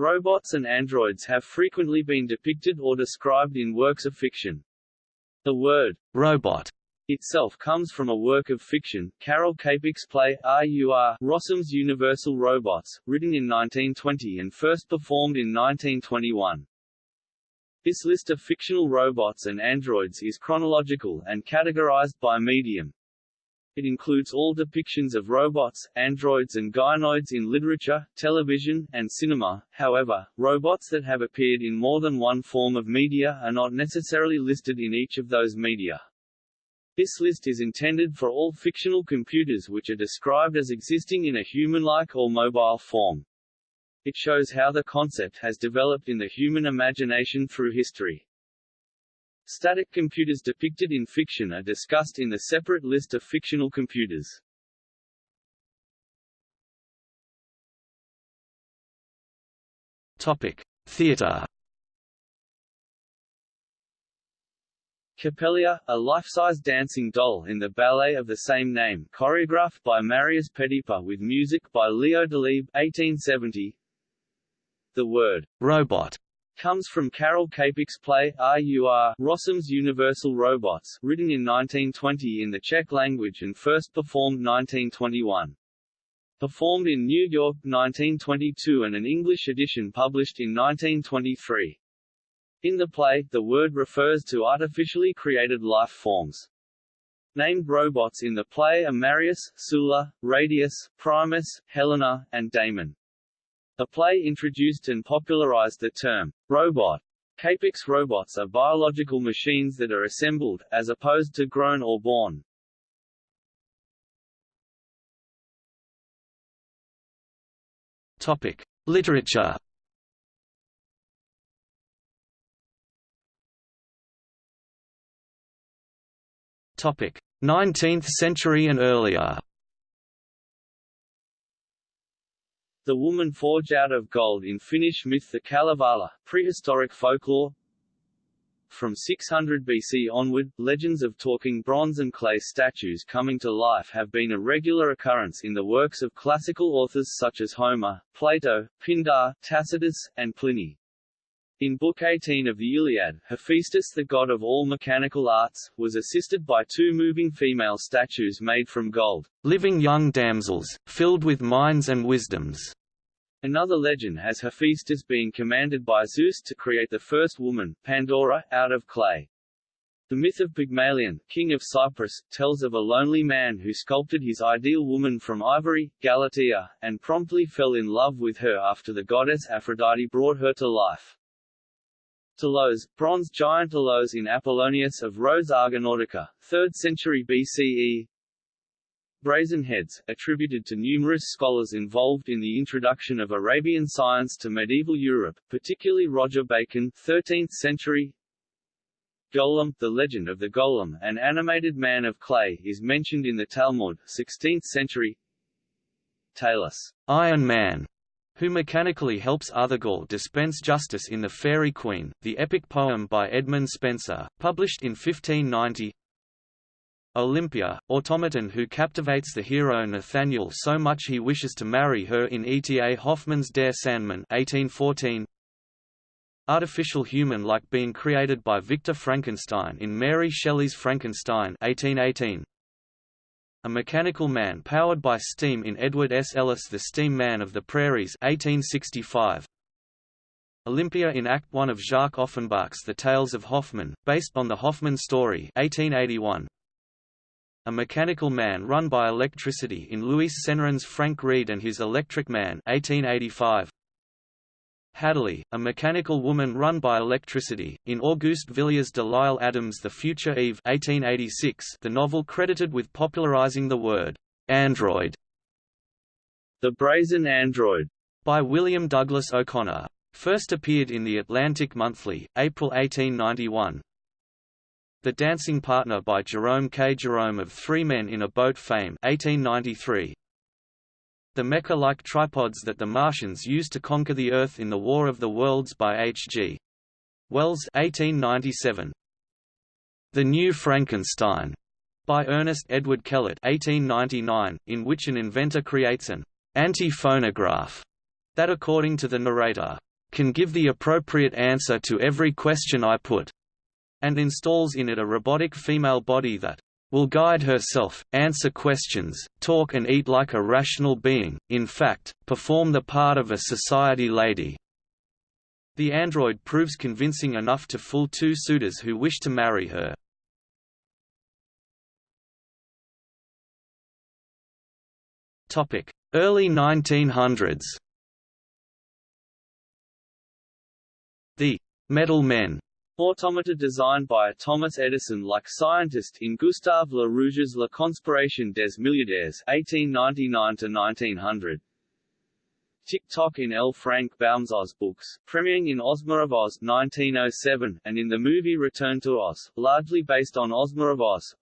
Robots and androids have frequently been depicted or described in works of fiction. The word robot itself comes from a work of fiction, Karel Čapek's play RUR Rossum's Universal Robots, written in 1920 and first performed in 1921. This list of fictional robots and androids is chronological and categorized by medium. It includes all depictions of robots, androids and gynoids in literature, television, and cinema. However, robots that have appeared in more than one form of media are not necessarily listed in each of those media. This list is intended for all fictional computers which are described as existing in a human-like or mobile form. It shows how the concept has developed in the human imagination through history. Static computers depicted in fiction are discussed in the separate list of fictional computers. Topic: Theater Coppelia, a life-size dancing doll in the ballet of the same name choreographed by Marius Petipa with music by Leo Delibes 1870. The word «robot» comes from Karel Čapek's play RUR Rossum's Universal Robots, written in 1920 in the Czech language and first performed 1921. Performed in New York 1922 and an English edition published in 1923. In the play, the word refers to artificially created life forms. Named robots in the play are Marius, Sulla, Radius, Primus, Helena, and Damon. The play introduced and popularized the term, robot. Čapek's robots are biological machines that are assembled, as opposed to grown or born. Topic. Literature Topic: 19th century and earlier. The woman forged out of gold in Finnish myth the Kalevala, prehistoric folklore. From 600 BC onward, legends of talking bronze and clay statues coming to life have been a regular occurrence in the works of classical authors such as Homer, Plato, Pindar, Tacitus, and Pliny. In Book 18 of the Iliad, Hephaestus the god of all mechanical arts, was assisted by two moving female statues made from gold, living young damsels, filled with minds and wisdoms. Another legend has Hephaestus being commanded by Zeus to create the first woman, Pandora, out of clay. The myth of Pygmalion, king of Cyprus, tells of a lonely man who sculpted his ideal woman from ivory, Galatea, and promptly fell in love with her after the goddess Aphrodite brought her to life. Talos, bronze giant Talos in Apollonius of Rhodes Argonautica, 3rd century BCE Brazen heads, attributed to numerous scholars involved in the introduction of Arabian science to medieval Europe, particularly Roger Bacon 13th century. Golem, the legend of the Golem, an animated man of clay, is mentioned in the Talmud 16th century. Talus, Iron Man, who mechanically helps Artegall dispense justice in The Faerie Queene, the epic poem by Edmund Spenser, published in 1590 Olympia, automaton who captivates the hero Nathaniel so much he wishes to marry her in E.T.A. Hoffmann's Der Sandman 1814 Artificial human like being created by Victor Frankenstein in Mary Shelley's Frankenstein 1818 a mechanical man powered by steam in Edward S. Ellis' The Steam Man of the Prairies 1865. Olympia in Act 1 of Jacques Offenbach's The Tales of Hoffmann, based on the Hoffmann story 1881. A mechanical man run by electricity in Louis Senarens's Frank Reade and His Electric Man 1885. Hadaly, a mechanical woman run by electricity, in Auguste Villiers de L'Isle Adams' The Future Eve 1886, the novel credited with popularizing the word «android». The Brazen Android, by William Douglas O'Connor. First appeared in The Atlantic Monthly, April 1891. The Dancing Partner by Jerome K. Jerome of Three Men in a Boat fame 1893 the mecha-like tripods that the Martians used to conquer the Earth in the War of the Worlds by H.G. Wells 1897. The New Frankenstein by Ernest Edward Kellett 1899, in which an inventor creates an anti-phonograph that according to the narrator can give the appropriate answer to every question I put, and installs in it a robotic female body that will guide herself, answer questions, talk and eat like a rational being, in fact, perform the part of a society lady. The android proves convincing enough to fool two suitors who wish to marry her. Early 1900s The «metal men» Automata designed by a Thomas Edison-like scientist in Gustave Le Rouge's La Conspiration des Milliardaires (1899–1900). Tik-Tok in L. Frank Baum's Oz books, premiering in Ozma of Oz 1907, and in the movie Return to Oz, largely based on Ozma of Oz.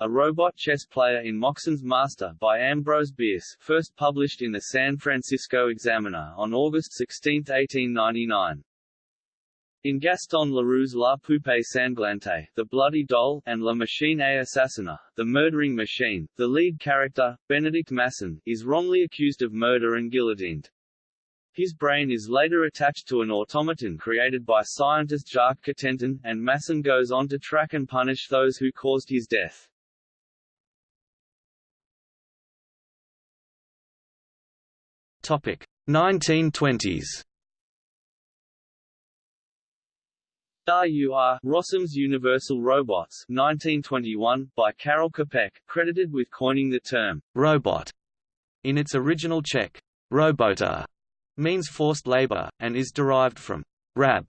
A Robot Chess Player in Moxon's Master by Ambrose Bierce, first published in the San Francisco Examiner on August 16, 1899. In Gaston Leroux's La Poupée Sanglante, The Bloody Doll, and La Machine à Assassiner, The Murdering Machine, the lead character, Benedict Masson, is wrongly accused of murder and guillotined. His brain is later attached to an automaton created by scientist Jacques Cotentin, and Masson goes on to track and punish those who caused his death. Topic 1920s RUR, Rossum's Universal Robots 1921, by Karel Čapek, credited with coining the term «robot» in its original Czech, robota, means forced labor, and is derived from «rab»,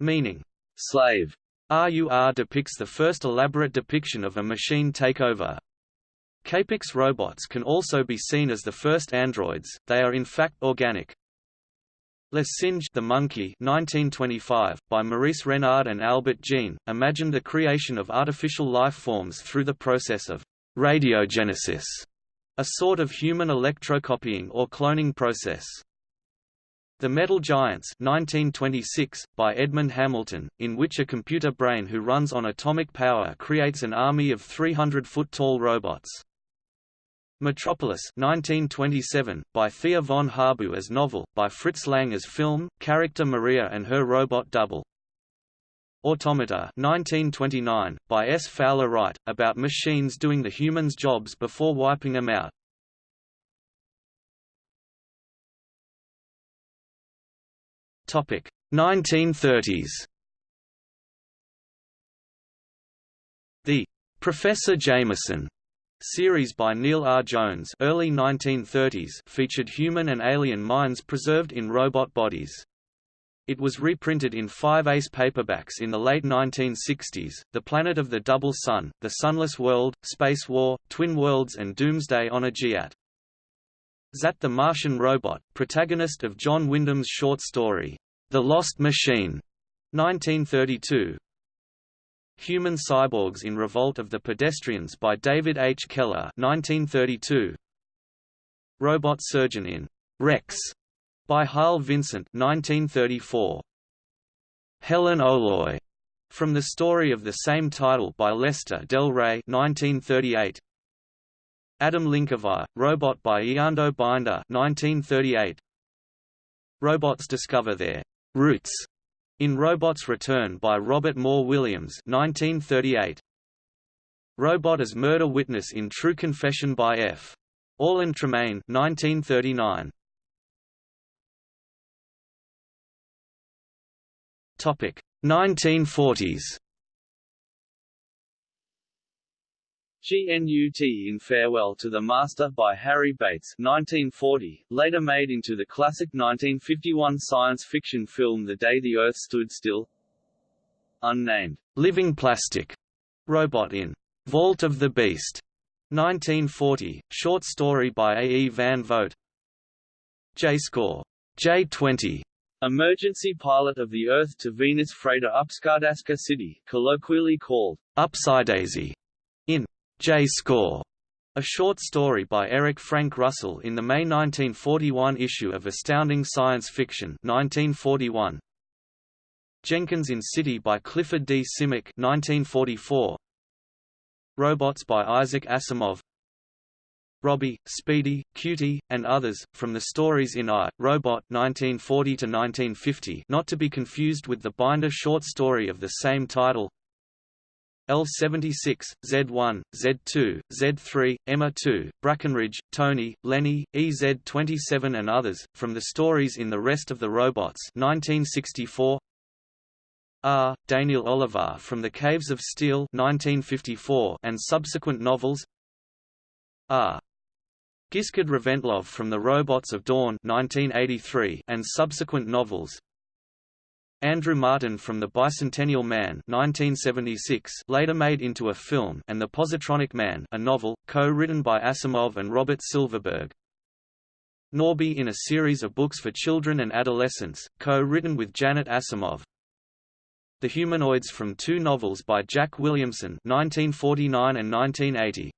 meaning «slave». RUR depicts the first elaborate depiction of a machine takeover. Čapek's robots can also be seen as the first androids, they are in fact organic. Le Singe the Monkey 1925, by Maurice Renard and Albert Jean, imagined the creation of artificial life forms through the process of radiogenesis, a sort of human electrocopying or cloning process. The Metal Giants 1926, by Edmund Hamilton, in which a computer brain who runs on atomic power creates an army of 300-foot-tall robots. Metropolis 1927, by Thea von Harbou as novel, by Fritz Lang as film, character Maria and her robot double. Automata 1929, by S. Fowler Wright, about machines doing the humans' jobs before wiping them out. Topic 1930s. The Professor Jameson Series by Neil R. Jones early 1930s featured human and alien minds preserved in robot bodies. It was reprinted in five ace paperbacks in the late 1960s, The Planet of the Double Sun, The Sunless World, Space War, Twin Worlds and Doomsday on Ajiat. Zat the Martian Robot, protagonist of John Wyndham's short story, The Lost Machine, 1932, Human Cyborgs in Revolt of the Pedestrians by David H. Keller 1932. Robot Surgeon in Rex by Harl Vincent 1934. Helen O'Loy from the story of the same title by Lester Del Rey 1938. Adam Linkovic, Robot by Eando Binder 1938. Robots discover their roots in Robots Return by Robert Moore Williams 1938. Robot as Murder Witness in True Confession by F. Orland Tremaine 1939. Topic 1940s. GNUT in Farewell to the Master by Harry Bates 1940, later made into the classic 1951 science fiction film The Day the Earth Stood Still. Unnamed, Living Plastic. Robot in. Vault of the Beast. 1940, short story by A. E. Van Vogt. J-Score. J20 Emergency pilot of the Earth to Venus freighter Upskardaska City, colloquially called Upsidaisy, in J-Score, a short story by Eric Frank Russell in the May 1941 issue of Astounding Science Fiction 1941. Jenkins in City by Clifford D. Simak 1944. Robots by Isaac Asimov Robbie, Speedy, Cutie, and others, from the stories in I, Robot 1940–1950 not to be confused with the Binder short story of the same title L76, Z1, Z2, Z3, Emma 2, Brackenridge, Tony, Lenny, EZ27 and others, from the stories in The Rest of the Robots 1964 R. Daneel Olivaw from The Caves of Steel 1954 and subsequent novels R. Giskard Reventlov from The Robots of Dawn 1983 and subsequent novels Andrew Martin from The Bicentennial Man 1976 later made into a film and The Positronic Man a novel, co-written by Asimov and Robert Silverberg. Norby in a series of books for children and adolescents, co-written with Janet Asimov. The Humanoids from two novels by Jack Williamson 1949 and 1980.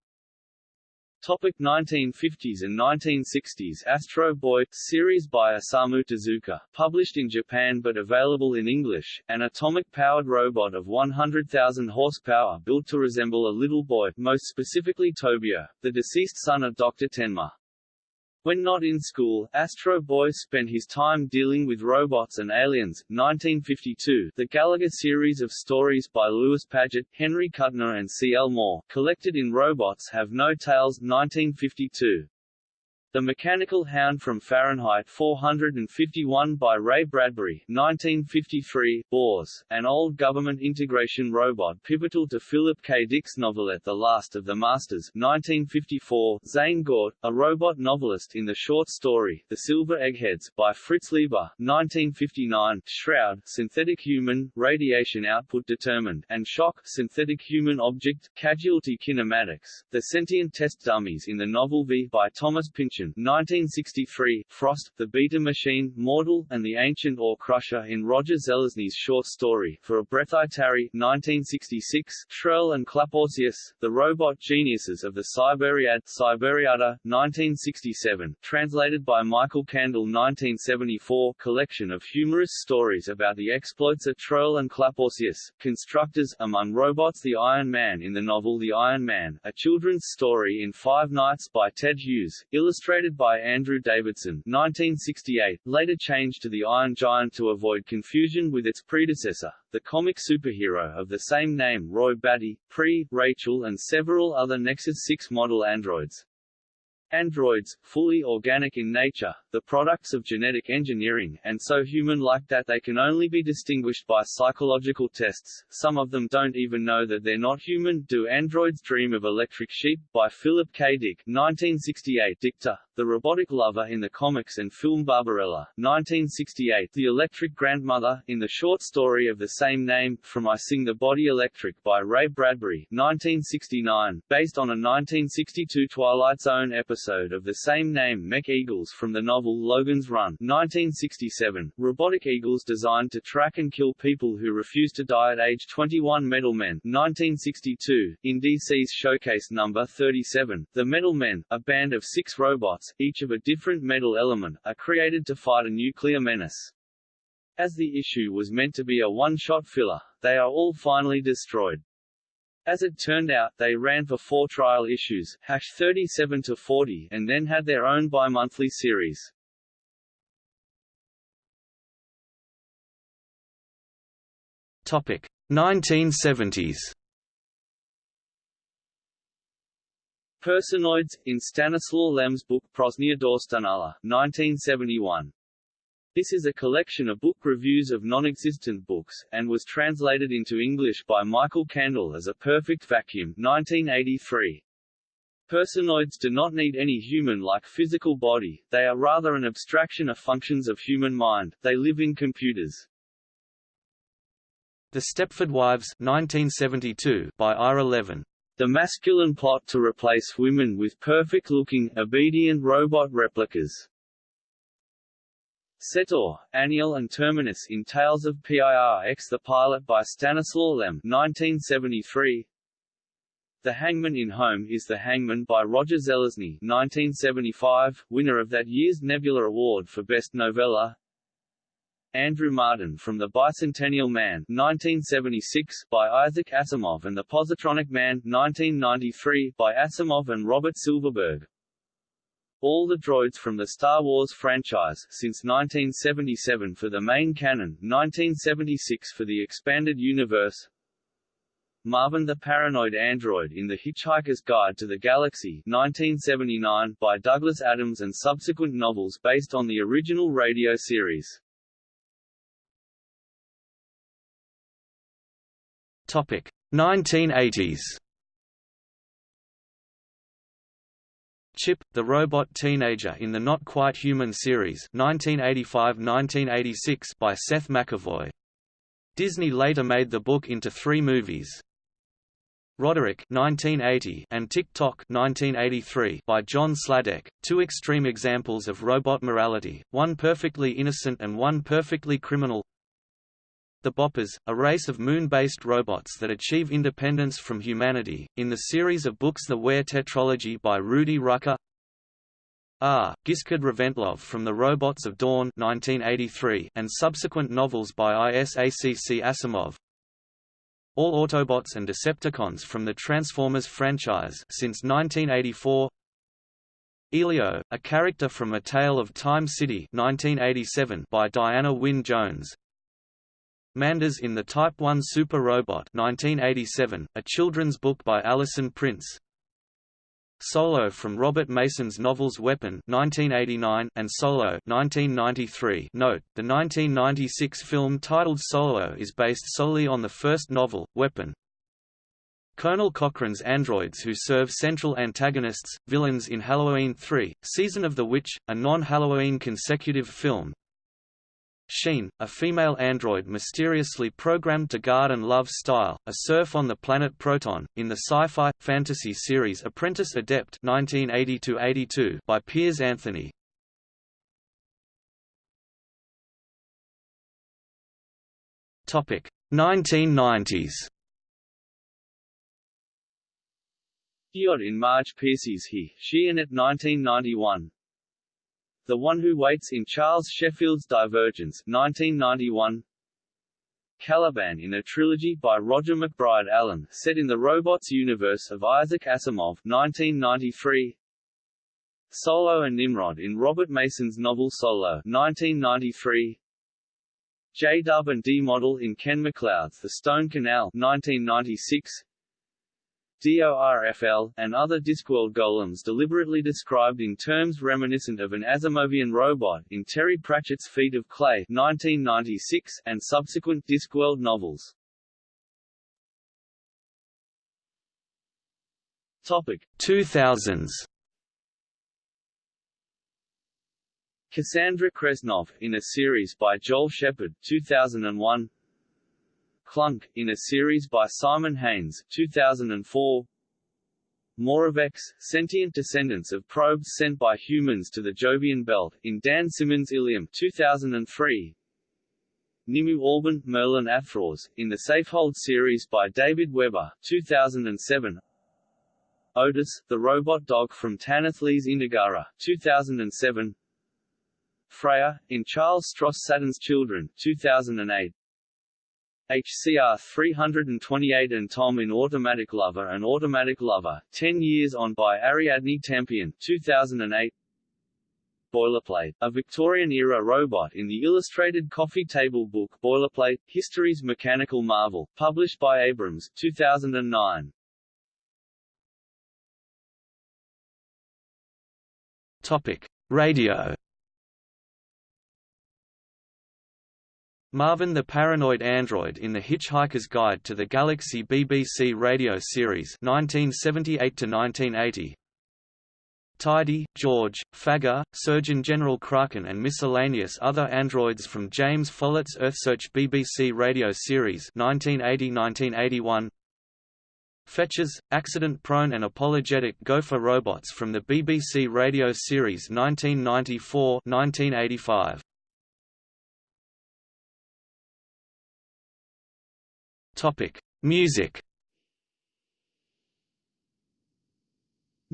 Topic 1950s and 1960s Astro Boy, series by Osamu Tezuka, published in Japan but available in English, an atomic-powered robot of 100,000 horsepower built to resemble a little boy, most specifically Tobio, the deceased son of Dr. Tenma. When not in school, Astro Boy spent his time dealing with robots and aliens. 1952, the Gallagher series of stories by Lewis Padgett, Henry Kuttner and C. L. Moore, collected in Robots Have No Tails 1952. The Mechanical Hound from Fahrenheit 451 by Ray Bradbury 1953, Bors, an old government integration robot pivotal to Philip K. Dick's novelette The Last of the Masters 1954, Zane Gort, a robot novelist in the short story The Silver Eggheads by Fritz Leiber 1959, Shroud, synthetic human, radiation output determined, and Shock, synthetic human object, casualty kinematics, the sentient test dummies in the novel V by Thomas Pynchon 1963, Frost, The Beta Machine, Mortal, and the Ancient Ore Crusher in Roger Zelazny's short story, For a Breath I Tarry 1966, Shrell and Klapaucius, The Robot Geniuses of the Cyberiad Cyberiada, 1967, translated by Michael Kandel 1974, collection of humorous stories about the exploits of Trurl and Klapaucius, constructors, among robots The Iron Man in the novel The Iron Man, a children's story in Five Nights by Ted Hughes, illustrated illustrated by Andrew Davidson 1968, later changed to the Iron Giant to avoid confusion with its predecessor, the comic superhero of the same name Roy Batty, Pre, Rachel and several other Nexus 6 model androids. Androids, fully organic in nature, the products of genetic engineering, and so human-like that they can only be distinguished by psychological tests, some of them don't even know that they're not human. Do Androids Dream of Electric Sheep? by Philip K. Dick 1968 Dicta, the robotic lover in the comics and film Barbarella, 1968 The Electric Grandmother, in the short story of the same name, From I Sing the Body Electric by Ray Bradbury, 1969, based on a 1962 Twilight Zone episode of the same name Mech Eagles from the novel Logan's Run 1967, robotic eagles designed to track and kill people who refuse to die at age 21 Metal Men 1962, in DC's Showcase number 37, the Metal Men, a band of six robots, each of a different metal element, are created to fight a nuclear menace. As the issue was meant to be a one-shot filler, they are all finally destroyed. As it turned out, they ran for four trial issues, hash 37 to 40, and then had their own bi-monthly series. Topic 1970s. Personoids, in Stanislaw Lem's book Próżnia Doskonała, 1971. This is a collection of book reviews of non-existent books, and was translated into English by Michael Kandel as A Perfect Vacuum 1983. Personoids do not need any human-like physical body, they are rather an abstraction of functions of human mind, they live in computers. The Stepford Wives 1972 by Ira Levin. The masculine plot to replace women with perfect-looking, obedient robot replicas. Setor, Aniel and Terminus in Tales of PIRX The Pilot by Stanislaw Lem 1973. The Hangman in Home is The Hangman by Roger Zelazny 1975, winner of that year's Nebula Award for Best Novella. Andrew Martin from The Bicentennial Man 1976 by Isaac Asimov and The Positronic Man 1993 by Asimov and Robert Silverberg. All the droids from the Star Wars franchise since 1977 for the main canon, 1976 for the expanded universe. Marvin the Paranoid Android in The Hitchhiker's Guide to the Galaxy 1979 by Douglas Adams and subsequent novels based on the original radio series. Topic 1980s. Chip, the robot teenager in the Not Quite Human series 1985–1986 by Seth McEvoy. Disney later made the book into three movies. Roderick 1980 and Tik-Tok 1983 by John Sladek, two extreme examples of robot morality, one perfectly innocent and one perfectly criminal. The Boppers, a race of moon-based robots that achieve independence from humanity, in the series of books The Ware Tetralogy by Rudy Rucker. R. Giskard Reventlov from The Robots of Dawn 1983 and subsequent novels by Isaac Asimov. All Autobots and Decepticons from the Transformers franchise since 1984 Elio, a character from A Tale of Time City 1987 by Diana Wynne Jones Manders in the Type 1 Super Robot 1987, a children's book by Alison Prince Solo from Robert Mason's novels Weapon 1989 and Solo 1993. Note: The 1996 film titled Solo is based solely on the first novel, Weapon. Conal Cochran's androids who serve central antagonists, villains in Halloween 3, Season of the Witch, a non-Halloween consecutive film, Sheen, a female android mysteriously programmed to guard and love Stile, a serf on the planet Proton, in the sci-fi, fantasy series Apprentice Adept 1980 by Piers Anthony. Topic 1990s. Diod in Marge Piercy's He, She and It 1991 the One Who Waits in Charles Sheffield's Divergence 1991. Caliban in a trilogy by Roger McBride Allen, set in the robots universe of Isaac Asimov 1993. Solo and Nimrod in Robert Mason's novel Solo 1993. J-Dub and D-Model in Ken MacLeod's The Stone Canal 1996. DORFL, and other Discworld golems deliberately described in terms reminiscent of an Asimovian robot in Terry Pratchett's Feet of Clay 1996, and subsequent Discworld novels. Topic 2000s Cassandra Kresnov, in a series by Joel Shepherd 2001 Clunk, in a series by Simon Haynes 2004. Moravecs, sentient descendants of probes sent by humans to the Jovian belt, in Dan Simmons' Ilium 2003. Nimue Alban, Merlin Athrawes, in the Safehold series by David Weber 2007. Otis, the robot dog from Tanith Lee's Indigara 2007. Freya, in Charles Stross Saturn's Children 2008. HCR 328 and Tom in Automatic Lover and Automatic Lover, 10 Years On by Ariadne Tampion 2008 Boilerplate, a Victorian-era robot in the illustrated coffee table book Boilerplate, History's Mechanical Marvel, published by Abrams 2009. Topic: Radio Marvin the Paranoid Android in The Hitchhiker's Guide to the Galaxy BBC radio series 1978–1980 Tidy, George, Fagger, Surgeon General Kraken and miscellaneous other androids from James Follett's EarthSearch BBC radio series 1980–1981 Fetchers, accident-prone and apologetic gopher robots from the BBC radio series 1994–1985 Topic: Music.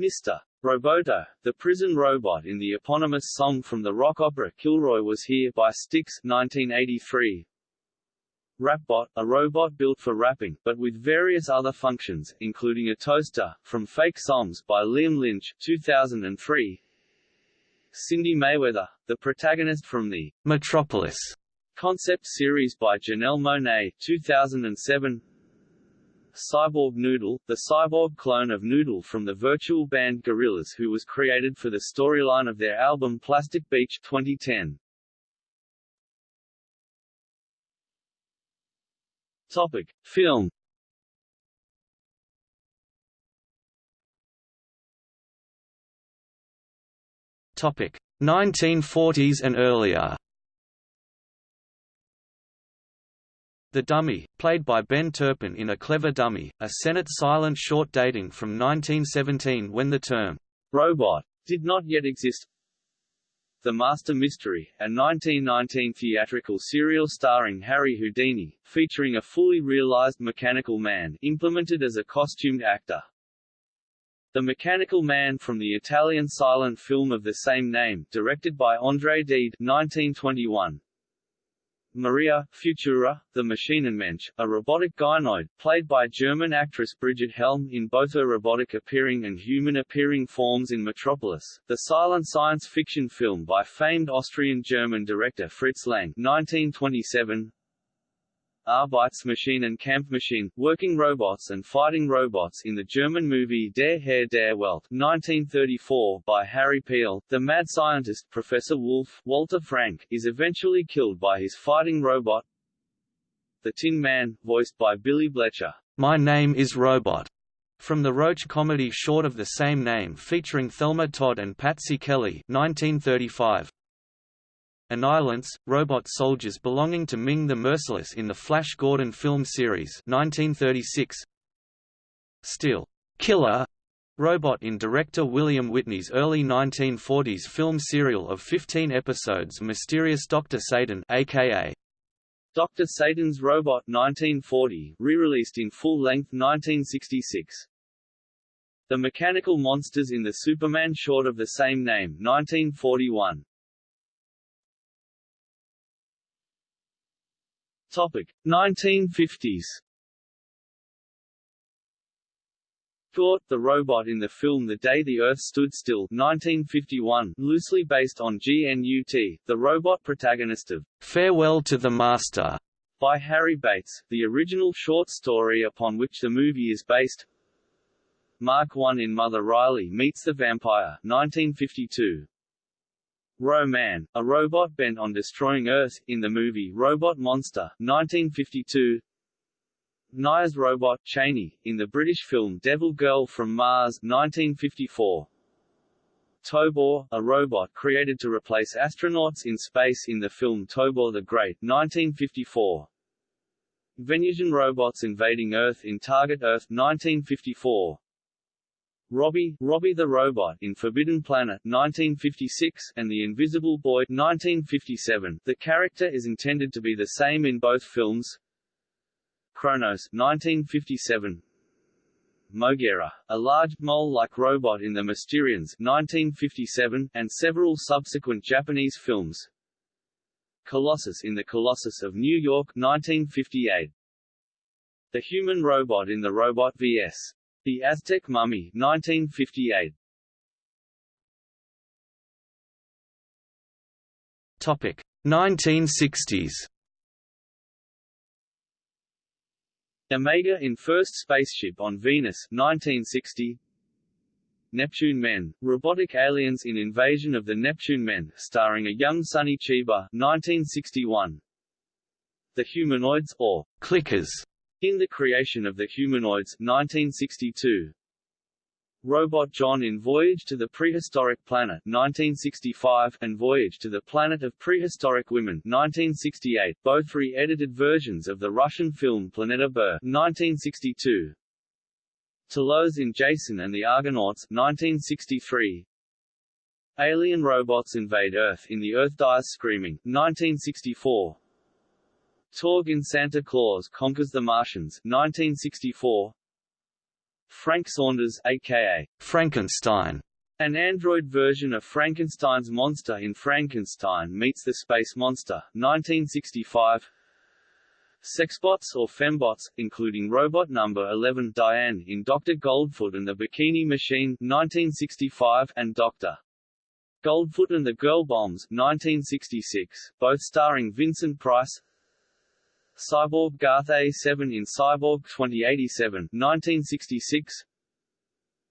Mr. Roboto, the prison robot in the eponymous song from the rock opera Kilroy Was Here by Styx 1983. Rapbot, a robot built for rapping, but with various other functions, including a toaster, from Fake Songs by Liam Lynch 2003. Cindy Mayweather, the protagonist from the Metropolis concept series by Janelle Monáe 2007. Cyborg Noodle, the cyborg clone of Noodle from the virtual band Gorillaz who was created for the storyline of their album Plastic Beach 2010. Topic: Film Topic: 1940s and earlier. The Dummy, played by Ben Turpin in A Clever Dummy, a Sennett silent short dating from 1917 when the term robot did not yet exist. The Master Mystery, a 1919 theatrical serial starring Harry Houdini, featuring a fully realized mechanical man implemented as a costumed actor. The Mechanical Man from the Italian silent film of the same name, directed by André Deed 1921. Maria, Futura, the Maschinenmensch, a robotic gynoid, played by German actress Brigitte Helm in both her robotic-appearing and human-appearing forms in Metropolis, the silent science fiction film by famed Austrian-German director Fritz Lang 1927, Arbeitsmaschinen Kampfmaschine, working robots and fighting robots in the German movie Der Herr der Welt 1934 by Harry Piel. The mad scientist Professor Wolf Walter Frank is eventually killed by his fighting robot. The Tin Man, voiced by Billy Bletcher. My Name is Robot, from the Roach comedy short of the same name featuring Thelma Todd and Patsy Kelly 1935. Annihilants, robot soldiers belonging to Ming the Merciless in the Flash Gordon film series 1936. Still, Killer, robot in director William Witney's early 1940s film serial of 15 episodes Mysterious Dr. Satan aka Dr. Satan's Robot 1940, re-released in full length 1966. The Mechanical Monsters in the Superman short of the same name 1941. Topic 1950s. Gort, the robot in the film The Day the Earth Stood Still 1951, loosely based on GNUT, the robot protagonist of Farewell to the Master by Harry Bates, the original short story upon which the movie is based. Mark I in Mother Riley Meets the Vampire 1952. Ro-Man, a robot bent on destroying Earth, in the movie Robot Monster, 1952 Nire's robot, Chani, in the British film Devil Girl from Mars, 1954 Tobor, a robot created to replace astronauts in space in the film Tobor the Great, 1954 Venusian robots invading Earth in Target Earth, 1954 Robbie, Robbie the Robot in Forbidden Planet 1956 and The Invisible Boy 1957. The character is intended to be the same in both films. Kronos 1957. Mogera, a large, mole-like robot in The Mysterians 1957, and several subsequent Japanese films. Colossus in The Colossus of New York 1958. The human robot in The Robot vs. The Aztec Mummy 1958. Topic 1960s. Omega in First Spaceship on Venus 1960. Neptune Men, robotic aliens in Invasion of the Neptune Men, starring a young Sonny Chiba 1961. The Humanoids, or Clickers, in The Creation of the Humanoids 1962. Robot John in Voyage to the Prehistoric Planet 1965 and Voyage to the Planet of Prehistoric Women 1968, both re-edited versions of the Russian film Planeta Bur 1962. Talos in Jason and the Argonauts 1963. Alien robots invade Earth in The Earth Dies Screaming 1964. Torg in Santa Claus Conquers the Martians 1964 Frank Saunders aka Frankenstein an android version of Frankenstein's monster in Frankenstein Meets the Space Monster, 1965 Sexbots or fembots, including robot number 11 Diane in Dr. Goldfoot and the Bikini Machine 1965 and Dr. Goldfoot and the Girl Bombs 1966, both starring Vincent Price Cyborg Garth A7 in Cyborg 2087 1966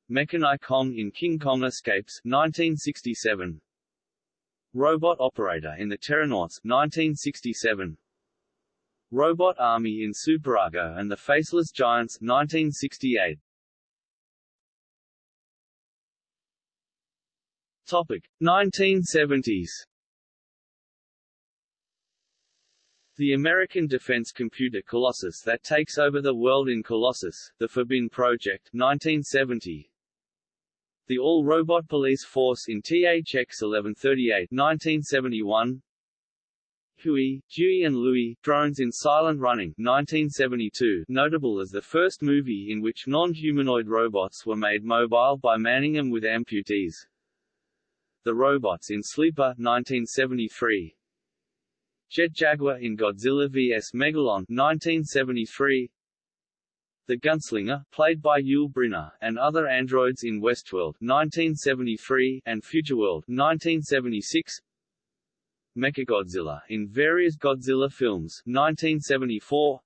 Mechani-Kong in King Kong Escapes 1967 Robot Operator in the Terrornauts 1967 Robot Army in Super-Argo and the Faceless Giants 1968 Topic 1970s The American defense computer Colossus that takes over the world in Colossus, The Forbin Project 1970. The All-Robot Police Force in THX 1138 1971. Huey, Dewey and Louie, Drones in Silent Running 1972, notable as the first movie in which non-humanoid robots were made mobile by manning them with amputees. The Robots in Sleeper 1973. Jet Jaguar in Godzilla vs. Megalon 1973. The Gunslinger, played by Yul Brynner, and other androids in Westworld 1973 and Futureworld 1976. Mechagodzilla in various Godzilla films 1974.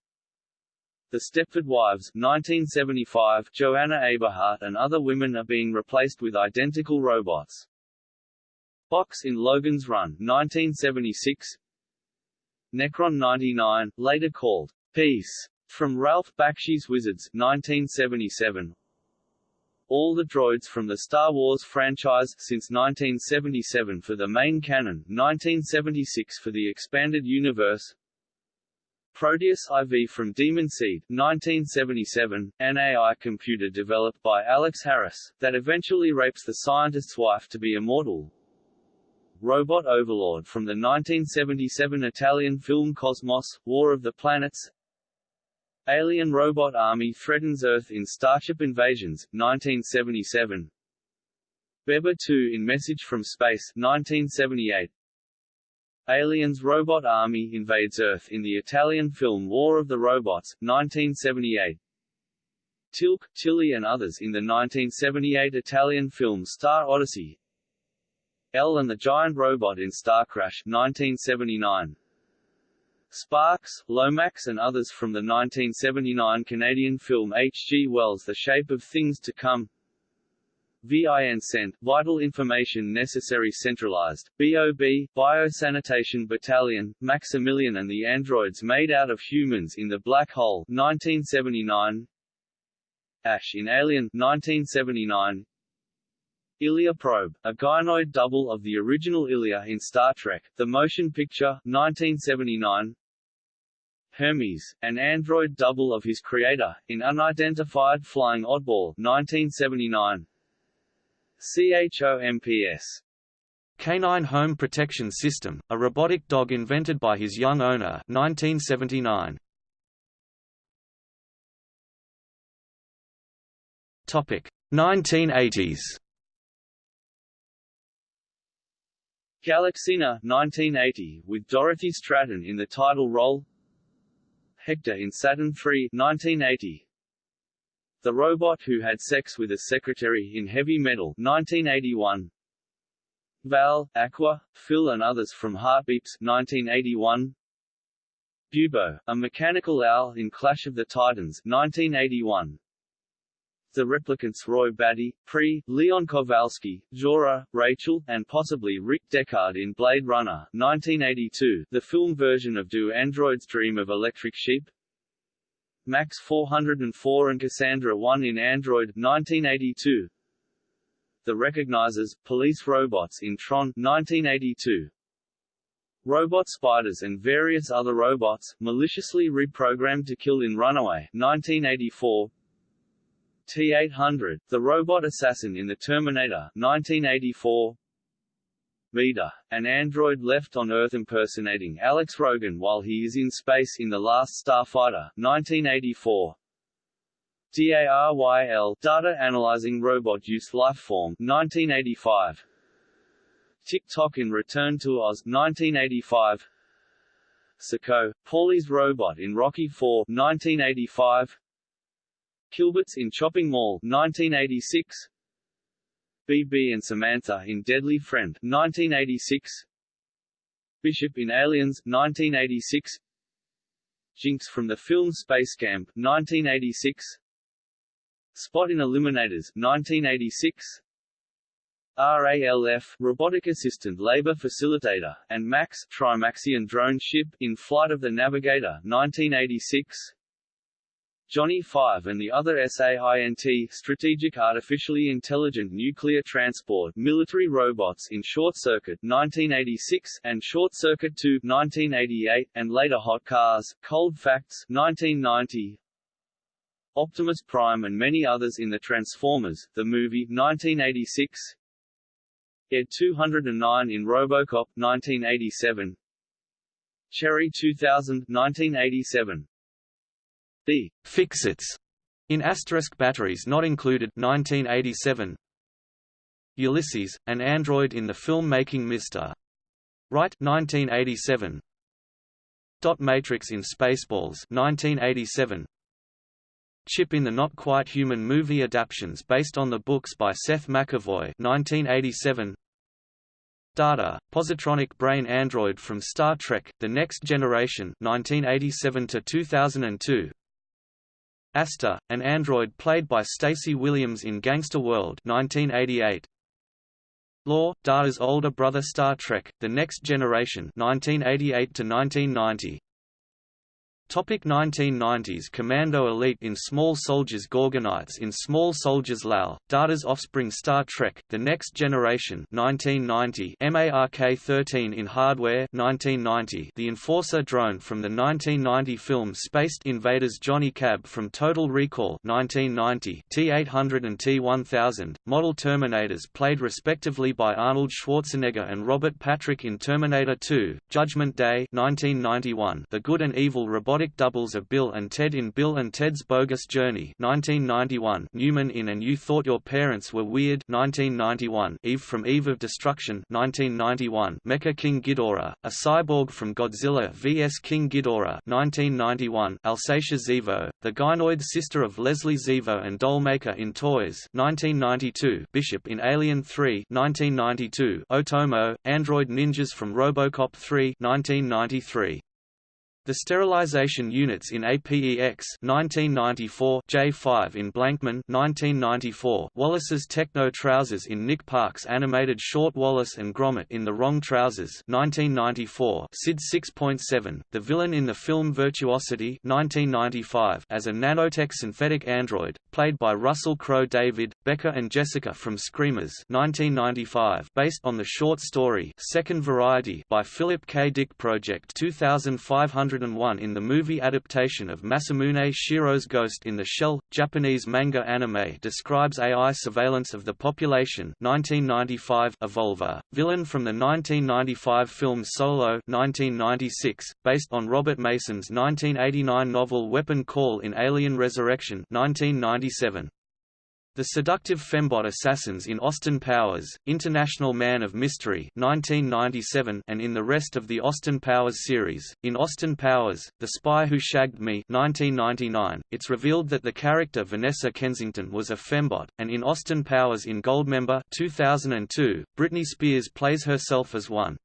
The Stepford Wives 1975 Joanna Eberhart and other women are being replaced with identical robots. Box in Logan's Run 1976 Necron 99, later called Peace, from Ralph Bakshi's Wizards 1977 All the droids from the Star Wars franchise since 1977 for the main canon 1976 for the expanded universe. Proteus IV from Demon Seed 1977, an AI computer developed by Alex Harris, that eventually rapes the scientist's wife to be immortal, Robot Overlord from the 1977 Italian film Cosmos, War of the Planets. Alien Robot Army threatens Earth in Starship Invasions, 1977 Beba 2 in Message from Space 1978 Aliens Robot Army invades Earth in the Italian film War of the Robots, 1978 Teal'c, Tilly and others in the 1978 Italian film Star Odyssey El and the Giant Robot in Starcrash 1979. Sparks, Lomax and others from the 1979 Canadian film H. G. Wells' The Shape of Things to Come VIN Cent, Vital Information Necessary Centralized, BOB, Biosanitation Battalion, Maximilian and the Androids Made Out of Humans in the Black Hole 1979 Ash in Alien 1979 Ilia Probe, a gynoid double of the original Ilia in Star Trek, the motion picture, 1979 Hermes, an android double of his creator, in Unidentified Flying Oddball 1979 CHOMPS Canine Home Protection System, a robotic dog invented by his young owner 1979. Topic 1980s Galaxina 1980, with Dorothy Stratton in the title role. Hector in Saturn III 1980, The Robot Who Had Sex with a Secretary in Heavy Metal 1981, Val, Aqua, Phil and others from Heartbeeps 1981, Bubo, a mechanical owl in Clash of the Titans 1981, the replicants Roy Batty, Pre, Leon Kowalski, Zhora, Rachel, and possibly Rick Deckard in Blade Runner 1982, the film version of Do Androids Dream of Electric Sheep? Max 404 and Cassandra 1 in Android 1982. The Recognizers, Police Robots in Tron 1982. Robot spiders and various other robots, maliciously reprogrammed to kill in Runaway 1984. T-800, the robot assassin in The Terminator 1984. Vader, an android left on Earth impersonating Alex Rogan while he is in space in The Last Starfighter 1984. DARYL, Data Analyzing Robot Use Lifeform 1985. Tik-Tok in Return to Oz 1985. Sako, Paulie's robot in Rocky IV 1985. Killbots in Chopping Mall 1986 BB and Samantha in Deadly Friend 1986 Bishop in Aliens 1986 Jinx from the film Space Camp 1986 Spot in Eliminators 1986 RALF Robotic Assistant Labor Facilitator, and MAX Trimaxion Drone Ship in Flight of the Navigator 1986 Johnny 5 and the other SAINT Strategic Artificially Intelligent Nuclear Transport Military Robots in Short Circuit 1986 and Short Circuit 2 1988 and later Hot Cars Cold Facts 1990 Optimus Prime and many others in the Transformers the movie 1986 Ed 209 in RoboCop 1987 Cherry 2000 1987 the Fix-Its in asterisk batteries not included 1987 Ulysses, an android in the film Making Mr. Right 1987 Dot Matrix in Spaceballs 1987 Chip in the Not Quite Human movie adaptations based on the books by Seth McEvoy 1987 Data, positronic brain android from Star Trek: The Next Generation 1987 to 2002 Asta, an android played by Stacey Williams in Gangster World 1988. Lore, Data's older brother Star Trek, The Next Generation 1988 to 1990. Topic 1990s Commando Elite in Small Soldiers Gorgonites in Small Soldiers Lal, Data's Offspring Star Trek, The Next Generation 1990 MARK-13 in Hardware 1990 The Enforcer drone from the 1990 film Spaced Invaders Johnny Cab from Total Recall 1990 T-800 and T-1000, model Terminators played respectively by Arnold Schwarzenegger and Robert Patrick in Terminator 2, Judgment Day 1991 The Good and Evil Robotic Doubles of Bill and Ted in Bill and Ted's Bogus Journey 1991, Newman in And You Thought Your Parents Were Weird 1991, Eve from Eve of Destruction 1991, Mecha King Ghidorah, a cyborg from Godzilla vs. King Ghidorah 1991, Alsatia Zevo, the gynoid sister of Leslie Zevo and Dollmaker in Toys 1992, Bishop in Alien 3 1992, Otomo, Android Ninjas from Robocop 3 1993. The sterilization units in APEX 1994, J5 in Blankman 1994, Wallace's Techno Trousers in Nick Park's animated short Wallace and Gromit in The Wrong Trousers 1994, SID 6.7, the villain in the film Virtuosity 1995 as a nanotech synthetic android, played by Russell Crowe David, Becker and Jessica from Screamers 1995 based on the short story Second Variety by Philip K. Dick Project 2500 2001 in the movie adaptation of Masamune Shirow's Ghost in the Shell. Japanese manga anime describes AI surveillance of the population 1995 Evolver, villain from the 1995 film Solo 1996, based on Robert Mason's 1989 novel Weapon Call in Alien Resurrection 1997. The Seductive Fembot Assassins in Austin Powers, International Man of Mystery 1997 and in the rest of the Austin Powers series. In Austin Powers, The Spy Who Shagged Me 1999, it's revealed that the character Vanessa Kensington was a fembot, and in Austin Powers in Goldmember 2002, Britney Spears plays herself as one.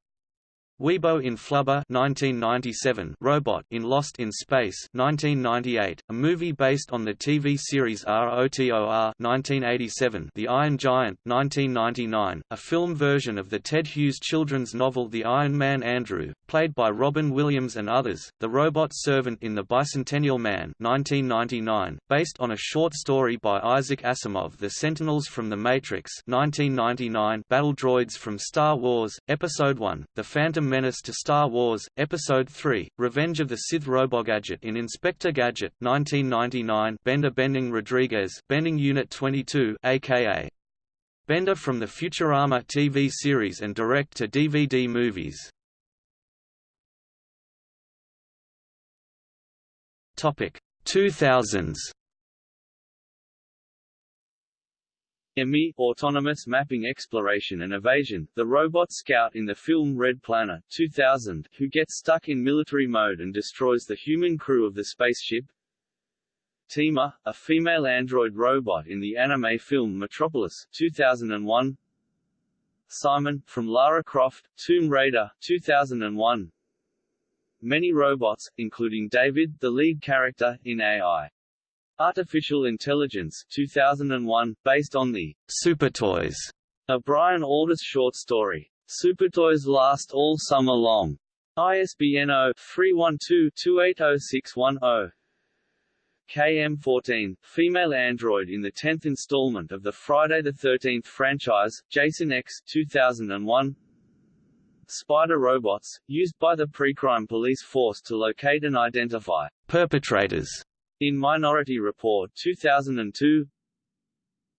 Weebo in Flubber 1997, Robot in Lost in Space 1998, a movie based on the TV series ROTOR 1987, The Iron Giant 1999, a film version of the Ted Hughes children's novel The Iron Man Andrew, played by Robin Williams and others, The Robot Servant in The Bicentennial Man 1999, based on a short story by Isaac Asimov The Sentinels from the Matrix 1999, Battle Droids from Star Wars, Episode 1, The Phantom Phantom Menace to Star Wars, Episode 3, Revenge of the Sith Robogadget in Inspector Gadget 1999 Bender Bending Rodriguez Bending Unit 22 aka Bender from the Futurama TV series and direct-to-DVD movies. Topic 2000s AMEE Autonomous Mapping Exploration and Evasion, the robot scout in the film Red Planet 2000, who gets stuck in military mode and destroys the human crew of the spaceship. Tima, a female android robot in the anime film Metropolis 2001. Simon, from Lara Croft, Tomb Raider 2001. Many robots, including David, the lead character, in AI. Artificial Intelligence 2001, based on the Super Toys, a Brian Aldiss short story. Supertoys last all summer long. ISBN 0-312-280610. KM14, female android in the 10th installment of the Friday the 13th franchise, Jason X 2001. Spider robots, used by the pre-crime police force to locate and identify perpetrators. In Minority Report 2002.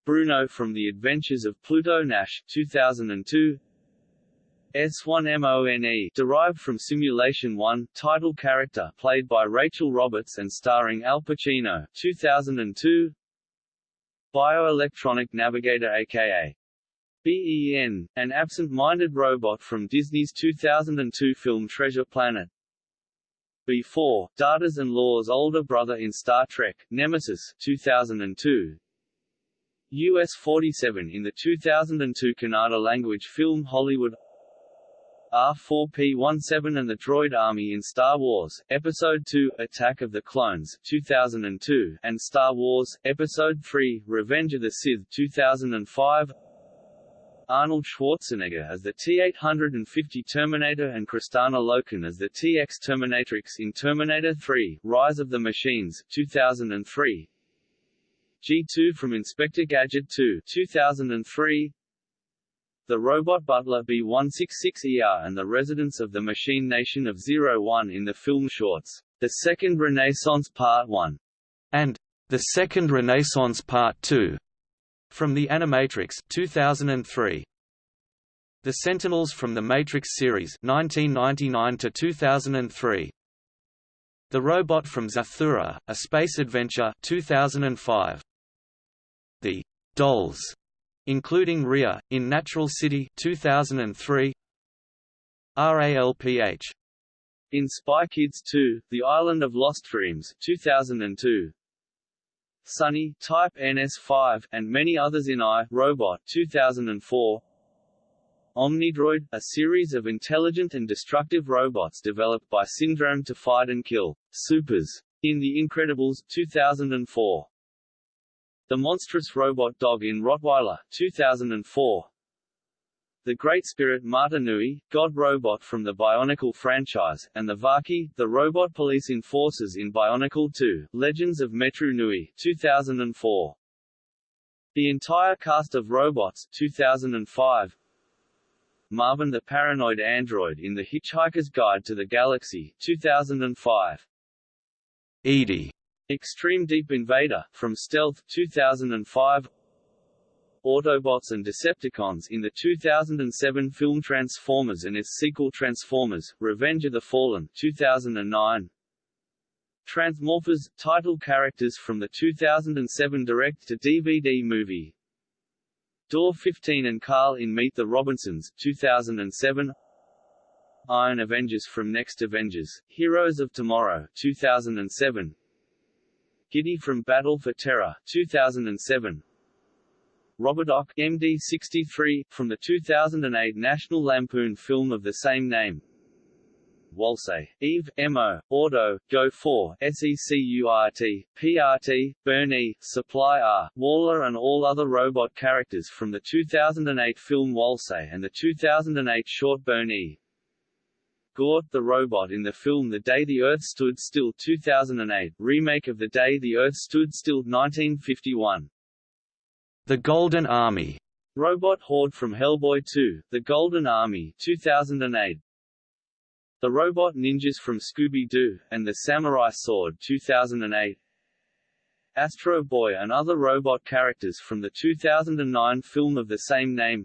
Bruno from The Adventures of Pluto Nash 2002. S1MONE derived from Simulation 1, title character played by Rachel Roberts and starring Al Pacino 2002 Bioelectronic Navigator aka BEN, an absent-minded robot from Disney's 2002 film Treasure Planet B4, Data's and Lore's older brother in Star Trek, Nemesis 2002 US-47 in the 2002 Kannada language film Hollywood R4P-17 and the Droid Army in Star Wars, Episode II, Attack of the Clones 2002, and Star Wars, Episode III, Revenge of the Sith 2005 Arnold Schwarzenegger as the T-850 Terminator and Kristanna Loken as the T-X Terminatrix in Terminator 3, Rise of the Machines 2003 G2 from Inspector Gadget 2 2003 the robot butler B-166ER and the residents of the machine nation of Zero-One in the film shorts, The Second Renaissance Part 1, and The Second Renaissance Part 2, from The Animatrix 2003. The Sentinels from the Matrix series 1999 to 2003. The Robot from Zathura, A Space Adventure 2005. The Dolls including Ria, in Natural City 2003, RALPH. In Spy Kids 2, The Island of Lost Dreams 2002, Sunny, Type NS5, and many others in I, Robot 2004, Omnidroid, a series of intelligent and destructive robots developed by Syndrome to fight and kill supers in The Incredibles 2004. The Monstrous Robot Dog in Rottweiler 2004. The Great Spirit Mata Nui, God Robot from the Bionicle franchise, and the Vaki, the Robot Police Enforcers in Bionicle 2, Legends of Metru Nui 2004. The entire cast of robots 2005. Marvin the Paranoid Android in The Hitchhiker's Guide to the Galaxy 2005. EDI Extreme Deep Invader, from Stealth 2005 Autobots and Decepticons in the 2007 film Transformers and its sequel Transformers, Revenge of the Fallen 2009 Transmorphers, title characters from the 2007 direct-to-DVD movie. Door 15 and Carl in Meet the Robinsons 2007 Iron Avengers from Next Avengers, Heroes of Tomorrow 2007 Giddy from Battle for Terra 2007 Robodoc MD63 from the 2008 National Lampoon film of the same name Walsey, Eve, Mo, Auto, Go 4, SECURT, PRT, BURN-E, Supply R, WALL-A and all other robot characters from the 2008 film Walsey and the 2008 short BURN-E, Gort the robot in the film The Day the Earth Stood Still 2008, remake of The Day the Earth Stood Still 1951. The Golden Army. Robot Horde from Hellboy 2, The Golden Army 2008. The Robot Ninjas from Scooby-Doo, and The Samurai Sword 2008. Astro Boy and other robot characters from the 2009 film of the same name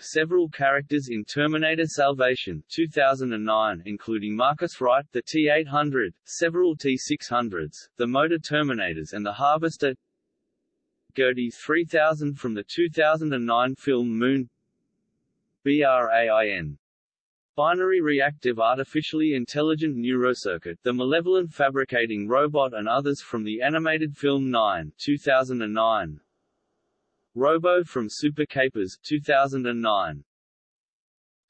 several characters in Terminator Salvation 2009 including Marcus Wright the T-800, several T-600s, the Motor Terminators and the Harvester GERTY 3000 from the 2009 film Moon BRAIN Binary Reactive Artificially Intelligent Neurocircuit The Malevolent Fabricating Robot and others from the animated film 9 2009. Robo from Super Capers 2009.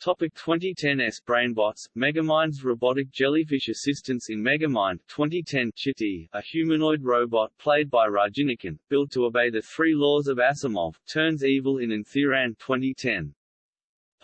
Topic 2010s Brainbots, Megamind's robotic jellyfish assistance in Megamind. 2010 Chitti, a humanoid robot played by Rajinikanth, built to obey the three laws of Asimov, turns evil in Enthiran 2010.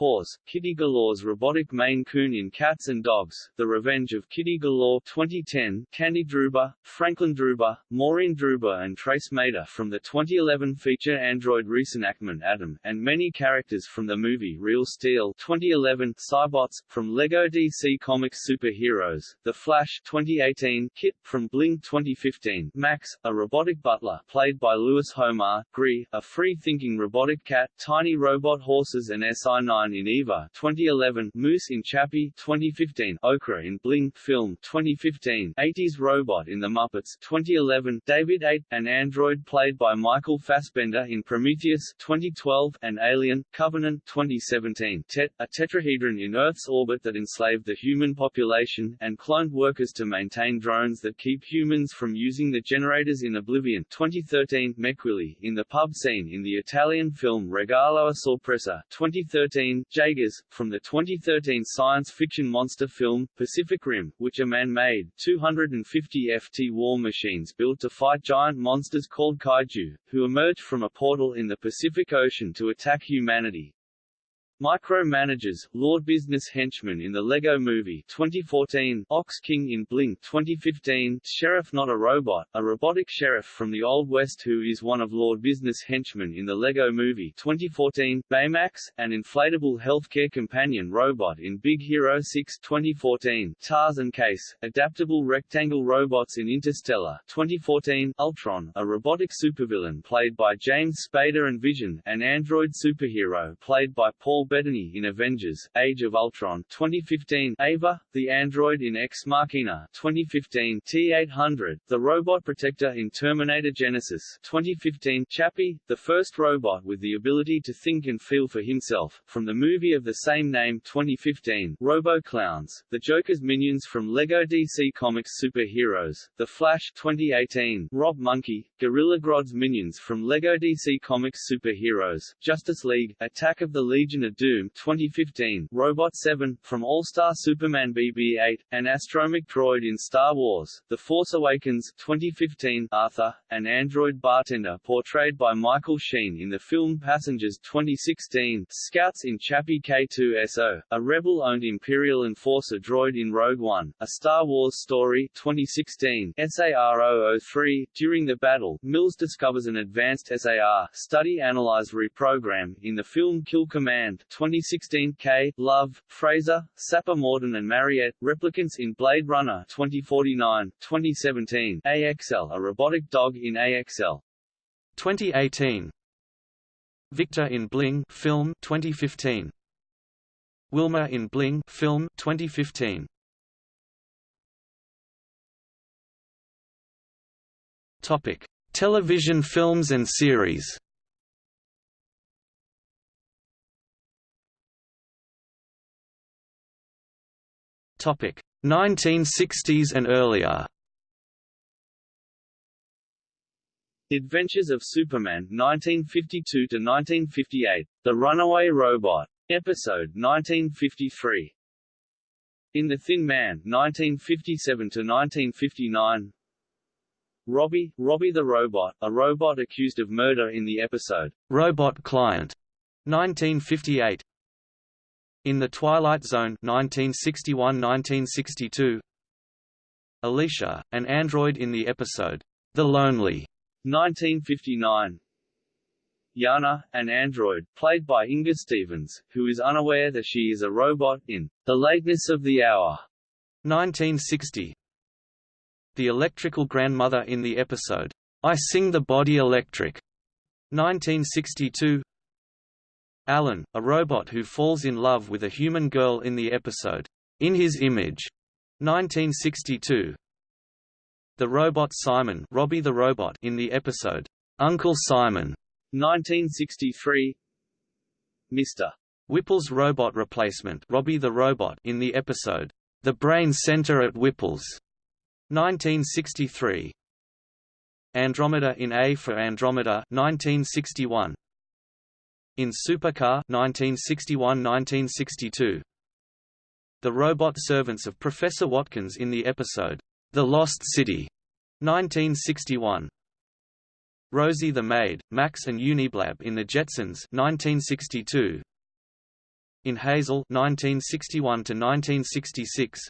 Pause. Kitty Galore's robotic Maine Coon in Cats and Dogs, The Revenge of Kitty Galore 2010, Candy Druba, Franklin Druba, Maureen Druba and Trace Mater from the 2011 feature android reenactment Adam, and many characters from the movie Real Steel 2011, Cybots, from LEGO DC Comics Superheroes, The Flash 2018, Kit, from Bling 2015, Max, a robotic butler played by Louis Homar, Gree, a free-thinking robotic cat, tiny robot horses and SI-9 in Eva 2011, Moose in Chappie 2015, Okra in Bling film 2015, 80s Robot in The Muppets 2011, David 8, an android played by Michael Fassbender in Prometheus 2012, and Alien, Covenant 2017, Tet, a tetrahedron in Earth's orbit that enslaved the human population, and cloned workers to maintain drones that keep humans from using the generators in Oblivion 2013, Mequilli, in the pub scene in the Italian film Regalo a Sorpresa 2013, Jaegers, from the 2013 science fiction monster film, Pacific Rim, which are man-made, 250 FT war machines built to fight giant monsters called kaiju, who emerge from a portal in the Pacific Ocean to attack humanity. Micromanagers, Lord Business Henchman in the Lego Movie 2014, Ox King in Bling 2015, Sheriff Not a Robot, a robotic sheriff from the Old West who is one of Lord Business Henchmen in the Lego Movie 2014, Baymax, an inflatable healthcare companion robot in Big Hero 6 2014, Tars and Case, adaptable rectangle robots in Interstellar 2014, Ultron, a robotic supervillain played by James Spader and Vision, an android superhero played by Paul Bettany in Avengers, Age of Ultron 2015, Ava, the android in Ex Machina 2015, T-800, the robot protector in Terminator Genisys 2015, Chappie, the first robot with the ability to think and feel for himself, from the movie of the same name 2015, Robo Clowns, the Joker's minions from LEGO DC Comics Superheroes, The Flash 2018, Rob Monkey, Gorilla Grodd's minions from LEGO DC Comics Superheroes, Justice League, Attack of the Legion of Doom 2015, Robot 7, from All-Star Superman BB-8, an astromech droid in Star Wars, The Force Awakens 2015, Arthur, an android bartender portrayed by Michael Sheen in the film Passengers 2016, Scouts in Chappie K2SO, a rebel-owned Imperial Enforcer droid in Rogue One, A Star Wars Story 2016, SAR-003, during the battle, Mills discovers an advanced SAR, Study Analyze Reprogram, in the film Kill Command 2016 K, Luv, Fraser, Sapper Morton and Mariette, replicants in Blade Runner 2049, 2017, AXL a robotic dog in AXL. 2018 Victor in Bling film 2015 Wilma in Bling film 2015 Topic Television films and series Topic 1960s and earlier. Adventures of Superman 1952 to 1958, The Runaway Robot. Episode 1953. In the Thin Man 1957 to 1959. Robbie, Robbie the Robot, a robot accused of murder in the episode Robot Client 1958 in the Twilight Zone 1961–1962 Alicia, an android in the episode, The Lonely 1959 Yana, an android, played by Inger Stevens, who is unaware that she is a robot, in The Lateness of the Hour 1960 The electrical grandmother in the episode, I Sing the Body Electric 1962 Alan, a robot who falls in love with a human girl in the episode, In His Image, 1962. The robot Simon Robbie the robot in the episode, Uncle Simon, 1963. Mr. Whipple's robot replacement Robbie the Robot in the episode, The Brain Center at Whipple's, 1963. Andromeda in A for Andromeda 1961. In Supercar 1961–1962. The robot servants of Professor Watkins in the episode, The Lost City, 1961. Rosie the Maid, Max and Uniblab in The Jetsons 1962. In Hazel 1961 to 1966.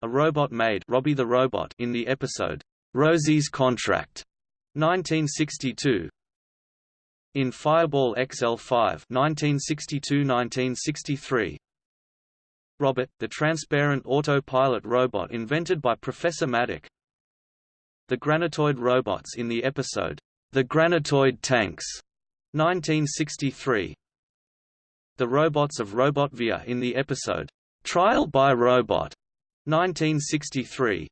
A robot maid Robbie the Robot in the episode Rosie's Contract 1962. In Fireball XL5 1962–1963 Robert, the transparent autopilot robot invented by Professor Maddock. The Granitoid robots in the episode, The Granitoid Tanks, 1963 The robots of Robotvia in the episode, Trial by Robot, 1963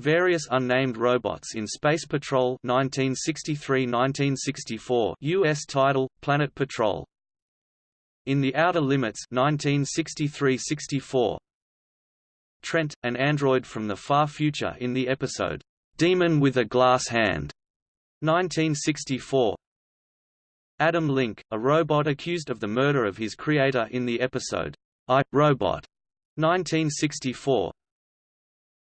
Various unnamed robots in Space Patrol 1963–1964 US title Planet Patrol. In the Outer Limits 1963–64 Trent, an android from the far future in the episode Demon with a Glass Hand 1964 Adam Link, a robot accused of the murder of his creator in the episode I, Robot 1964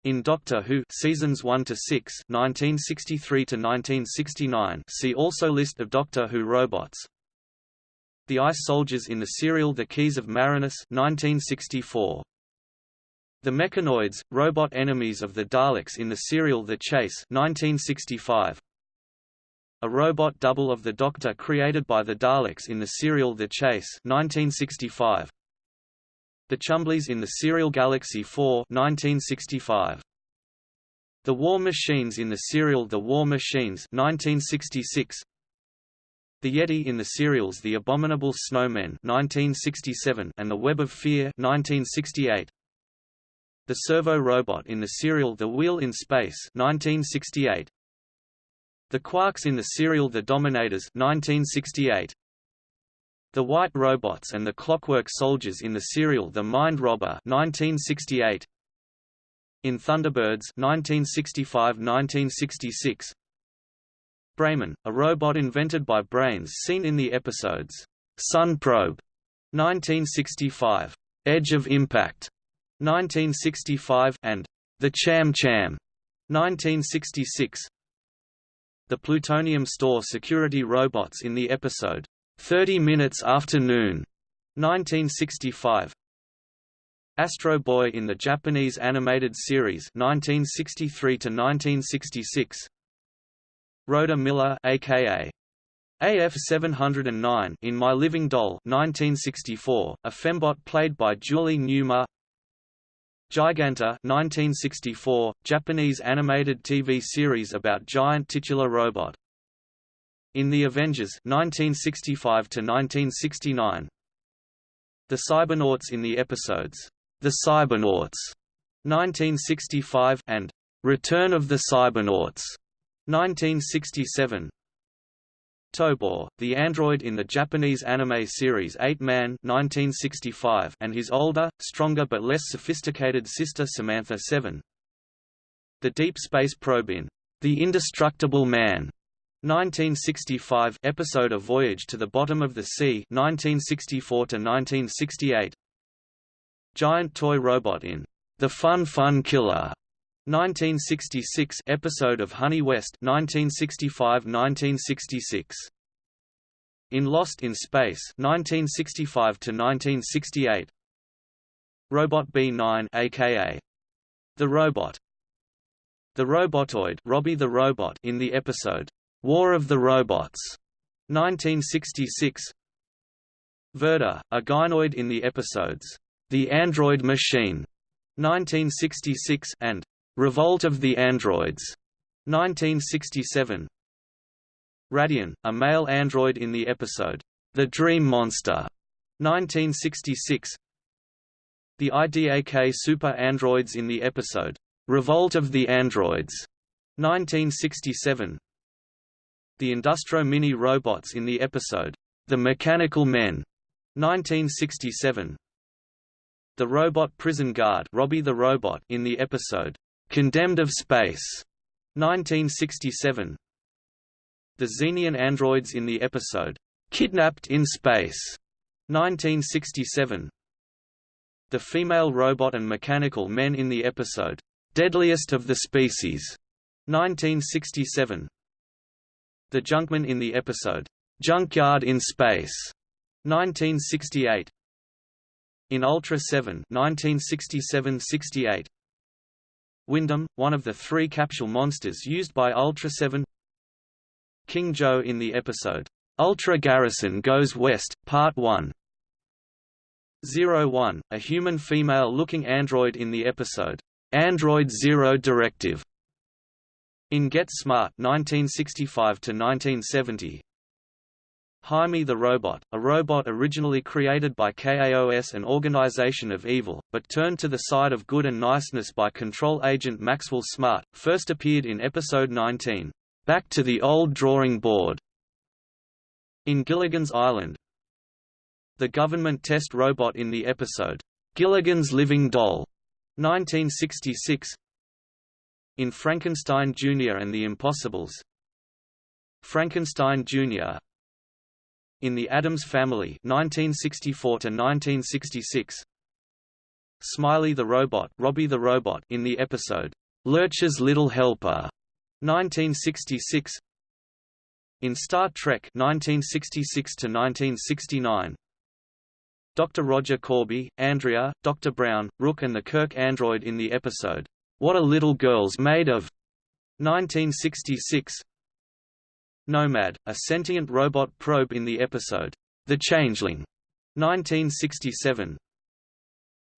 in Doctor Who seasons 1 to 6, 1963 to 1969. See also list of Doctor Who robots. The Ice Soldiers in the serial The Keys of Marinus 1964. The Mechanoids, robot enemies of the Daleks in the serial The Chase 1965. A robot double of the Doctor created by the Daleks in the serial The Chase 1965. The Chumblies in the serial Galaxy 4 1965. The War Machines in the serial The War Machines 1966. The Yeti in the serials The Abominable Snowmen 1967 and The Web of Fear 1968. The servo robot in the serial The Wheel in Space 1968. The Quarks in the serial The Dominators 1968. The White Robots and the Clockwork Soldiers in the serial The Mind Robber 1968. In Thunderbirds 1965–1966. Braman, a robot invented by Brains seen in the episodes Sun Probe 1965, Edge of Impact 1965 and The Cham Cham 1966. The plutonium store security robots in the episode 30 Minutes After Noon, 1965. Astro Boy in the Japanese animated series 1963 to 1966. Rhoda Miller aka AF709 in My Living Doll 1964, a fembot played by Julie Newmar. Giganta 1964, Japanese animated TV series about giant titular robot. In The Avengers 1965 -1969. The Cybernauts in the episodes The Cybernauts 1965 and Return of the Cybernauts 1967. Tobor, the android in the Japanese anime series 8 Man 1965 and his older, stronger but less sophisticated sister Samantha 7. The Deep Space Probe in The Indestructible Man 1965 episode of Voyage to the Bottom of the Sea 1964 to 1968 Giant toy robot in The Fun Fun Killer 1966 episode of Honey West 1965-1966 In Lost in Space 1965 to 1968 Robot B9 aka The Robot. The Robotoid Robbie the Robot in the episode War of the Robots, 1966 Verda, a gynoid in the episodes, The Android Machine, 1966 and Revolt of the Androids, 1967 Radian, a male android in the episode, The Dream Monster, 1966 The IDAK super androids in the episode, Revolt of the Androids, 1967 the Industro Mini robots in the episode, The Mechanical Men, 1967 The Robot Prison Guard Robbie the Robot in the episode, "'Condemned of Space' 1967 The Xenian androids in the episode, "'Kidnapped in Space' 1967 The female robot and mechanical men in the episode, "'Deadliest of the Species' 1967 The Junkman in the episode, "'Junkyard in Space' 1968 In Ultra 7 1967–68 Windom, one of the three capsule monsters used by Ultra 7 King Joe in the episode, "'Ultra Garrison Goes West, Part 1' 01, a human female-looking android in the episode, "'Android Zero Directive' In Get Smart 1965–1970 Hymie the Robot, a robot originally created by KAOS an organization of evil, but turned to the side of good and niceness by control agent Maxwell Smart, first appeared in Episode 19, "'Back to the Old Drawing Board' in Gilligan's Island. The government test robot in the episode, "'Gilligan's Living Doll' 1966 in Frankenstein Jr. and the Impossibles Frankenstein Jr. In the Addams Family 1964 1966 Smiley the Robot Robbie the Robot in the episode Lurch's Little Helper 1966 In Star Trek 1966 to 1969 Dr. Roger Corby, Andrea, Dr. Brown, Ruk and the Kirk android in the episode what a Little Girl's Made of? 1966 Nomad, a sentient robot probe in the episode The Changeling 1967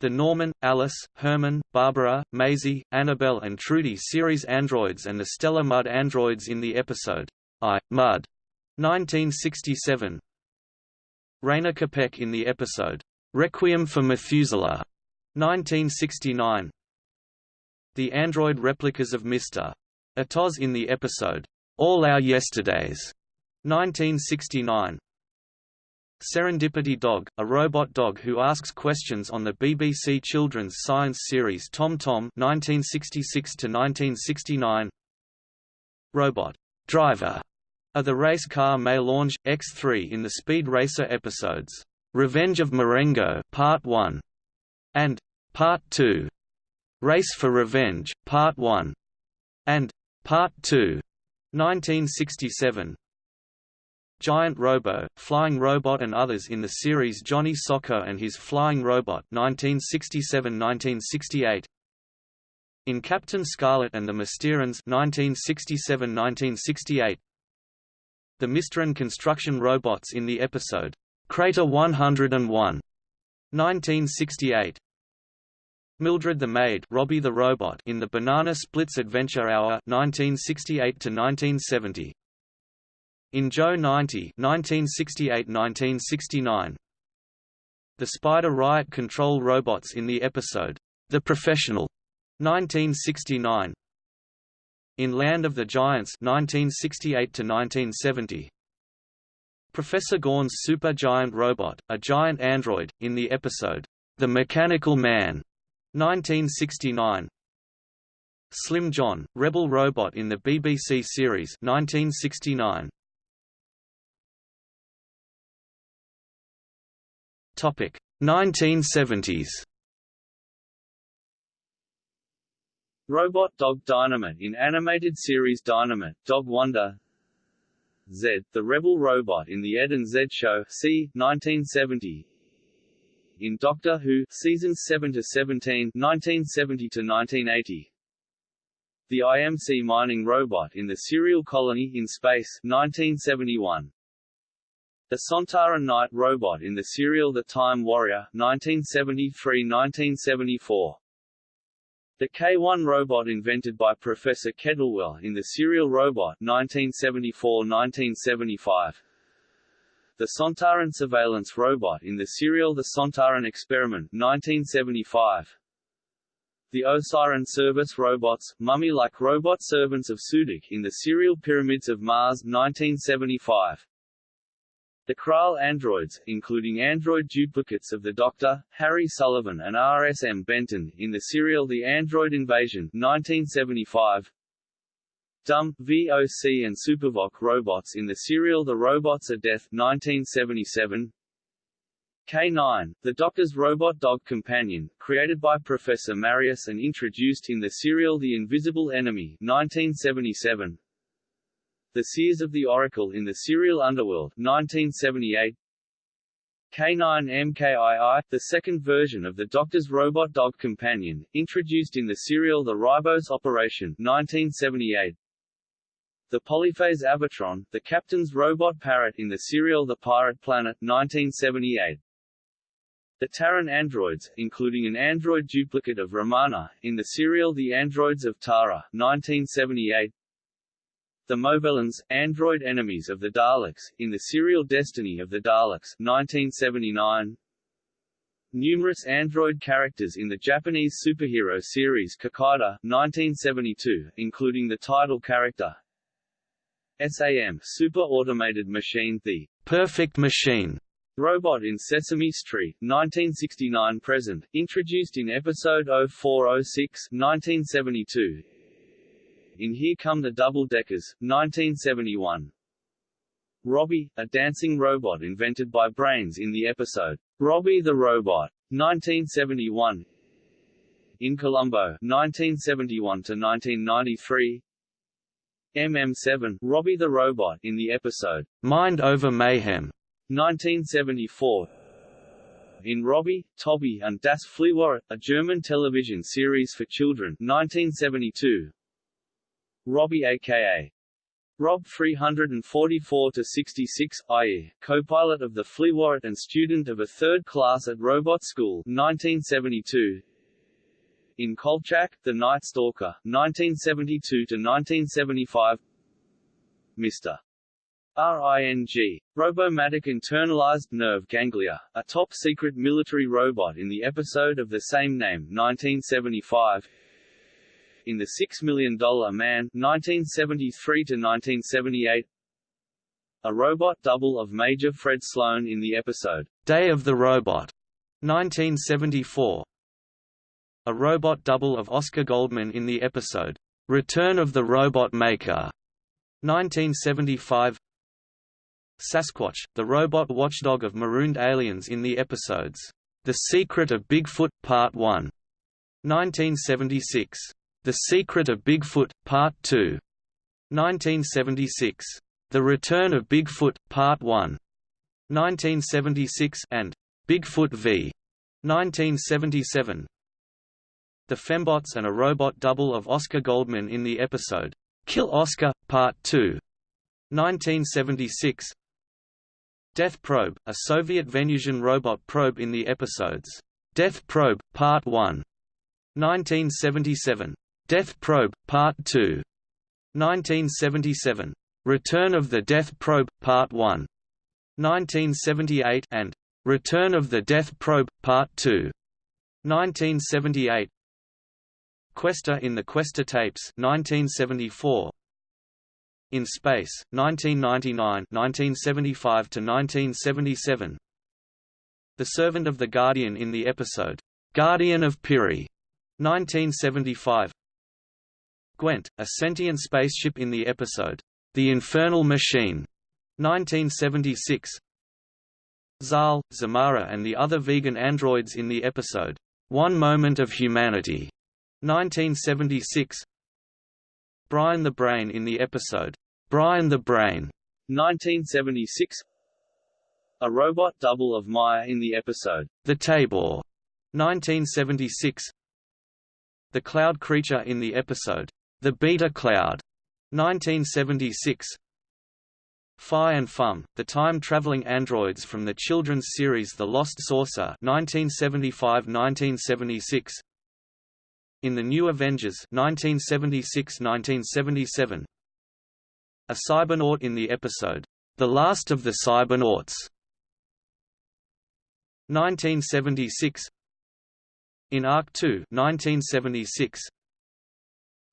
the Norman, Alice, Herman, Barbara, Maisie, Annabelle and Trudy series androids and the Stella Mudd androids in the episode I, Mudd 1967 Rayna Kapec in the episode Requiem for Methuselah 1969 the android replicas of Mr. Atoz in the episode, All Our Yesterdays, 1969. Serendipity Dog, a robot dog who asks questions on the BBC children's science series Tom Tom 1966–1969 Robot Driver are the race car Mélange, X3 in the Speed Racer episodes, Revenge of Marengo Part 1 and Part 2. Race for Revenge, Part 1, and Part 2, 1967. Giant Robo, Flying Robot and others in the series Johnny Socko and His Flying Robot 1967–1968 In Captain Scarlet and the Mysterons 1967–1968 The Mysteron construction robots in the episode, Crater 101 1968 Mildred the Maid Robbie the Robot in the Banana Splits Adventure Hour 1968 1970. In Joe 90 1968-1969. The Spider Riot control robots in the episode The Professional 1969. In Land of the Giants 1968 1970. Professor Gorn's super giant robot, a giant android, in the episode The Mechanical Man 1969 Slim John, Rebel Robot in the BBC series 1969 Topic 1970s Robot Dog Dynomutt in animated series Dynomutt, Dog Wonder. Zed, the Rebel Robot in The Ed and Zed Show c. 1970 in Doctor Who, seasons 7 to 17, 1970 to 1980. The IMC mining robot in the Serial Colony in Space, 1971. The Sontaran Knight robot in the serial The Time Warrior, 1973–1974. The K-1 robot invented by Professor Kettlewell in the serial Robot, 1974–1975 the Sontaran surveillance robot in the serial The Sontaran Experiment 1975. The Osirian service robots, mummy-like robot servants of Sutekh in the serial Pyramids of Mars 1975. The Kraal androids, including android duplicates of the Doctor, Harry Sullivan and RSM Benton, in the serial The Android Invasion 1975. Dumb, VOC and Supervoc robots in the serial The Robots of Death 1977. K9, the Doctor's robot dog companion, created by Professor Marius and introduced in the serial The Invisible Enemy 1977. The Seers of the Oracle in the Serial Underworld 1978 K9MKII, the second version of the Doctor's robot dog companion, introduced in the serial The Ribos Operation 1978 The Polyphase Avatron, the Captain's robot parrot in the serial The Pirate Planet 1978 the Taran androids, including an android duplicate of Romana, in the serial The Androids of Tara 1978 the Movellans, android enemies of the Daleks, in the serial Destiny of the Daleks 1979. Numerous android characters in the Japanese superhero series Kikaider 1972, including the title character SAM Super Automated Machine the Perfect Machine Robot in Sesame Street, 1969 present, introduced in episode 0406 1972, in Here Come the Double Deckers, 1971. Robbie, a dancing robot invented by Brains in the episode, Robbie the Robot, 1971. In Columbo, 1971–1993 MM7, Robbie the Robot in the episode, Mind Over Mayhem, 1974 in Robbie, Toby and Das Fliehwort, a German television series for children 1972 Robbie aka Rob 344-66, i.e., co-pilot of the Fliehwort and student of a third class at Robot School 1972. In Kolchak, The Night Stalker, 1972-1975 Mr. RING. Robomatic Internalized Nerve Ganglia, a top-secret military robot in the episode of the same name 1975 in The Six Million Dollar Man 1973–1978 A robot double of Major Fred Sloan in the episode, Day of the Robot 1974 A robot double of Oscar Goldman in the episode, Return of the Robot Maker 1975 Sasquatch, the robot watchdog of marooned aliens in the episodes, The Secret of Bigfoot, Part 1, 1976. The Secret of Bigfoot, Part 2. 1976. The Return of Bigfoot, Part 1. 1976 and Bigfoot v. 1977. The Fembots and a robot double of Oscar Goldman in the episode, Kill Oscar, Part 2. 1976. Death Probe, a Soviet Venusian robot probe in the episodes, Death Probe, Part 1. 1977. Death Probe, Part 2. 1977. Return of the Death Probe, Part 1. 1978 and Return of the Death Probe, Part 2. 1978. Questor in the Questor tapes 1974. In Space, 1999 1975 to 1977. The Servant of the Guardian in the episode, Guardian of Piri, 1975. Gwent, a sentient spaceship in the episode, The Infernal Machine, 1976. Zal, Zamara and the other vegan androids in the episode, One Moment of Humanity, 1976. Brian the Brain in the episode, Brian the Brain, 1976. A robot double of Maya in the episode, The Taybor, 1976. The Cloud Creature in the episode, the Beta Cloud, 1976. Fi and Fum, the time-traveling androids from the children's series The Lost Saucer 1975–1976. In the New Avengers 1976–1977. A Cybernaut in the episode, The Last of the Cybernauts 1976. In Ark 2 1976.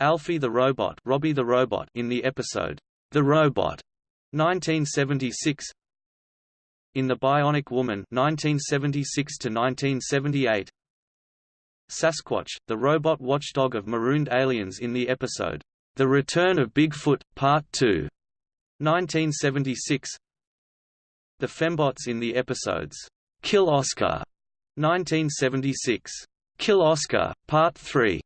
Alfie the Robot, Robbie the Robot in the episode The Robot, 1976. in The Bionic Woman 1976 to 1978. Sasquatch, the robot watchdog of marooned aliens in the episode The Return of Bigfoot Part 2 1976. The Fembots in the episodes Kill Oscar 1976, Kill Oscar Part 3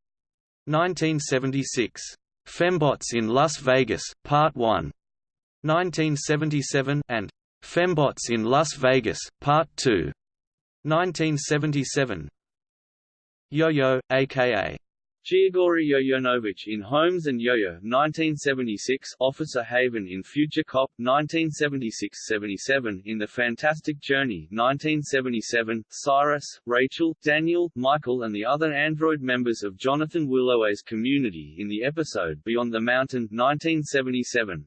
1976, Fembots in Las Vegas Part 1 1977 and Fembots in Las Vegas Part 2 1977 Yo-Yo, aka Giagori Yo-Yonovich in Holmes and Yo-Yo 1976, Officer Haven in Future Cop 1976-77, in The Fantastic Journey 1977, Cyrus, Rachel, Daniel, Michael and the other android members of Jonathan Willoway's community in the episode Beyond the Mountain 1977.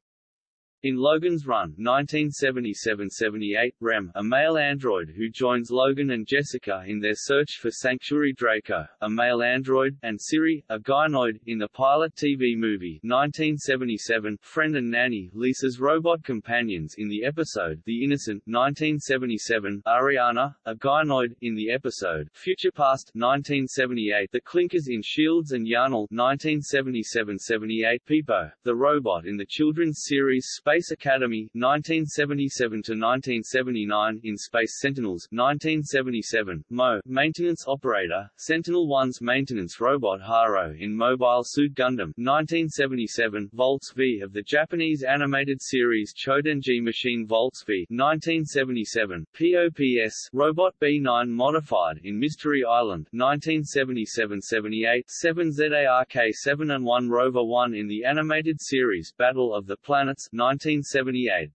In Logan's Run 1977–78, Rem, a male android who joins Logan and Jessica in their search for Sanctuary Draco, a male android, and Siri, a gynoid, in the pilot TV movie 1977, Friend and Nanny, Lisa's robot companions in the episode The Innocent 1977, Ariana, a gynoid, in the episode Future Past 1978, The Clinkers in Shields and Yarnell 1977–78, Peepo, the robot in the children's series Space Space Academy 1977 to 1979 in Space Sentinels 1977, Mo, maintenance operator, Sentinel-1's maintenance robot Haro in Mobile Suit Gundam 1977, Voltes V of the Japanese animated series Chodenji Machine Voltes V 1977, POPS, Robot B9 modified in Mystery Island 1977–78, 7ZARK-7 and 1 Rover 1 in the animated series Battle of the Planets 19 1978.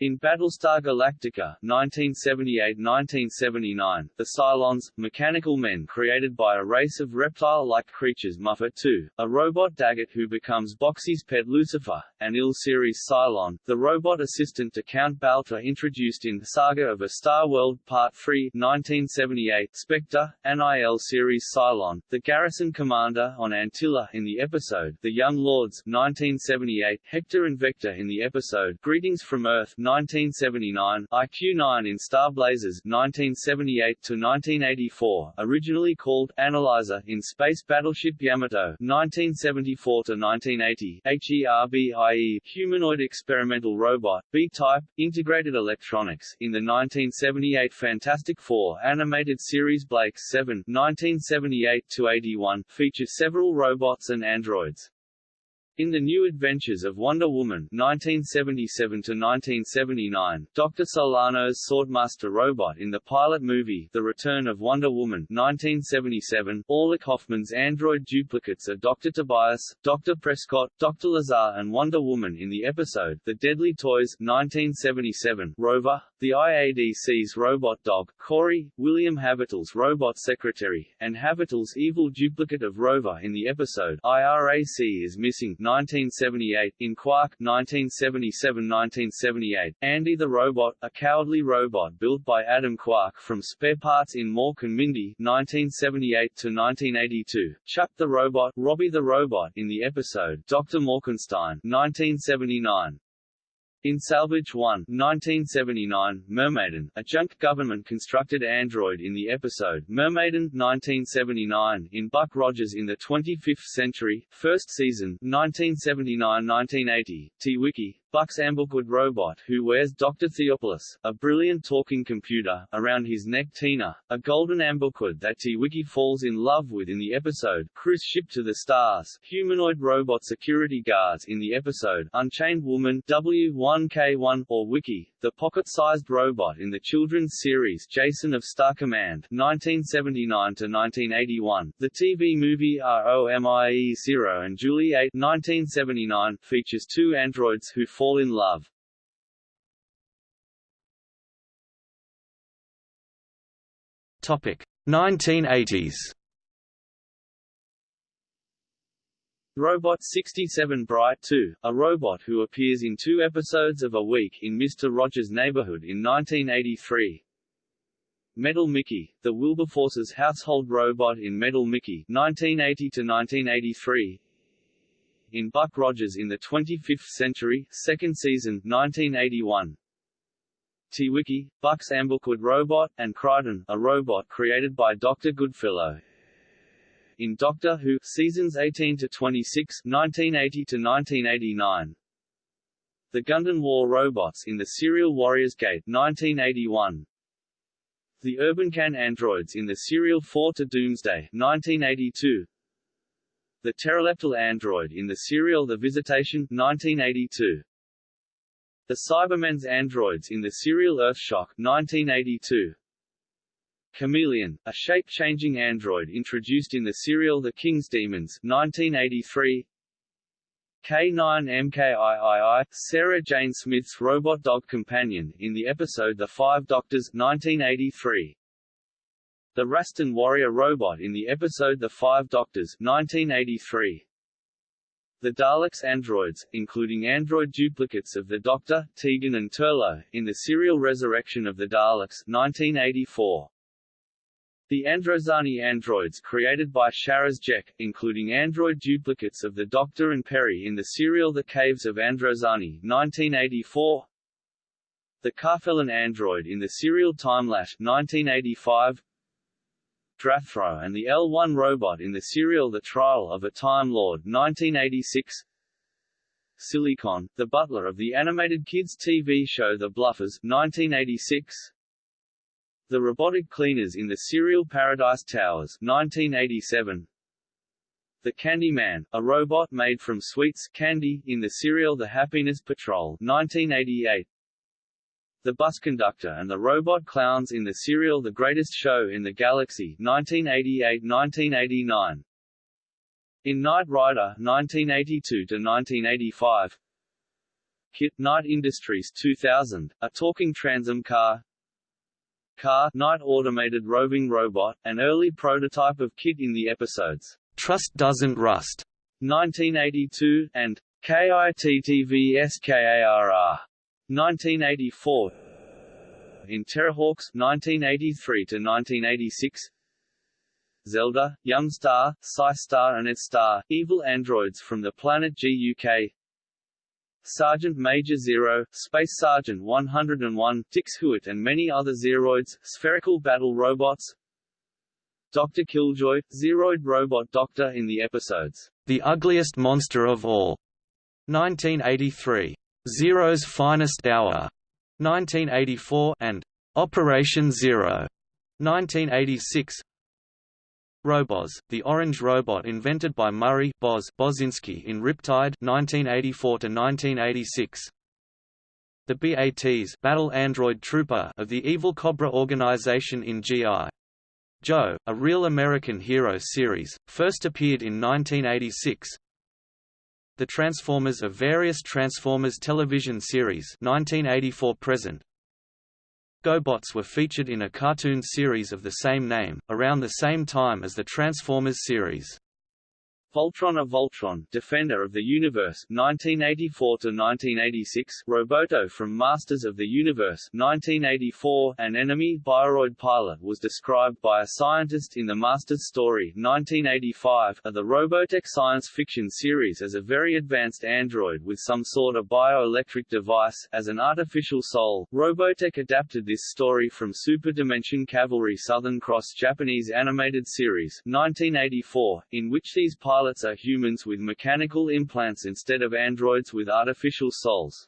In Battlestar Galactica 1978–1979, the Cylons, mechanical men created by a race of reptile-like creatures Muffit 2, a robot daggit who becomes Boxey's pet Lucifer, and Il-Series Cylon, the robot assistant to Count Baltar introduced in Saga of a Star World Part 3 1978, Spectre, an IL-series Cylon, the garrison commander on Antilla in the episode The Young Lords 1978, Hector and Vector in the episode Greetings from Earth 1979, IQ-9 in Star Blazers 1978-1984, originally called Analyzer in Space Battleship Yamato 1974-1980, HERBIE humanoid experimental robot, B-type, integrated electronics in the 1978 Fantastic Four animated series Blake 7 1978-81, featured several robots and androids. In The New Adventures of Wonder Woman 1977–1979, Dr. Solano's Swordmaster robot in the pilot movie The Return of Wonder Woman 1977, Orlick Hoffman's android duplicates are Dr. Tobias, Dr. Prescott, Dr. Lazar and Wonder Woman in the episode The Deadly Toys 1977, Rover, the IADC's robot dog, Corey, William Havitill's robot secretary, and Havitill's evil duplicate of Rover in the episode IRAC is missing 1978, in Quark 1977–1978, Andy the Robot, a cowardly robot built by Adam Quark from spare parts in Mork and Mindy 1978–1982, Chuck the Robot, Robbie the Robot in the episode Dr. Morkenstein 1979. In Salvage 1 1979, Mermaiden, a junk government-constructed android in the episode Mermaiden 1979 in Buck Rogers in the 25th Century, first season 1979-1980, Twiki, Buck's ambuquad robot who wears Dr. Theopolis, a brilliant talking computer, around his neck Tina, a golden ambuquad that Twiki falls in love with in the episode Cruise Ship to the Stars, humanoid robot security guards in the episode Unchained Woman W1K1 or Wiki, the pocket-sized robot in the children's series Jason of Star Command 1979-1981, the TV movie ROMIE Zero and Julie 8 1979, features two androids who fall in love. Topic 1980s. Robot 67 Bright 2, a robot who appears in two episodes of A Week in Mr. Rogers' Neighborhood in 1983. Metal Mickey, the Wilberforce's household robot in Metal Mickey 1980 to 1983 in Buck Rogers in the 25th Century, second season 1981. Twiki, Buck's ambuquad robot, and Crichton, a robot created by Dr. Goodfellow. In Doctor Who, seasons 18 to 26, 1980 to 1989. The Gundan War robots in the serial Warriors Gate 1981. The Urbankan androids in the serial 4 to Doomsday 1982. The Terileptil android in the serial The Visitation 1982. The Cybermen's androids in the serial Earthshock 1982. Kamelion, a shape-changing android introduced in the serial The King's Demons 1983. K9MKIII, Sarah Jane Smith's robot dog companion, in the episode The Five Doctors 1983. The Raston warrior robot in the episode The Five Doctors 1983. The Daleks androids, including android duplicates of the Doctor, Tegan and Turlough, in the serial Resurrection of the Daleks 1984. The Androzani androids created by Sharaz Jek, including android duplicates of the Doctor and Peri in the serial The Caves of Androzani 1984. The Karfelon android in the serial Timelash 1985. Drathro and the L1 robot in the serial The Trial of a Time Lord 1986. Silicon, the butler of the animated kids TV show The Bluffers 1986. The robotic cleaners in the serial Paradise Towers 1987. The Candyman, a robot made from sweets candy in the serial The Happiness Patrol 1988 the Bus Conductor and the Robot Clowns in the serial The Greatest Show in the Galaxy 1988–1989. In Knight Rider 1982–1985 KITT Knight Industries 2000, a talking Trans Am car. KARR Knight Automated Roving Robot, an early prototype of KITT in the episodes Trust Doesn't Rust 1982, and KITTVSKARR 1984 in Terrahawks 1983 to 1986 Zelda, Yung-Star, Psy Star and Ed Star, evil androids from the planet GUK Sergeant Major Zero, Space Sergeant 101, Dix-Huit and many other Zeroids, spherical battle robots. Dr. Killjoy, Zeroid robot doctor in the episodes The Ugliest Monster of All 1983 Zero's Finest Hour 1984 and Operation Zero 1986 Roboz, the orange robot invented by Murray Boz Bozinski in Riptide 1984 to 1986 the BATs Battle Android Trooper of the Evil Cobra organization in G.I. Joe, a real American hero series, first appeared in 1986 the Transformers of various Transformers television series 1984 present. GoBots were featured in a cartoon series of the same name, around the same time as the Transformers series. Voltron of Voltron, Defender of the Universe 1984 to 1986, Roboto from Masters of the Universe 1984, an enemy Bioroid pilot was described by a scientist in the Masters story 1985 of the Robotech science fiction series as a very advanced android with some sort of bioelectric device as an artificial soul. Robotech adapted this story from Super Dimension Cavalry Southern Cross Japanese animated series 1984, in which these pilots pilots are humans with mechanical implants instead of androids with artificial souls.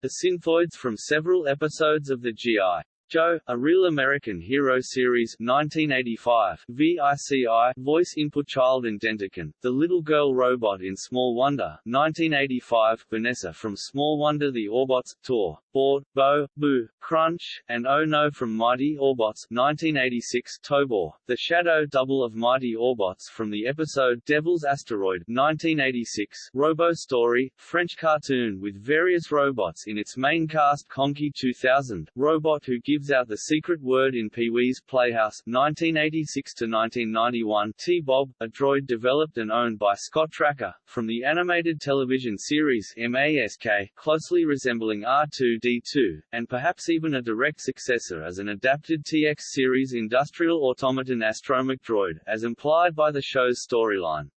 The synthoids from several episodes of the G.I. Joe, a Real American Hero Series 1985, VICI, Voice Input Child and Identicon, The Little Girl Robot in Small Wonder 1985, Vanessa from Small Wonder The Orbots, Tor, Bort, Bo, Boo, Crunch, and Oh No from Mighty Orbots 1986, Tobor, The Shadow Double of Mighty Orbots from the episode Devil's Asteroid 1986, Robo Story, French cartoon with various robots in its main cast Conky 2000, Robot who gives gives out the secret word in Pee-wee's Playhouse 1986–1991 T-Bob, a droid developed and owned by Scott Trakker, from the animated television series MASK, closely resembling R2-D2, and perhaps even a direct successor as an adapted TX series industrial automaton astromech droid, as implied by the show's storyline.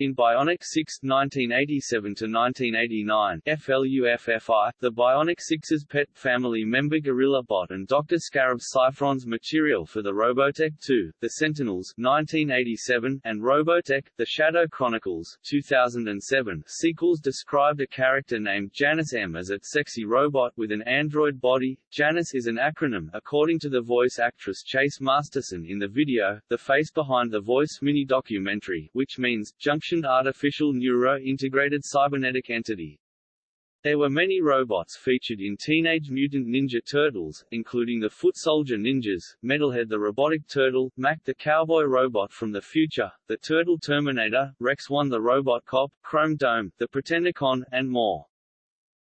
In Bionic 6 1987–1989 FLUFFI, the Bionic Six's pet family member Gorilla Bot and Dr. Scarab Cyphron's material for the Robotech 2, The Sentinels 1987, and Robotech, The Shadow Chronicles 2007 sequels described a character named Janice M as a sexy robot with an android body. Janice is an acronym, according to the voice actress Chase Masterson in the video, The Face Behind the Voice mini-documentary, which means, junction artificial neuro-integrated cybernetic entity. There were many robots featured in Teenage Mutant Ninja Turtles, including the Foot Soldier Ninjas, Metalhead the Robotic Turtle, Mack the Cowboy Robot from the Future, the Turtle Terminator, Rex 1 the Robot Cop, Chrome Dome, the Pretendicon, and more.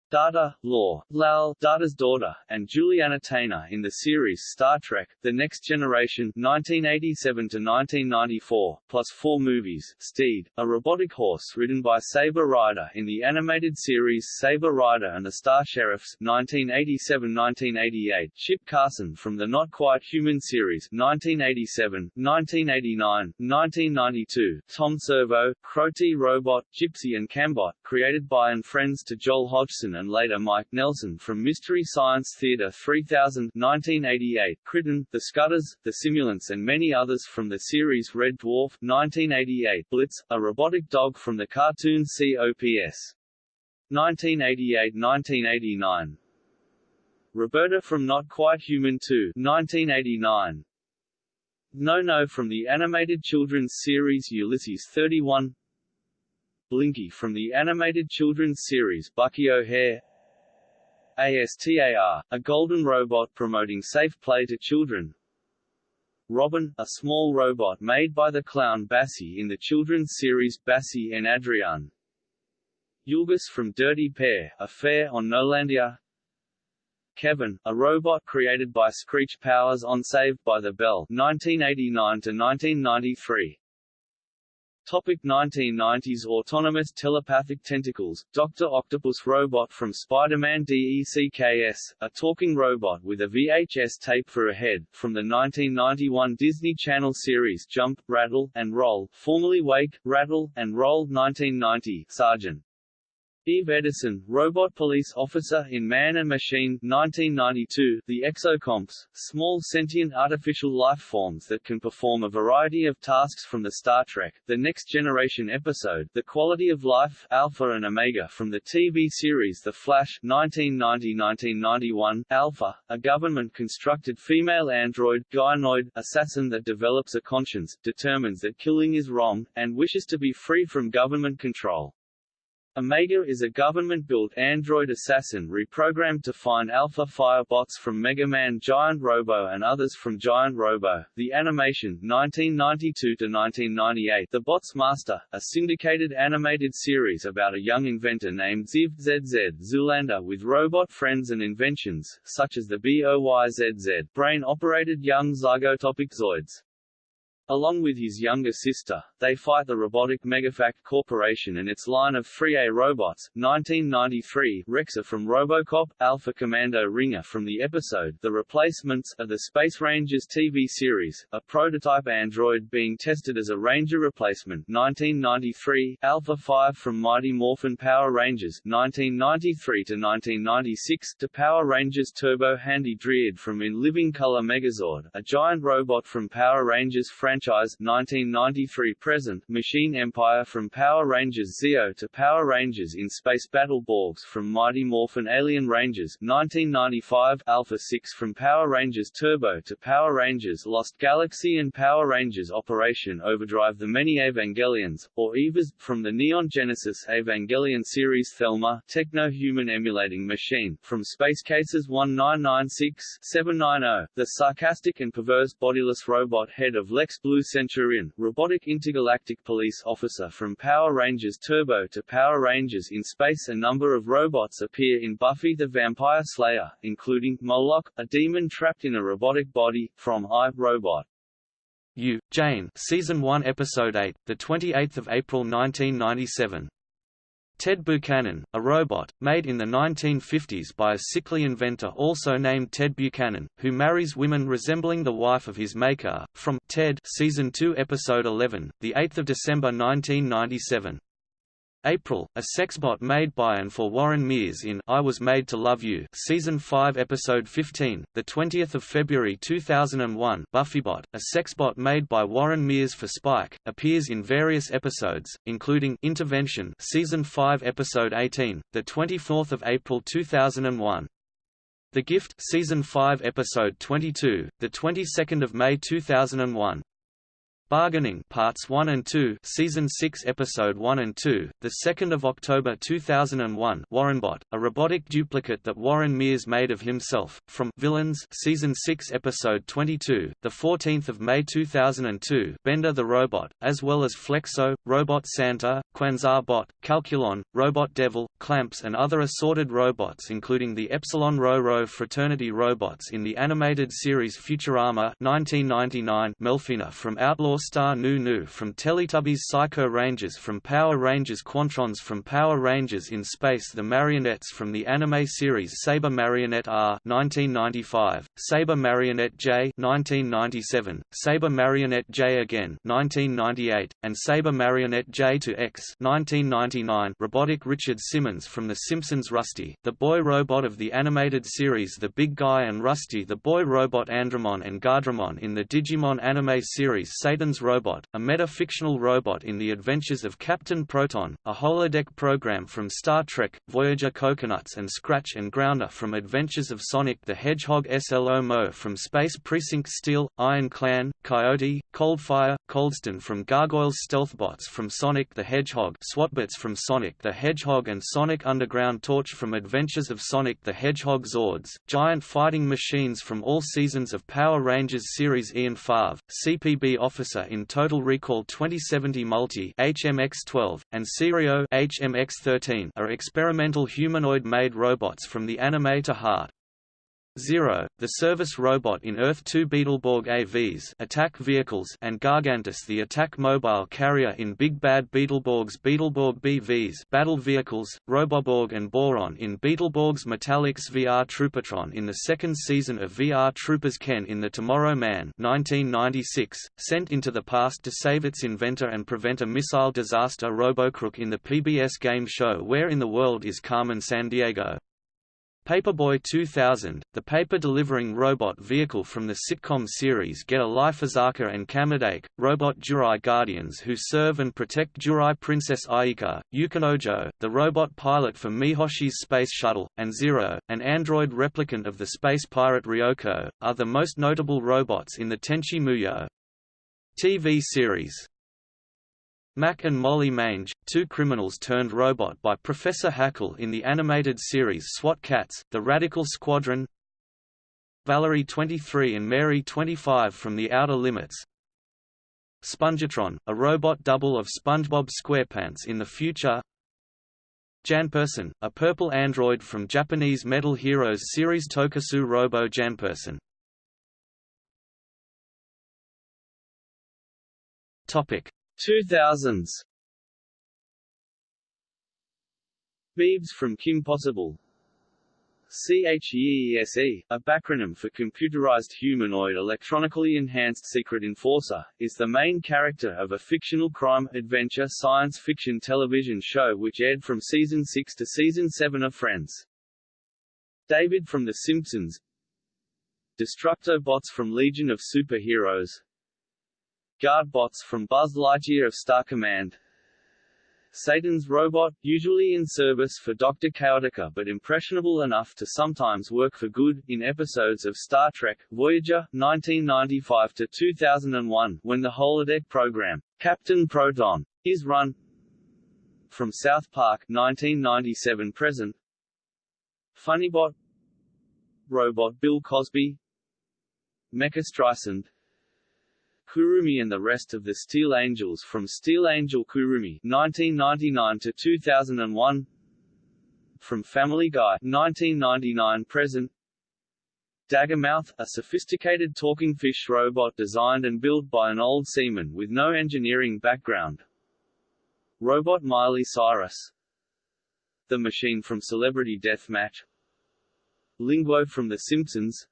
Data, Lore, Lal, Data's daughter, and Juliana Tainer in the series Star Trek, The Next Generation 1987–1994, plus four movies, Steed, a robotic horse ridden by Saber Rider in the animated series Saber Rider and the Star Sheriffs 1987–1988, Chip Carson from the Not Quite Human series 1987, 1989, 1992, Tom Servo, Crow-T Robot, Gypsy and Cambot, created by and friends to Joel Hodgson and later Mike Nelson from Mystery Science Theater 3000 1988, Kryten, The Scutters, The Simulants and many others from the series Red Dwarf 1988, Blitz, a robotic dog from the cartoon COPS. 1988–1989 Roberta from Not Quite Human 2 1989 No No from the animated children's series Ulysses 31 Blinky from the animated children's series Bucky O'Hare ASTAR, a golden robot promoting safe play to children. Robin, a small robot made by the clown Bassie in the children's series Bassie and Adrian. Yulgus from Dirty Pair, a fair on Nolandia. Kevin, a robot created by Screech Powers on Saved by the Bell 1989 to 1993 Topic 1990s Autonomous telepathic tentacles, Dr. Octopus robot from Spider-Man DECKS, a talking robot with a VHS tape for a head, from the 1991 Disney Channel series Jump, Rattle, and Roll, formerly Wake, Rattle, and Roll 1990, Sergeant. Eve Edison, robot police officer in Man and Machine 1992, the Exocomps, small sentient artificial life forms that can perform a variety of tasks from the Star Trek, The Next Generation episode The Quality of Life, Alpha and Omega from the TV series The Flash 1990-1991, Alpha, a government-constructed female android, gynoid, assassin that develops a conscience, determines that killing is wrong, and wishes to be free from government control. Omega is a government-built android assassin reprogrammed to find Alpha Firebots from Mega Man Giant Robo and others from Giant Robo. The animation 1992 to 1998 The Bots Master, a syndicated animated series about a young inventor named Ziv ZZ Zoolander with robot friends and inventions, such as the BOYZZ brain-operated young zygotopic Zoids. Along with his younger sister, they fight the robotic Megafact Corporation and its line of 3A robots. 1993 Rexa from Robocop, Alpha Commando Ringer from the episode The Replacements of the Space Rangers TV series, a prototype android being tested as a Ranger replacement. 1993 Alpha 5 from Mighty Morphin Power Rangers 1993 to 1996 to Power Rangers Turbo Handy Dryad from In Living Color Megazord, a giant robot from Power Rangers franchise 1993-present Machine Empire from Power Rangers Zeo to Power Rangers in Space Battle Borgs from Mighty Morphin Alien Rangers 1995 Alpha 6 from Power Rangers Turbo to Power Rangers Lost Galaxy and Power Rangers Operation Overdrive The Many Evangelions, or EVAs, from the Neon Genesis Evangelion series Thelma Techno-Human Emulating Machine, from Space Cases 1996-790, the sarcastic and perverse bodiless robot head of Lex Blue Centurion, robotic intergalactic police officer from Power Rangers Turbo to Power Rangers in Space A number of robots appear in Buffy the Vampire Slayer, including, Moloch, a demon trapped in a robotic body, from I, Robot. You, Jane Season 1 Episode 8, 28 April 1997 Ted Buchanan, a robot, made in the 1950s by a sickly inventor also named Ted Buchanan, who marries women resembling the wife of his maker, from Ted Season 2 Episode 11, 8 December 1997. April, a sexbot made by and for Warren Mears in I Was Made to Love You, season 5, episode 15. The 20th of February 2001, Buffybot, a sexbot made by Warren Mears for Spike, appears in various episodes, including Intervention, season 5, episode 18. The 24th of April 2001. The Gift, season 5, episode 22. The 22nd of May 2001. Bargaining Parts 1 and 2 Season 6 Episode 1 and 2 The 2nd of October 2001 Warrenbot a robotic duplicate that Warren Mears made of himself from Villains Season 6 Episode 22 The 14th of May 2002 Bender the Robot as well as Flexo Robot Santa Quasar Bot Calculon Robot Devil Clamps and other assorted robots including the Epsilon Rho Rho fraternity robots in the animated series Futurama 1999 Melfina from Outlaw Star Nu Nu from Teletubbies Psycho Rangers from Power Rangers Quantrons from Power Rangers in Space The Marionettes from the anime series Saber Marionette R 1995, Saber Marionette J 1997, Saber Marionette J again 1998, and Saber Marionette J to X 1999 robotic Richard Simmons from The Simpsons Rusty, the boy robot of the animated series The Big Guy and Rusty the boy robot Andromon and Guardromon in the Digimon anime series Satan Captain's Robot, a meta-fictional robot in the adventures of Captain Proton, a holodeck program from Star Trek, Voyager Coconuts and Scratch and Grounder from Adventures of Sonic the Hedgehog SLO Mo from Space Precinct Steel, Iron Clan, Coyote, Coldfire, Coldstone from Gargoyles Stealthbots from Sonic the Hedgehog SWATbots from Sonic the Hedgehog and Sonic Underground Torch from Adventures of Sonic the Hedgehog Zords, giant fighting machines from all seasons of Power Rangers series Ian Favre, CPB Officer in Total Recall 2070 Multi HMX-12, and Serio HMX-13 are experimental humanoid-maid robots from the anime to Heart. Zero, the service robot in Earth-2 Beetleborg AVs attack vehicles and Gargantus the attack mobile carrier in Big Bad Beetleborg's Beetleborg BVs battle vehicles, Roboborg and Boron in Beetleborg's Metallix VR Troopotron in the second season of VR Troopers Ken in The Tomorrow Man 1996, sent into the past to save its inventor and prevent a missile disaster Robocrook in the PBS game show Where in the World is Carmen Sandiego Paperboy 2000, the paper-delivering robot vehicle from the sitcom series Get a Life Azaka and Kamadake, robot Jurai Guardians who serve and protect Jurai Princess Ayeka, Yukinojo, the robot pilot for Mihoshi's space shuttle, and Zero, an android replicant of the space pirate Ryoko, are the most notable robots in the Tenchi Muyo TV series. Mac and Molly Mange, two criminals turned robot by Professor Hackle in the animated series SWAT Kats, The Radical Squadron. Valerie 23 and Mary 25 from The Outer Limits. Spongetron, a robot double of SpongeBob SquarePants in the future. Janperson, a purple android from Japanese Metal Heroes series Tokusou Robo Janperson Topic 2000s Beebs from Kim Possible. CHEESE, a backronym for Computerized Humanoid Electronically Enhanced Secret Enforcer, is the main character of a fictional crime, adventure science fiction television show which aired from season 6 to season 7 of Friends. David from The Simpsons. Destructobots from Legion of Superheroes Guard bots from Buzz Lightyear of Star Command Satan's robot, usually in service for Dr. Chaotica but impressionable enough to sometimes work for good, in episodes of Star Trek, Voyager, 1995–2001 when the holodeck program, Captain Proton, is run from South Park 1997–present Funnybot Robot Bill Cosby Mecha Streisand Kurumi and the rest of the Steel Angels from Steel Angel Kurumi 1999 to 2001 From Family Guy 1999 present. Daggermouth, a sophisticated talking fish robot designed and built by an old seaman with no engineering background. Robot Miley Cyrus. The Machine from Celebrity Deathmatch. Linguo from The Simpsons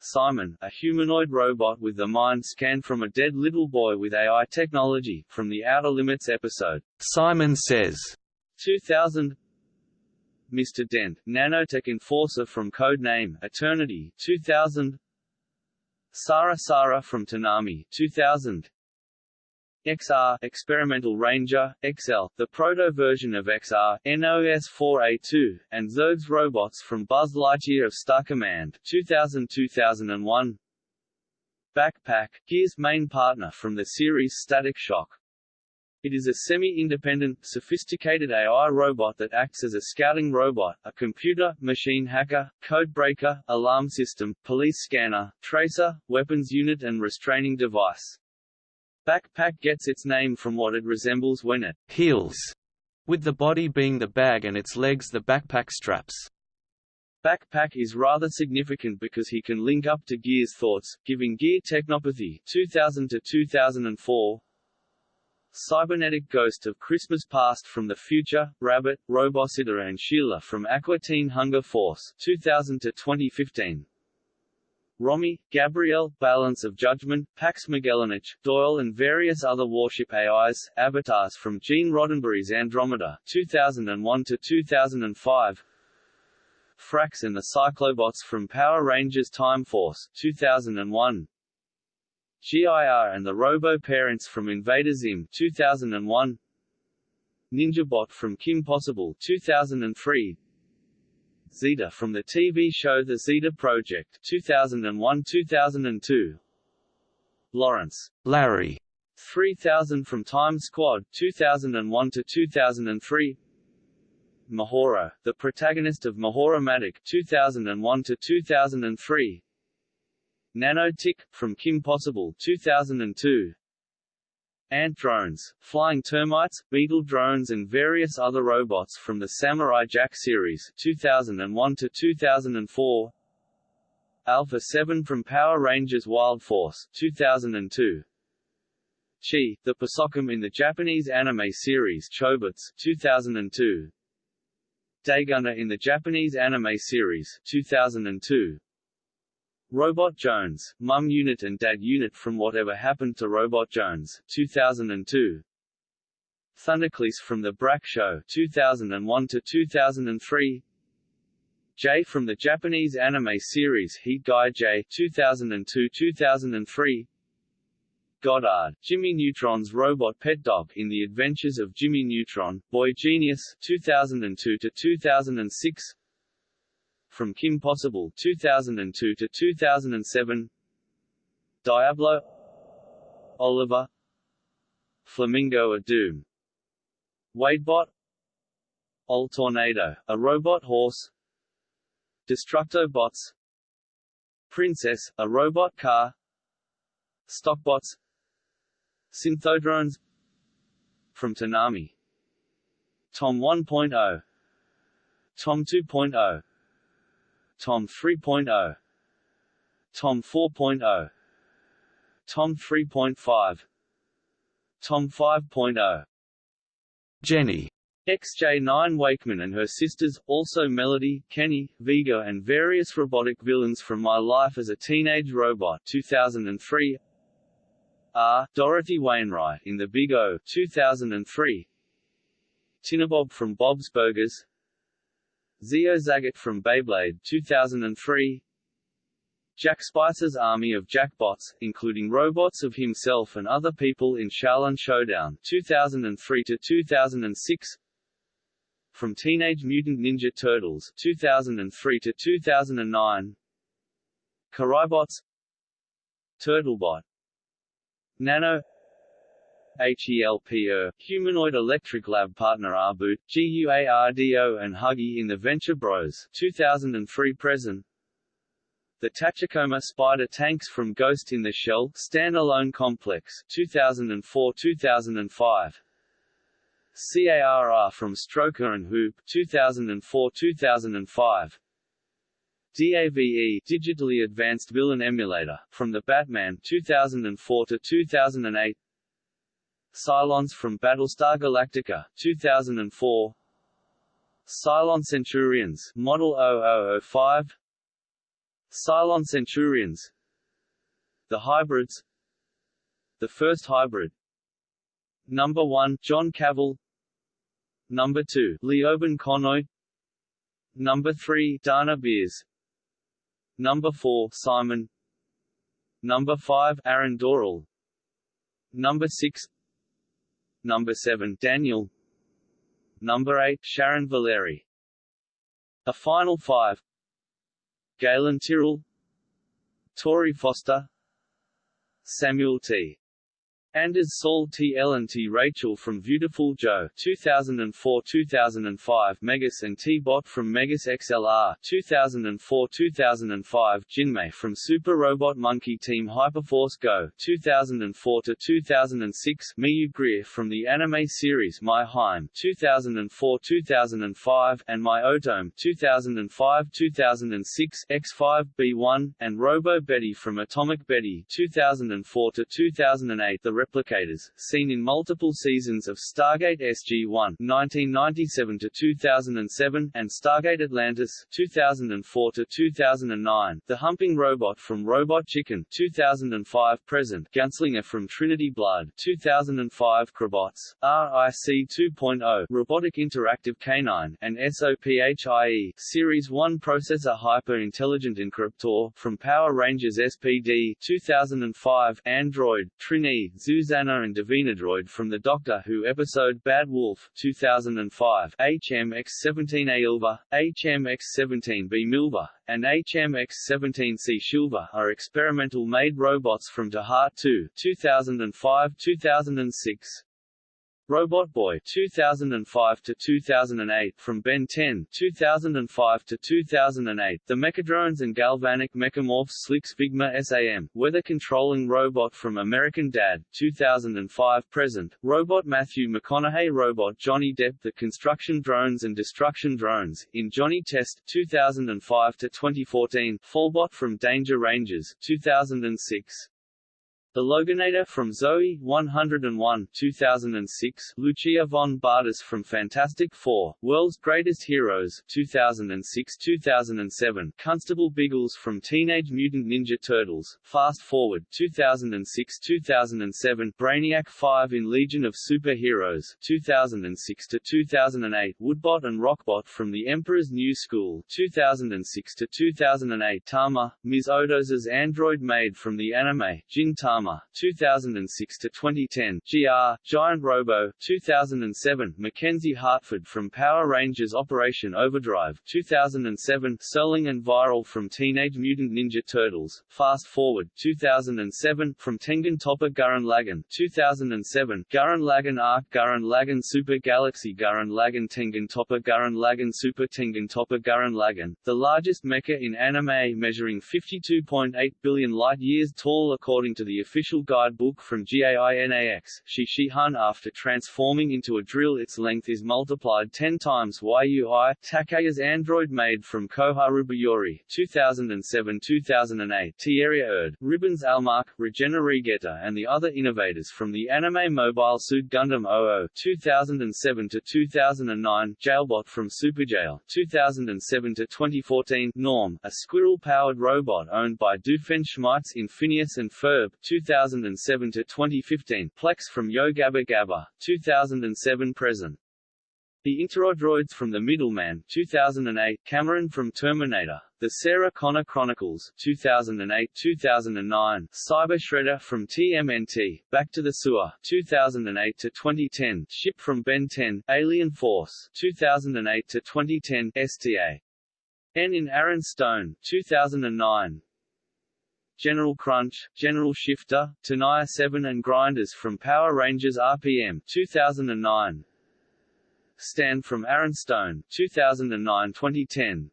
Simon, a humanoid robot with the mind scanned from a dead little boy with AI technology, from the Outer Limits episode, Simon Says, 2000 Mr. Dent, nanotech enforcer from Codename Eternity, 2000 Sara Sara from Tanami, 2000 XR Experimental Ranger, XL, the proto-version of XR, NOS-4A2, and Zurg's robots from Buzz Lightyear of Star Command, 2000-2001 Backpack, Gear's main partner from the series Static Shock. It is a semi-independent, sophisticated AI robot that acts as a scouting robot, a computer, machine hacker, code breaker, alarm system, police scanner, tracer, weapons unit and restraining device. Backpack gets its name from what it resembles when it heels, with the body being the bag and its legs the backpack straps. Backpack is rather significant because he can link up to Gear's thoughts, giving Gear technopathy 2000 to 2004. Cybernetic Ghost of Christmas Past from the Future, Rabbit, Robositter and Sheila from Aqua Teen Hunger Force 2000 to 2015. Rommie, Gabrielle, Balance of Judgment, Pax Magellanic, Doyle and various other warship AIs, avatars from Gene Roddenberry's Andromeda 2001 to 2005. Frax and the Cyclobots from Power Rangers Time Force 2001. GIR and the Robo Parents from Invader Zim 2001. Ninjabot from Kim Possible 2003. Zeta from the TV show The Zeta Project 2001-2002 Lawrence Larry. 3000 from Time Squad 2001 to 2003 Mahoro, the protagonist of Mahoromatic 2001 to 2003 Nanotic from Kim Possible 2002 Ant drones, flying termites, beetle drones and various other robots from the Samurai Jack series 2001 to 2004 Alpha 7 from Power Rangers Wild Force 2002 Chi, the persocom in the Japanese anime series Chobits 2002 Daygunner in the Japanese anime series 2002 Robot Jones, Mum Unit and Dad Unit from Whatever Happened to Robot Jones, 2002. Thundercleese from The Brak Show, 2001 to 2003. J from the Japanese anime series Heat Guy J, 2002-2003. Goddard, Jimmy Neutron's robot pet dog in The Adventures of Jimmy Neutron, Boy Genius, 2002 to 2006. From Kim Possible 2002 to 2007 Diablo. Oliver. Flamingo a Doom. Wadebot. Old Tornado, a robot horse. Destructo Bots. Princess, a robot car. Stockbots. Synthodrones. From Toonami. Tom 1.0 Tom 2.0 Tom 3.0 Tom 4.0 Tom 3.5 Tom 5.0 Jenny. XJ9 Wakeman and her sisters, also Melody, Kenny, Vega and various robotic villains from My Life as a Teenage Robot 2003 R. Dorothy Wainwright in The Big O 2003 Tinabob from Bob's Burgers Zeo Zagat from Beyblade 2003 Jack Spicer's army of Jackbots, including robots of himself and other people in Xiaolin Showdown 2003 to 2006 From Teenage Mutant Ninja Turtles 2003 to 2009 Karibots Turtlebot. Nano HELPer, Humanoid Electric Lab partner Arboot, GUARDO and Huggy in the Venture Bros 2003 present. The Tachikoma Spider Tanks from Ghost in the Shell Standalone Complex 2004-2005 CARR from Stroker and Hoop 2004-2005 DAVE Digitally Advanced Villain Emulator from the Batman 2004 to 2008 Cylons from Battlestar Galactica 2004 Cylon Centurions Model 0005 Cylon Centurions. The hybrids. The first hybrid. Number 1 John Cavil. Number 2 Leoben Conoy Number 3 D'Anna Biers. Number 4 Simon. Number 5 Aaron Doral Number 6 Number 7 Daniel. Number 8 Sharon Valerii. A final 5 Galen Tyrol. Tory Foster. Samuel T. Anders Saul T. Ellen T. Rachel from Beautiful Joe 2004-2005 Megas and T-Bot from Megas XLR 2004-2005 Jinmay from Super Robot Monkey Team Hyperforce Go 2004-2006 Miyu Greer from the anime series My-HiME 2004-2005 and My Otome 2005-2006 X5B1 and Robo Betty from Atomic Betty 2004-2008 The replicators, seen in multiple seasons of Stargate SG-1 (1997–2007) and Stargate Atlantis (2004–2009). The humping robot from Robot Chicken (2005–present), Gunslinger from Trinity Blood (2005), Crobots, RIC 2.0, Robotic Interactive Canine, and SOPHIE Series 1 Processor Hyper Intelligent Encryptor from Power Rangers SPD 2005, Android, Trini, Zuzana and Droid from the Doctor Who episode Bad Wolf 2005, HMX-17A Ilva, HMX-17B Milva, and HMX-17C Shilva are experimental-maid robots from ToHeart 2 2005-2006. Robot Boy 2005 to 2008 from Ben 10 2005 to 2008 The Mechadrones and Galvanic Mechamorphs Slicks Figma SAM Weather Controlling Robot from American Dad 2005 present Robot Matthew McConaughey Robot Johnny Depp The Construction Drones and Destruction Drones in Johnny Test 2005 to 2014 Fallbot from Danger Rangers 2006 the Loganator from Zoey 101 2006, Lucia von Bardas from Fantastic Four, World's Greatest Heroes 2006-2007, Constable Biggles from Teenage Mutant Ninja Turtles, Fast Forward 2006-2007, Brainiac 5 in Legion of Super-Heroes 2006-2008, Woodbot and Rockbot from The Emperor's New School 2006-2008, Tama, Ms. Odoz's android maid from the anime, Jin Tama 2006 to 2010, GR, Giant Robo, 2007, Mackenzie Hartford from Power Rangers Operation Overdrive, 2007, Serling and Viral from Teenage Mutant Ninja Turtles, Fast Forward, 2007, from Tengen Toppa Gurren Lagann, 2007, Gurren Lagann Arc Gurren Lagann Super Galaxy Gurren Lagann Tengen Toppa Gurren Lagann Super Tengen Toppa Gurren Lagann, the largest mecha in anime measuring 52.8 billion light-years tall according to the official guidebook from GAINAX, Shishihan after transforming into a drill its length is multiplied 10 times YUI, Takeya's android maid from Koharu Biyori 2007-2008 Tieria Erd, Ribbons Almark, Regene Regetta and the other innovators from the anime Mobile Suit Gundam 00 2007-2009 Jailbot from Superjail 2007-2014 Norm, a squirrel-powered robot owned by Doofenshmirtz in Phineas and Ferb 2007 to 2015, Plex from Yo Gabba Gabba, 2007 present. The Interodroids from The Middleman 2008, Cameron from Terminator, The Sarah Connor Chronicles 2008-2009, Cyber Shredder from TMNT, Back to the Sewer 2008-2010, Ship from Ben 10, Alien Force 2008-2010, STA. N in Aaron Stone 2009, General Crunch, General Shifter, Tenaya 7 and Grinders from Power Rangers RPM 2009. Stand from Aaron Stone 2009-2010.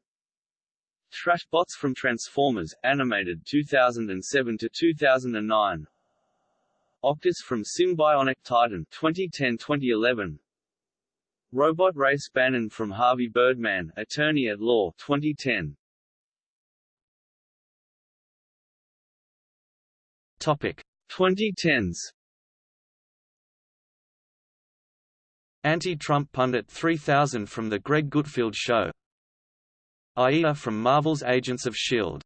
Trash Bots from Transformers, animated 2007 to 2009. Octus from Symbionic Titan 2010-2011. Robot Race Bannon from Harvey Birdman, Attorney at Law 2010. Topic. 2010s Anti-Trump pundit 3000 from The Greg Gutfeld Show. Aida from Marvel's Agents of S.H.I.E.L.D.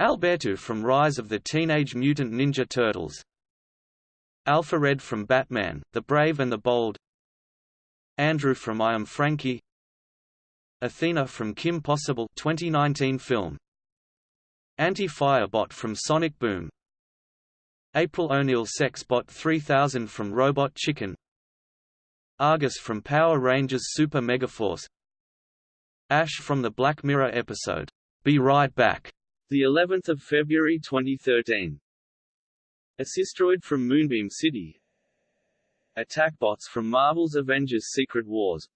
Alberto from Rise of the Teenage Mutant Ninja Turtles. Alpha Red from Batman, The Brave and the Bold. Andrew from I Am Frankie. Athena from Kim Possible 2019 film. Anti-Firebot from Sonic Boom April O'Neil Sexbot 3000 from Robot Chicken. Argus from Power Rangers Super Megaforce Ash from the Black Mirror episode, Be Right Back, the 11th of February 2013. Assistoid from Moonbeam City. Attackbots from Marvel's Avengers Secret Wars.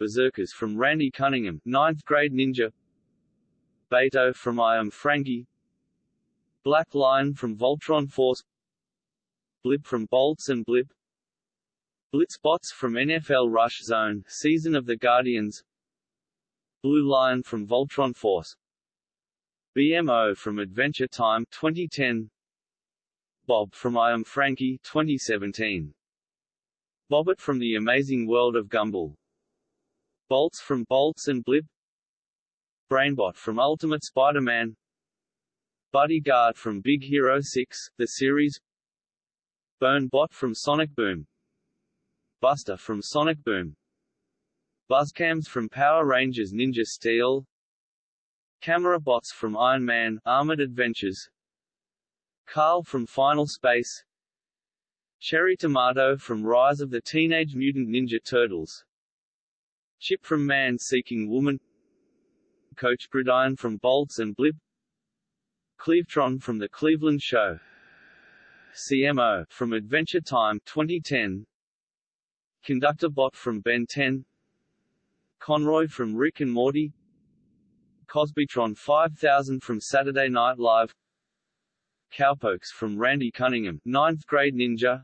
Berserkers from Randy Cunningham, 9th grade ninja. Beto from I Am Frankie Black Lion from Voltron Force Blip from Bolts and Blip Blitzbots from NFL Rush Zone, Season of the Guardians Blue Lion from Voltron Force BMO from Adventure Time 2010 Bob from I Am Frankie 2017 Bobert from The Amazing World of Gumball Bolts from Bolts and Blip Brainbot from Ultimate Spider-Man Bodyguard from Big Hero 6, the series. Bot from Sonic Boom. Buster from Sonic Boom. Buzzcams from Power Rangers Ninja Steel. Camera bots from Iron Man Armored Adventures. Carl from Final Space. Cherry Tomato from Rise of the Teenage Mutant Ninja Turtles. Chip from Man Seeking Woman. Coach Gridiron from Bolts and Blip Clevetron from The Cleveland Show. CMO from Adventure Time 2010 Conductor Bot from Ben 10 Conroy from Rick and Morty. Cosbytron 5000 from Saturday Night Live. Cowpokes from Randy Cunningham, 9th grade ninja.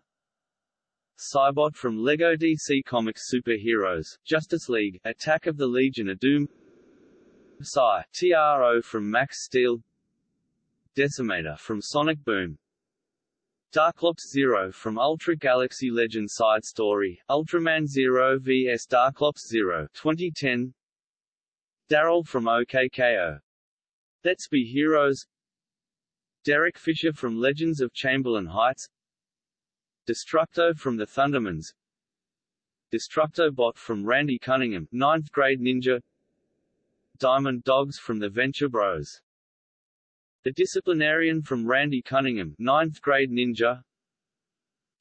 Cybot from LEGO DC Comics Superheroes, Justice League, Attack of the Legion of Doom. Psy, TRO from Max Steel Decimator from Sonic Boom. Darklops Zero from Ultra Galaxy Legend Side Story, Ultraman Zero vs Darklops Zero 2010 Daryl from OKKO. Let's Be Heroes. Derek Fisher from Legends of Chamberlain Heights. Destructo from the Thundermans. Destructo Bot from Randy Cunningham, 9th grade ninja. Diamond Dogs from the Venture Bros the Disciplinarian from Randy Cunningham, 9th grade ninja.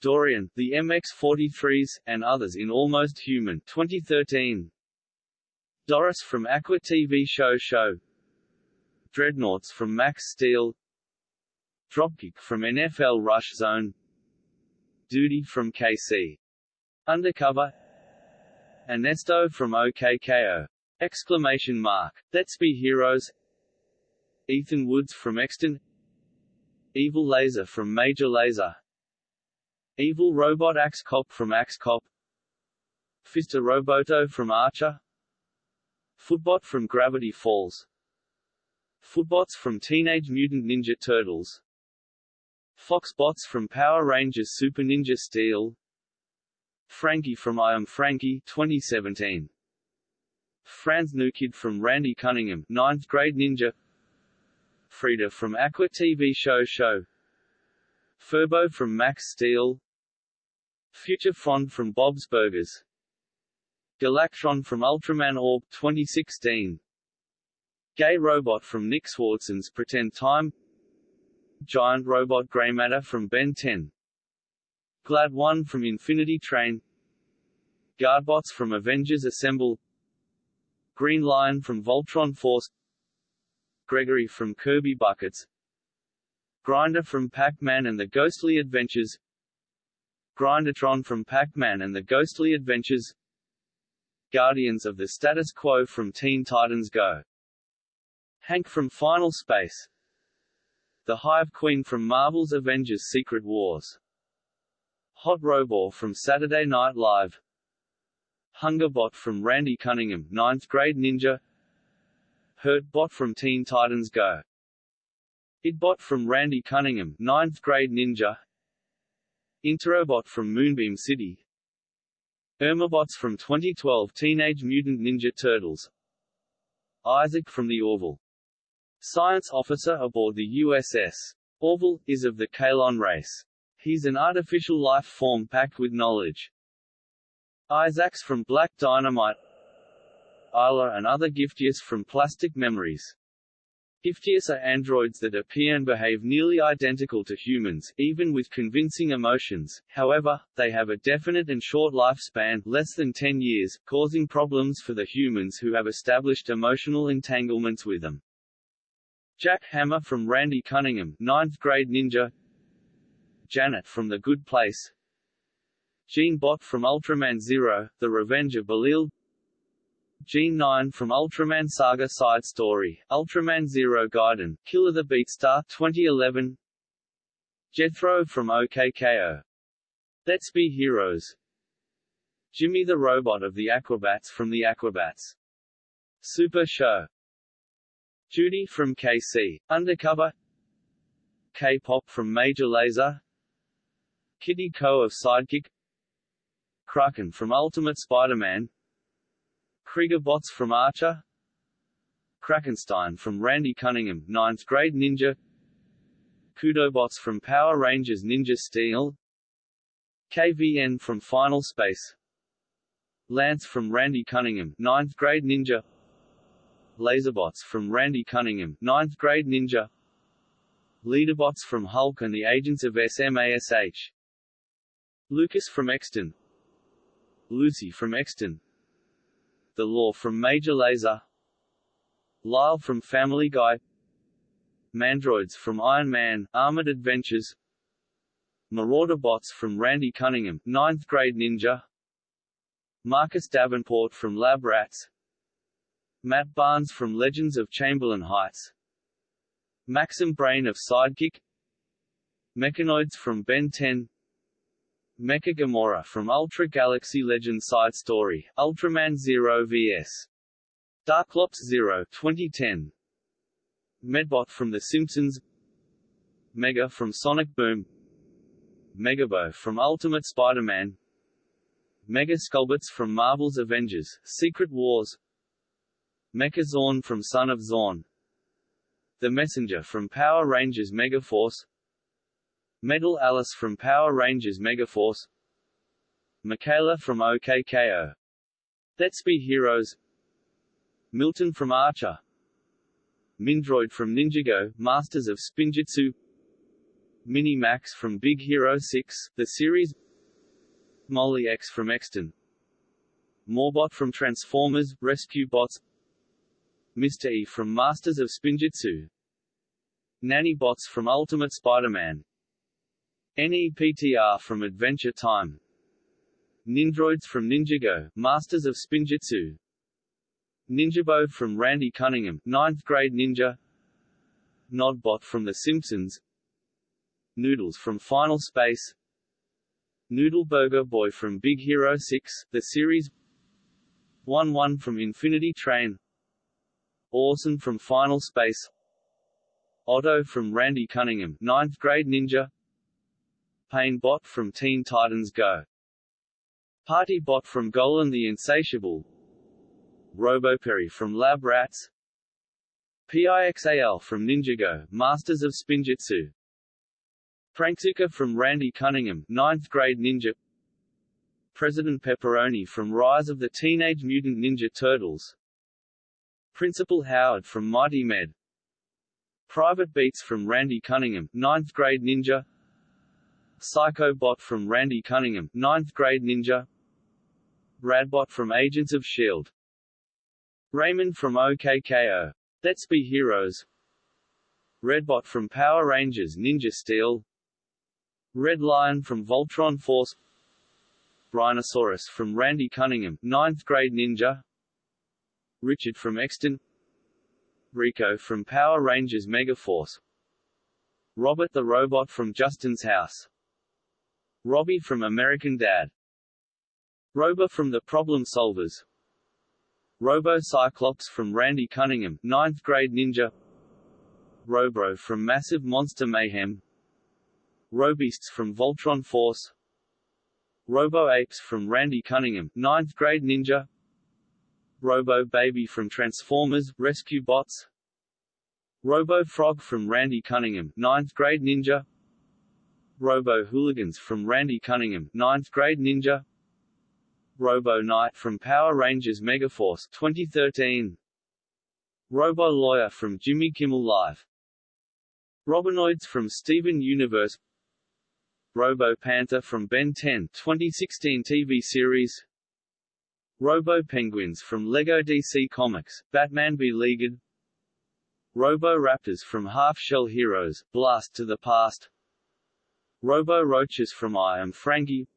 Dorian, the MX-43s, and others in Almost Human 2013. Doris from Aqua TV Show Show. Dreadnoughts from Max Steel. Dropkick from NFL Rush Zone. Duty from KC Undercover. Ernesto from OKKO! Exclamation mark. Let's be heroes Ethan Woods from Extant. Evil Laser from Major Lazer. Evil Robot Axe Cop from Axe Cop. Fister Roboto from Archer. Footbot from Gravity Falls. Footbots from Teenage Mutant Ninja Turtles. Foxbots from Power Rangers Super Ninja Steel. Frankie from I Am Frankie 2017 Franz Nukid from Randy Cunningham 9th grade ninja Frida from Aqua TV Show Show. Furbo from Max Steel. Future Front from Bob's Burgers. Galactron from Ultraman Orb 2016 Gay Robot from Nick Swardson's Pretend Time. Giant Robot Grey Matter from Ben 10 Glad One from Infinity Train. Guardbots from Avengers Assemble. Green Lion from Voltron Force Gregory from Kirby Buckets. Grinder from Pac-Man and the Ghostly Adventures. Grindertron from Pac-Man and the Ghostly Adventures. Guardians of the Status Quo from Teen Titans Go! Hank from Final Space. The Hive Queen from Marvel's Avengers Secret Wars. Hot Robot from Saturday Night Live. Hungerbot from Randy Cunningham, 9th grade ninja Hurt Bot from Teen Titans Go! Idbot from Randy Cunningham, 9th grade ninja Interrobot from Moonbeam City Irmabots from 2012 Teenage Mutant Ninja Turtles Isaac from the Orville. Science officer aboard the USS. Orville, is of the Kaylon race. He's an artificial life form packed with knowledge. Isaacs from Black Dynamite Isla and other Giftias from Plastic Memories. Giftias are androids that appear and behave nearly identical to humans, even with convincing emotions, however, they have a definite and short lifespan less than 10 years, causing problems for the humans who have established emotional entanglements with them. Jack Hammer from Randy Cunningham, 9th grade ninja Janet from The Good Place Jean Bot from Ultraman Zero, The Revenge of Belial Jean 9 from Ultraman Saga Side Story, Ultraman Zero Gaiden, Killer the Beatstar 2011 Jethro from OKKO. Let's Be Heroes. Jimmy the Robot of the Aquabats from the Aquabats. Super Show. Judy from KC, Undercover. K-pop from Major Lazer. Kitty Ko of Sidekick. Kraken from Ultimate Spider-Man Krieger Bots from Archer. Krakenstein from Randy Cunningham, 9th grade ninja. Kudobots from Power Rangers Ninja Steel. KVN from Final Space. Lance from Randy Cunningham, 9th grade ninja. Laserbots from Randy Cunningham, 9th grade ninja. Leaderbots from Hulk and the Agents of SMASH Lucas from Extant. Lucy from Extant The Law from Major Lazer Lyle from Family Guy Mandroids from Iron Man, Armored Adventures Marauder Bots from Randy Cunningham, 9th grade ninja Marcus Davenport from Lab Rats Matt Barnes from Legends of Chamberlain Heights Maxim Brain of Sidekick Mechanoids from Ben 10 Mecha Gomora from Ultra Galaxy Legend Side Story, Ultraman Zero vs. Darklops Zero 2010 Medbot from The Simpsons. Mega from Sonic Boom. Megabo from Ultimate Spider-Man. Mega Skullbots from Marvel's Avengers, Secret Wars. Mecha Zorn from Son of Zorn. The Messenger from Power Rangers Megaforce Metal Alice from Power Rangers Megaforce Michaela from OKKO. Let's Be Heroes. Milton from Archer. Mindroid from Ninjago, Masters of Spinjitzu Mini Max from Big Hero 6, the series. Molly X from Extant. Morbot from Transformers, Rescue Bots. Mr. E from Masters of Spinjitzu Nanny Bots from Ultimate Spider-Man NEPTR from Adventure Time. Nindroids from Ninjago, Masters of Spinjitzu Ninjabo from Randy Cunningham, 9th grade ninja. Nodbot from The Simpsons. Noodles from Final Space. Noodle Burger Boy from Big Hero 6, the series. 1-1 from Infinity Train. Orson from Final Space. Otto from Randy Cunningham, 9th grade ninja Pain Bot from Teen Titans Go! Party Bot from Golan the Insatiable. RoboPerry from Lab Rats. PIXAL from Ninjago, Masters of Spinjitzu Prankzuka from Randy Cunningham, 9th grade ninja. President Pepperoni from Rise of the Teenage Mutant Ninja Turtles. Principal Howard from Mighty Med. Private Beats from Randy Cunningham, 9th grade ninja Psycho Bot from Randy Cunningham, 9th grade ninja. Radbot from Agents of S.H.I.E.L.D. Raymond from OKKO. Let's Be Heroes. Redbot from Power Rangers Ninja Steel. Red Lion from Voltron Force. Rhinosaurus from Randy Cunningham, 9th grade ninja. Richard from Extant. Rico from Power Rangers Megaforce Robert the Robot from Justin's House Robbie from American Dad. Robo from The Problem Solvers. Robo Cyclops from Randy Cunningham, 9th grade ninja. Robro from Massive Monster Mayhem. Robeasts from Voltron Force. Robo-Apes from Randy Cunningham, 9th grade ninja. Robo-Baby from Transformers, Rescue Bots. Robo-Frog from Randy Cunningham, 9th grade ninja Robo-Hooligans from Randy Cunningham, 9th grade ninja. Robo-Knight from Power Rangers Megaforce 2013 Robo-Lawyer from Jimmy Kimmel Live. Robonoids from Steven Universe. Robo-Panther from Ben 10 2016 TV series. Robo-Penguins from LEGO DC Comics, Batman Beleaguered Robo-Raptors from Half Shell Heroes, Blast to the Past Robo-Roaches from I Am Frankie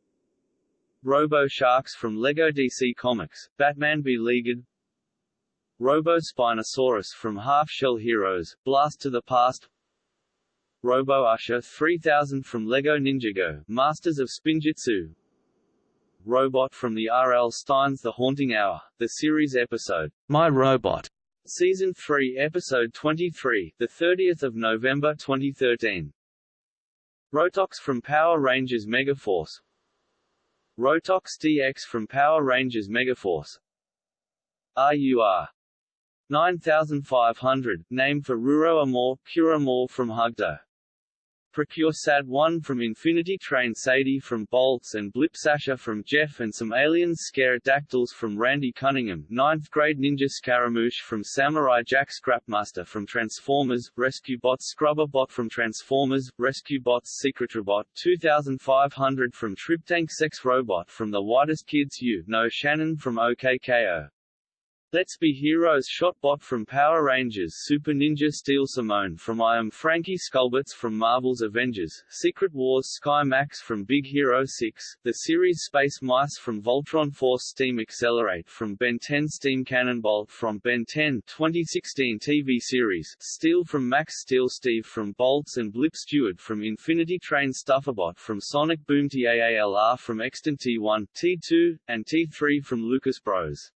Robo-Sharks from LEGO DC Comics, Batman Beleaguered Robo-Spinosaurus from Half Shell Heroes, Blast to the Past Robo Usher 3000 from LEGO Ninjago, Masters of Spinjitzu Robot from the R.L. Stine's The Haunting Hour, the series episode, My Robot, Season 3, Episode 23, 30 November 2013. Rotox from Power Rangers Megaforce. Rotox DX from Power Rangers Megaforce. RUR 9500, name for Ruro Amor, Cure Amor from HUGtto PreCure Sad 1 from Infinity Train Sadie from Bolts and Blip Sasha from Jeff and some aliens Scare Dactyls from Randy Cunningham 9th grade Ninja Scaramouche from Samurai Jack Scrapmaster from Transformers Rescue Bot Scrubber Bot from Transformers Rescue Bots Secret Robot 2500 from Triptank Sex Robot from The Whitest Kids You Know Shannon from OKKO Let's Be Heroes Shotbot from Power Rangers Super Ninja Steel Simone from I Am Frankie Skullbots from Marvel's Avengers, Secret Wars Sky Max from Big Hero 6, the series Space Mice from Voltron Force Steam Accelerate from Ben 10 Steam Cannonball from Ben 10 2016 TV series, Steel from Max Steel Steve from Bolts and Blip Stewart from Infinity Train Stufferbot from Sonic Boom TAALR from Extant T1, T2, and T3 from Lucas Bros.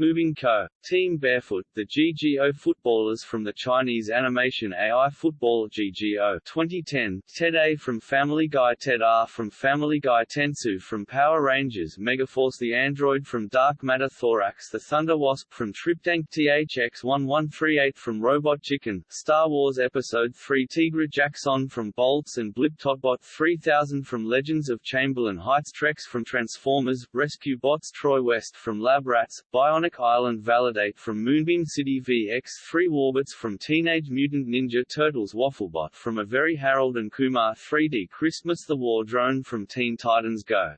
Moving Co. Team Barefoot, the GGO footballers from the Chinese animation AI Football GGO 2010, Ted A from Family Guy Ted R from Family Guy Tensu from Power Rangers Megaforce the Android from Dark Matter Thorax the Thunder Wasp from Triptank THX-1138 from Robot Chicken, Star Wars Episode 3 Tigra Jackson from Bolts and Blip Totbot 3000 from Legends of Chamberlain Heights Trex from Transformers, Rescue Bots Troy West from Lab Rats, Bionic Island Validate from Moonbeam City VX3 Warbits from Teenage Mutant Ninja Turtles Wafflebot from A Very Harold and Kumar 3D Christmas The War Drone from Teen Titans Go!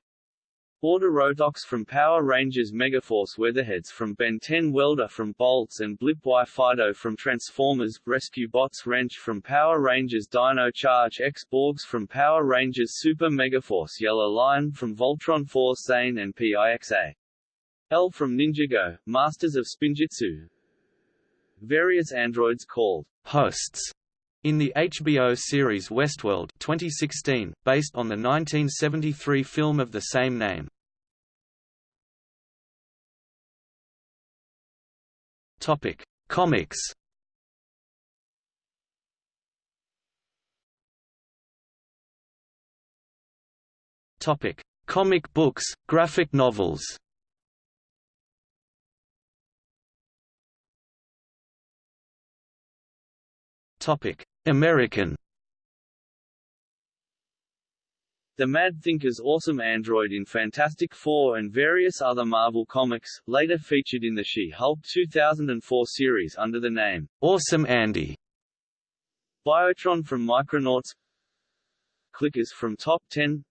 Order Rotox from Power Rangers Megaforce Weatherheads from Ben 10 Welder from Bolts and Blipwire Fido from Transformers Rescue Bots Wrench from Power Rangers Dino Charge X Borgs from Power Rangers Super Megaforce Yellow Lion from Voltron Force Zane and PIXA L from Ninjago, Masters of Spinjitzu Various androids called hosts in the HBO series Westworld 2016, based on the 1973 film of the same name. Topic: Comics. Topic: Comic books, graphic novels. American. The Mad Thinker's awesome android in Fantastic Four and various other Marvel comics, later featured in the She-Hulk 2004 series under the name Awesome Andy. Biotron from Micronauts. Clickers from Top 10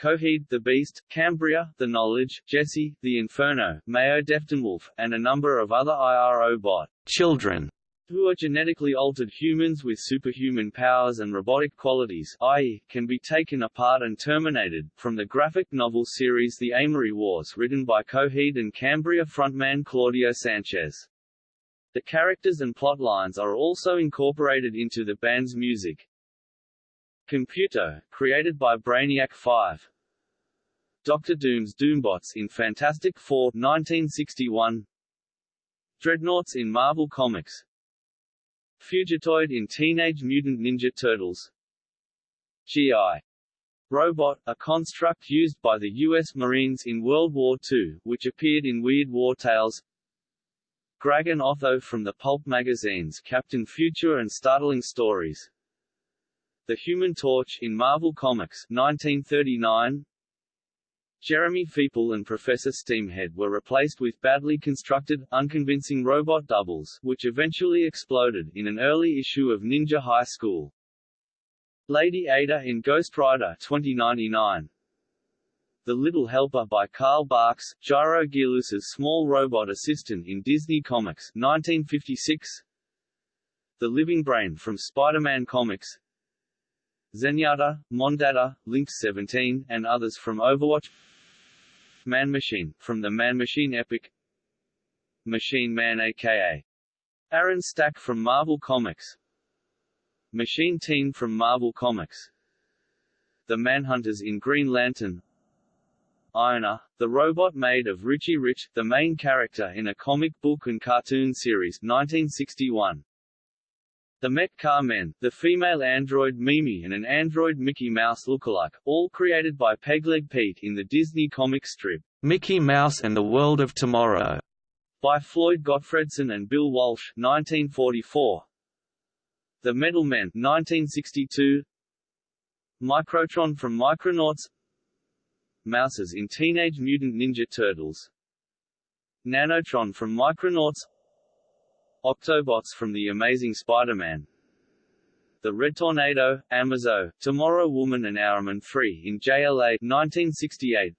Coheed the Beast, Cambria, The Knowledge, Jesse, The Inferno, Mayo Deftinwolf, and a number of other IRO bot. Children who are genetically altered humans with superhuman powers and robotic qualities i.e., can be taken apart and terminated, from the graphic novel series The Amory Wars written by Coheed and Cambria frontman Claudio Sanchez. The characters and plotlines are also incorporated into the band's music. Computer, created by Brainiac 5 Doctor Doom's Doombots in Fantastic Four 1961 Dreadnoughts in Marvel Comics Fugitoid in Teenage Mutant Ninja Turtles G.I. Robot, a construct used by the U.S. Marines in World War II, which appeared in Weird War Tales Grag and Otho from the pulp magazines Captain Future and Startling Stories The Human Torch in Marvel Comics 1939 Jeremy Feeple and Professor Steamhead were replaced with badly constructed, unconvincing robot doubles, which eventually exploded in an early issue of Ninja High School. Lady Ada in Ghost Rider 2099 The Little Helper by Carl Barks, Gyro Gearloose's small robot assistant in Disney Comics 1956 The Living Brain from Spider-Man Comics. Zenyatta, Mondatta, Lynx 17, and others from Overwatch Man Machine, from the Man Machine epic Machine Man aka Aaron Stack from Marvel Comics. Machine Teen from Marvel Comics. The Manhunters in Green Lantern. Irona, the robot maid of Richie Rich, the main character in a comic book and cartoon series 1961. The Met Car Men, the female android Mimi and an android Mickey Mouse lookalike, all created by Pegleg Pete in the Disney comic strip, Mickey Mouse and the World of Tomorrow, by Floyd Gottfredson and Bill Walsh 1944. The Metal Men 1962 Microtron from Micronauts. Mousers in Teenage Mutant Ninja Turtles. Nanotron from Micronauts Octobots from The Amazing Spider-Man The Red Tornado, Amazo, Tomorrow Woman and Hourman 3 in JLA 1968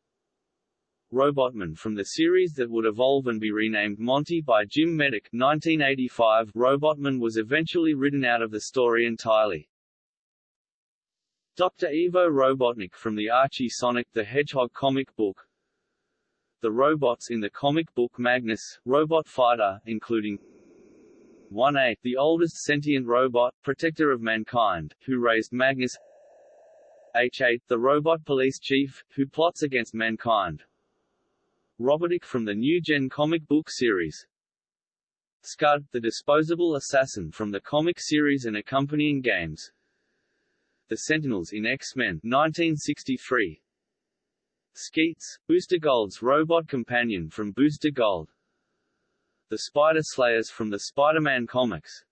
Robotman from the series that would evolve and be renamed Monty by Jim Meddick 1985, Robotman was eventually written out of the story entirely. Dr. Ivo Robotnik from the Archie Sonic the Hedgehog comic book The robots in the comic book Magnus, Robot Fighter, including 1A, the oldest sentient robot, protector of mankind, who raised Magnus H8, the robot police chief, who plots against mankind, Robotic from the New Gen comic book series. Scud, the disposable assassin from the comic series and accompanying games. The Sentinels in X-Men 1963. Skeets, Booster Gold's robot companion from Booster Gold. The Spider Slayers from the Spider-Man comics.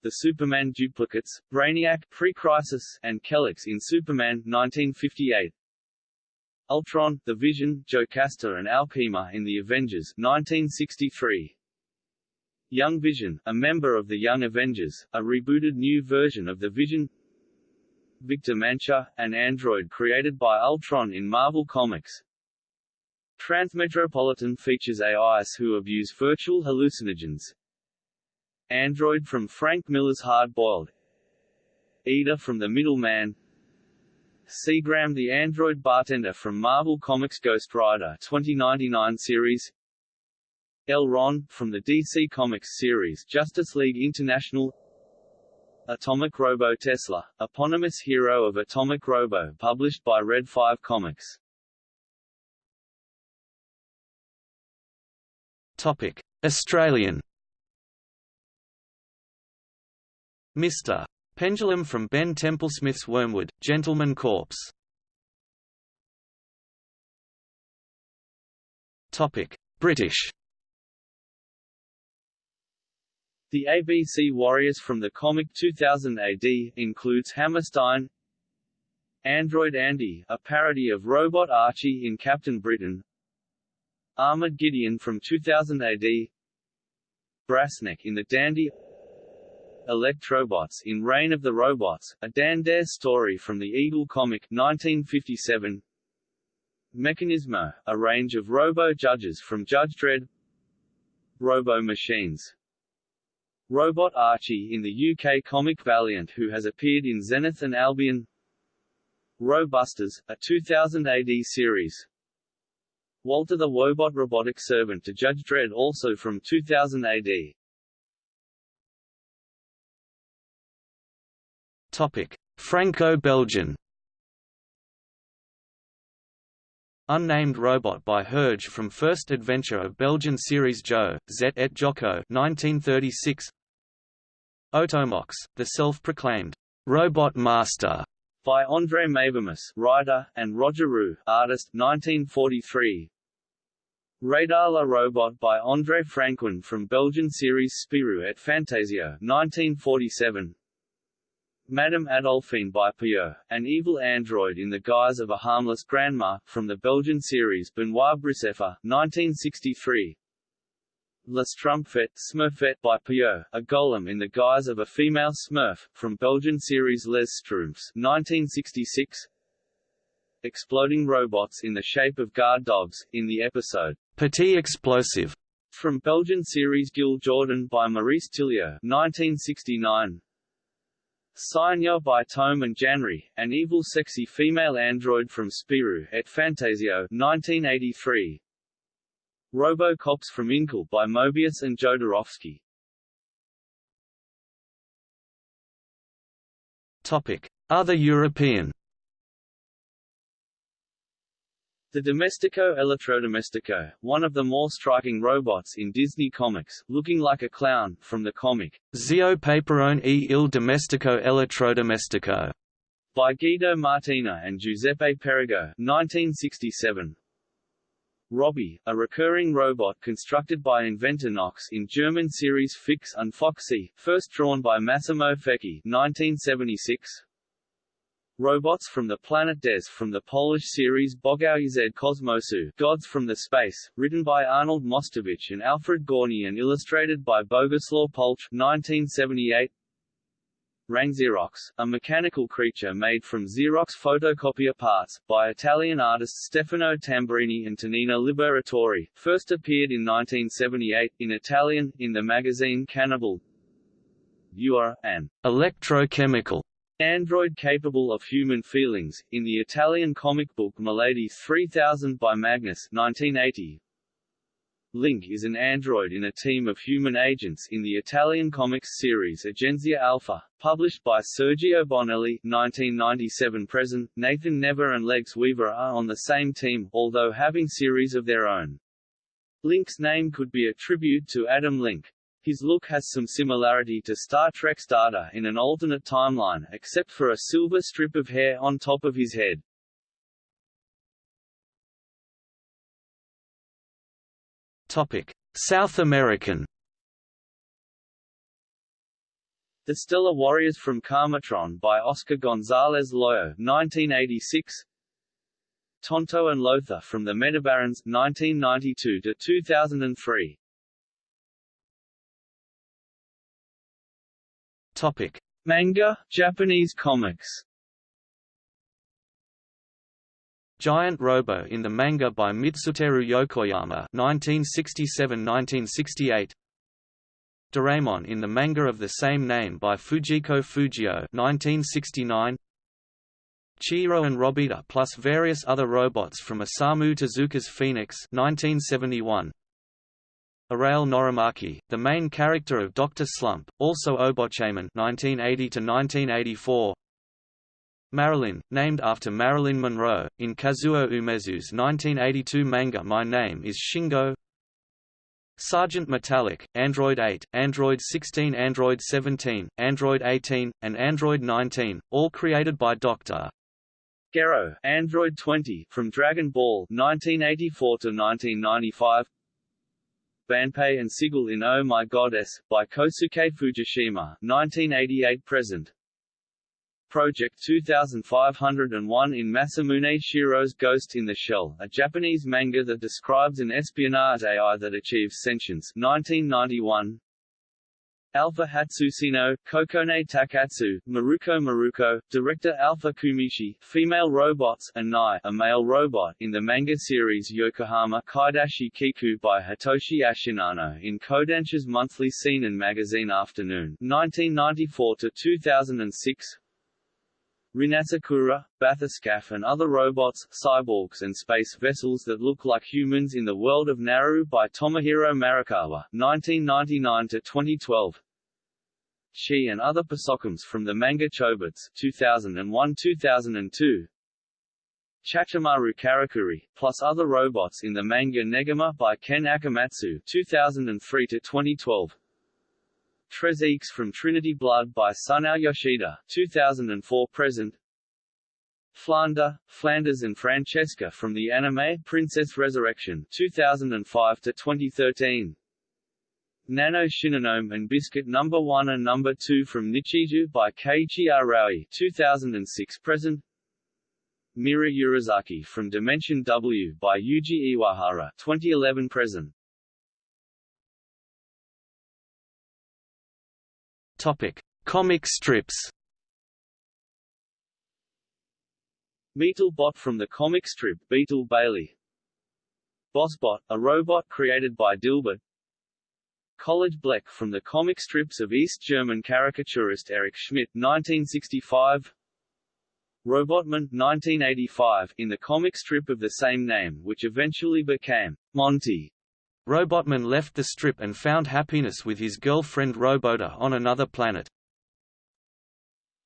The Superman duplicates, Brainiac, Pre-Crisis, and Kelex in Superman 1958. Ultron, The Vision, Jocasta and Alkhema in The Avengers 1963. Young Vision, a member of the Young Avengers, a rebooted new version of The Vision Victor Mancha, an android created by Ultron in Marvel Comics. Transmetropolitan features AIs who abuse virtual hallucinogens. Android from Frank Miller's Hard Boiled. Eda from The Middleman. Seagram the android bartender from Marvel Comics Ghost Rider 2099 series. El-Ron, from the DC Comics series Justice League International. Atomic Robo Tesla, eponymous hero of Atomic Robo published by Red 5 Comics Topic. Australian Mr. Pendulum from Ben Templesmith's Wormwood, Gentleman Corpse Topic: British The ABC Warriors from the comic 2000 AD, includes Hammerstein Android Andy, a parody of Robot Archie in Captain Britain Armored Gideon from 2000 AD Brassneck in the Dandy Electrobots in Reign of the Robots, a Dan Dare story from the Eagle comic 1957 Mechanismo, a range of robo-judges from Judge Dredd. Robo-machines Robot Archie in the UK comic Valiant who has appeared in Zenith and Albion. Robusters, a 2000 AD series Walter the Wobot robotic servant to Judge Dredd also from 2000 AD Franco-Belgian Unnamed Robot by Hergé from First Adventure of Belgian series Joe, Zette et Jocko 1936 Otomox, the self-proclaimed «robot master» by André Mavromus, writer, and Roger Roux, artist, 1943. Radar la Robot by André Franquin from Belgian series Spirou et Fantasio, 1947. Madame Adolphine by Peyo, an evil android in the guise of a harmless grandma, from the Belgian series Benoit Brisefer, 1963. La Schtroumpfette Smurfette by Peyo, a golem in the guise of a female Smurf, from Belgian series Les Schtroumpfs, 1966 exploding robots in the shape of guard dogs, in the episode Petit Explosive, from Belgian series Gil Jordan by Maurice Tillieux 1969. Signo by Tome and Janry, an evil sexy female android from Spirou et Fantasio 1983. Robo-Cops from Incal by Moebius and Jodorowsky. Topic: Other European The Domestico Electrodomestico, one of the more striking robots in Disney comics, looking like a clown, from the comic Zio Paperone e il Domestico Elettrodomestico by Guido Martina and Giuseppe Perego 1967. Robbie, a recurring robot constructed by inventor Knox in German series Fix and Foxy, first drawn by Massimo Fecchi 1976. Robots from the planet Des from the Polish series Bogowie z Kosmosu Gods from the Space, written by Arnold Mostowicz and Alfred Gorny and illustrated by Boguslaw Polch 1978. Rang Xerox, a mechanical creature made from Xerox photocopier parts, by Italian artists Stefano Tamburini and Tanino Liberatore, first appeared in 1978, in Italian, in the magazine Cannibal. You are, an electrochemical android capable of human feelings, in the Italian comic book Milady 3000 by Magnus 1980. Link is an android in a team of human agents in the Italian comics series Agenzia Alpha, published by Sergio Bonelli 1997 present. Nathan Never and Legs Weaver are on the same team, although having series of their own. Link's name could be a tribute to Adam Link. His look has some similarity to Star Trek's Data in an alternate timeline, except for a silver strip of hair on top of his head. South American. The Stellar Warriors from Karmatron by Oscar González Loyo 1986. Tonto and Lothar from the Metabarons 1992 to 2003. Topic: Manga, Japanese comics. Giant Robo in the manga by Mitsuteru Yokoyama 1967–1968 Doraemon in the manga of the same name by Fujiko Fujio 1969 Chihiro and Robita plus various other robots from Osamu Tezuka's Phoenix 1971 Arale Norimaki, the main character of Dr. Slump, also Obotchaman (1980–1984). Marilyn, named after Marilyn Monroe, in Kazuo Umezu's 1982 manga My Name is Shingo. Sergeant Metallic, Android 8, Android 16 Android 17, Android 18, and Android 19, all created by Dr. Gero, Android 20, from Dragon Ball 1984 to 1995. Banpei and Sigel in Oh My Goddess, by Kosuke Fujishima 1988–present Project 2501 in Masamune Shirow's Ghost in the Shell, a Japanese manga that describes an espionage AI that achieves sentience. 1991 Alpha Hatsuseno, Kokone Takatsu, Maruko Maruko, director Alpha Kumishi, female robots, and Nai, a male robot, in the manga series Yokohama Kaidashi Kikō by Hitoshi Ashinano in Kodansha's monthly seinen magazine Afternoon, 1994 to 2006. Rin-Asakura, Bathyscaphe and other robots, cyborgs and space vessels that look like humans in the world of Narue by Tomohiro Marukawa 1999–2012 She and other Persocoms from the manga Chobits 2001–2002 Chachamaru Karakuri, plus other robots in the manga Negima by Ken Akamatsu 2003–2012 Treize from Trinity Blood by Sunao Yoshida 2004 present Flander, Flanders and Francesca from the anime Princess Resurrection 2005 to 2013. Nano Shinonome and Biscuit Number no. 1 and Number no. 2 from Nichijou by Keiichi Arawi 2006 present. Mira Yurizaki from Dimension W by Yuji Iwahara 2011 present. Topic: Comic strips. Beetlebot from the comic strip Beetle Bailey. Bossbot, a robot created by Dilbert. College Bleck from the comic strips of East German caricaturist Erich Schmitt 1965. Robotman 1985 in the comic strip of the same name which eventually became Monty. Robotman left the strip and found happiness with his girlfriend Robota on another planet.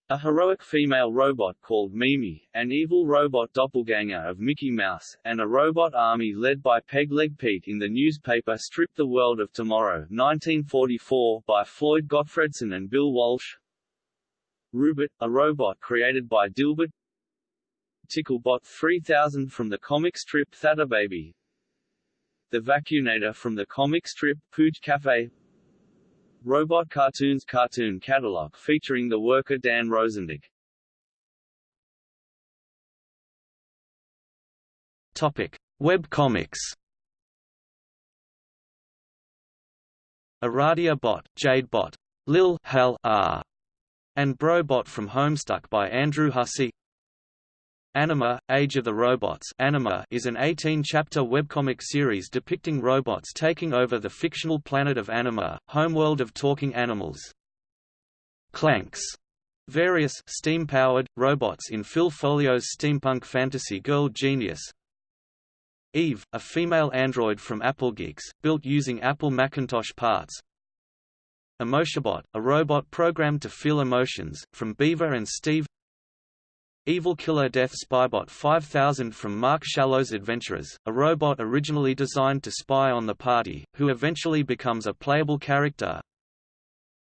A heroic female robot called Mimi, an evil robot doppelganger of Mickey Mouse, and a robot army led by Pegleg Pete in the newspaper strip The World of Tomorrow 1944 by Floyd Gottfredson and Bill Walsh. Rubot, a robot created by Dilbert Ticklebot 3000 from the comic strip Baby. The Vacunator from the comic strip Pooch Cafe Robot Cartoons cartoon catalog featuring the worker Dan Rosandich. Topic: Web comics. Aradia Bot, Jade Bot, Lil Hal R, and Brobot from Homestuck by Andrew Hussie. Anima, Age of the Robots Anima is an 18-chapter webcomic series depicting robots taking over the fictional planet of Anima, homeworld of talking animals. Clanks Various steam-powered robots in Phil Foglio's steampunk fantasy Girl Genius. Eve, a female android from Applegeeks, built using Apple Macintosh parts. Emotiobot, a robot programmed to feel emotions, from Beaver and Steve. Evil Killer Death Spybot 5000 from Mark Shallow's Adventurers, a robot originally designed to spy on the party, who eventually becomes a playable character.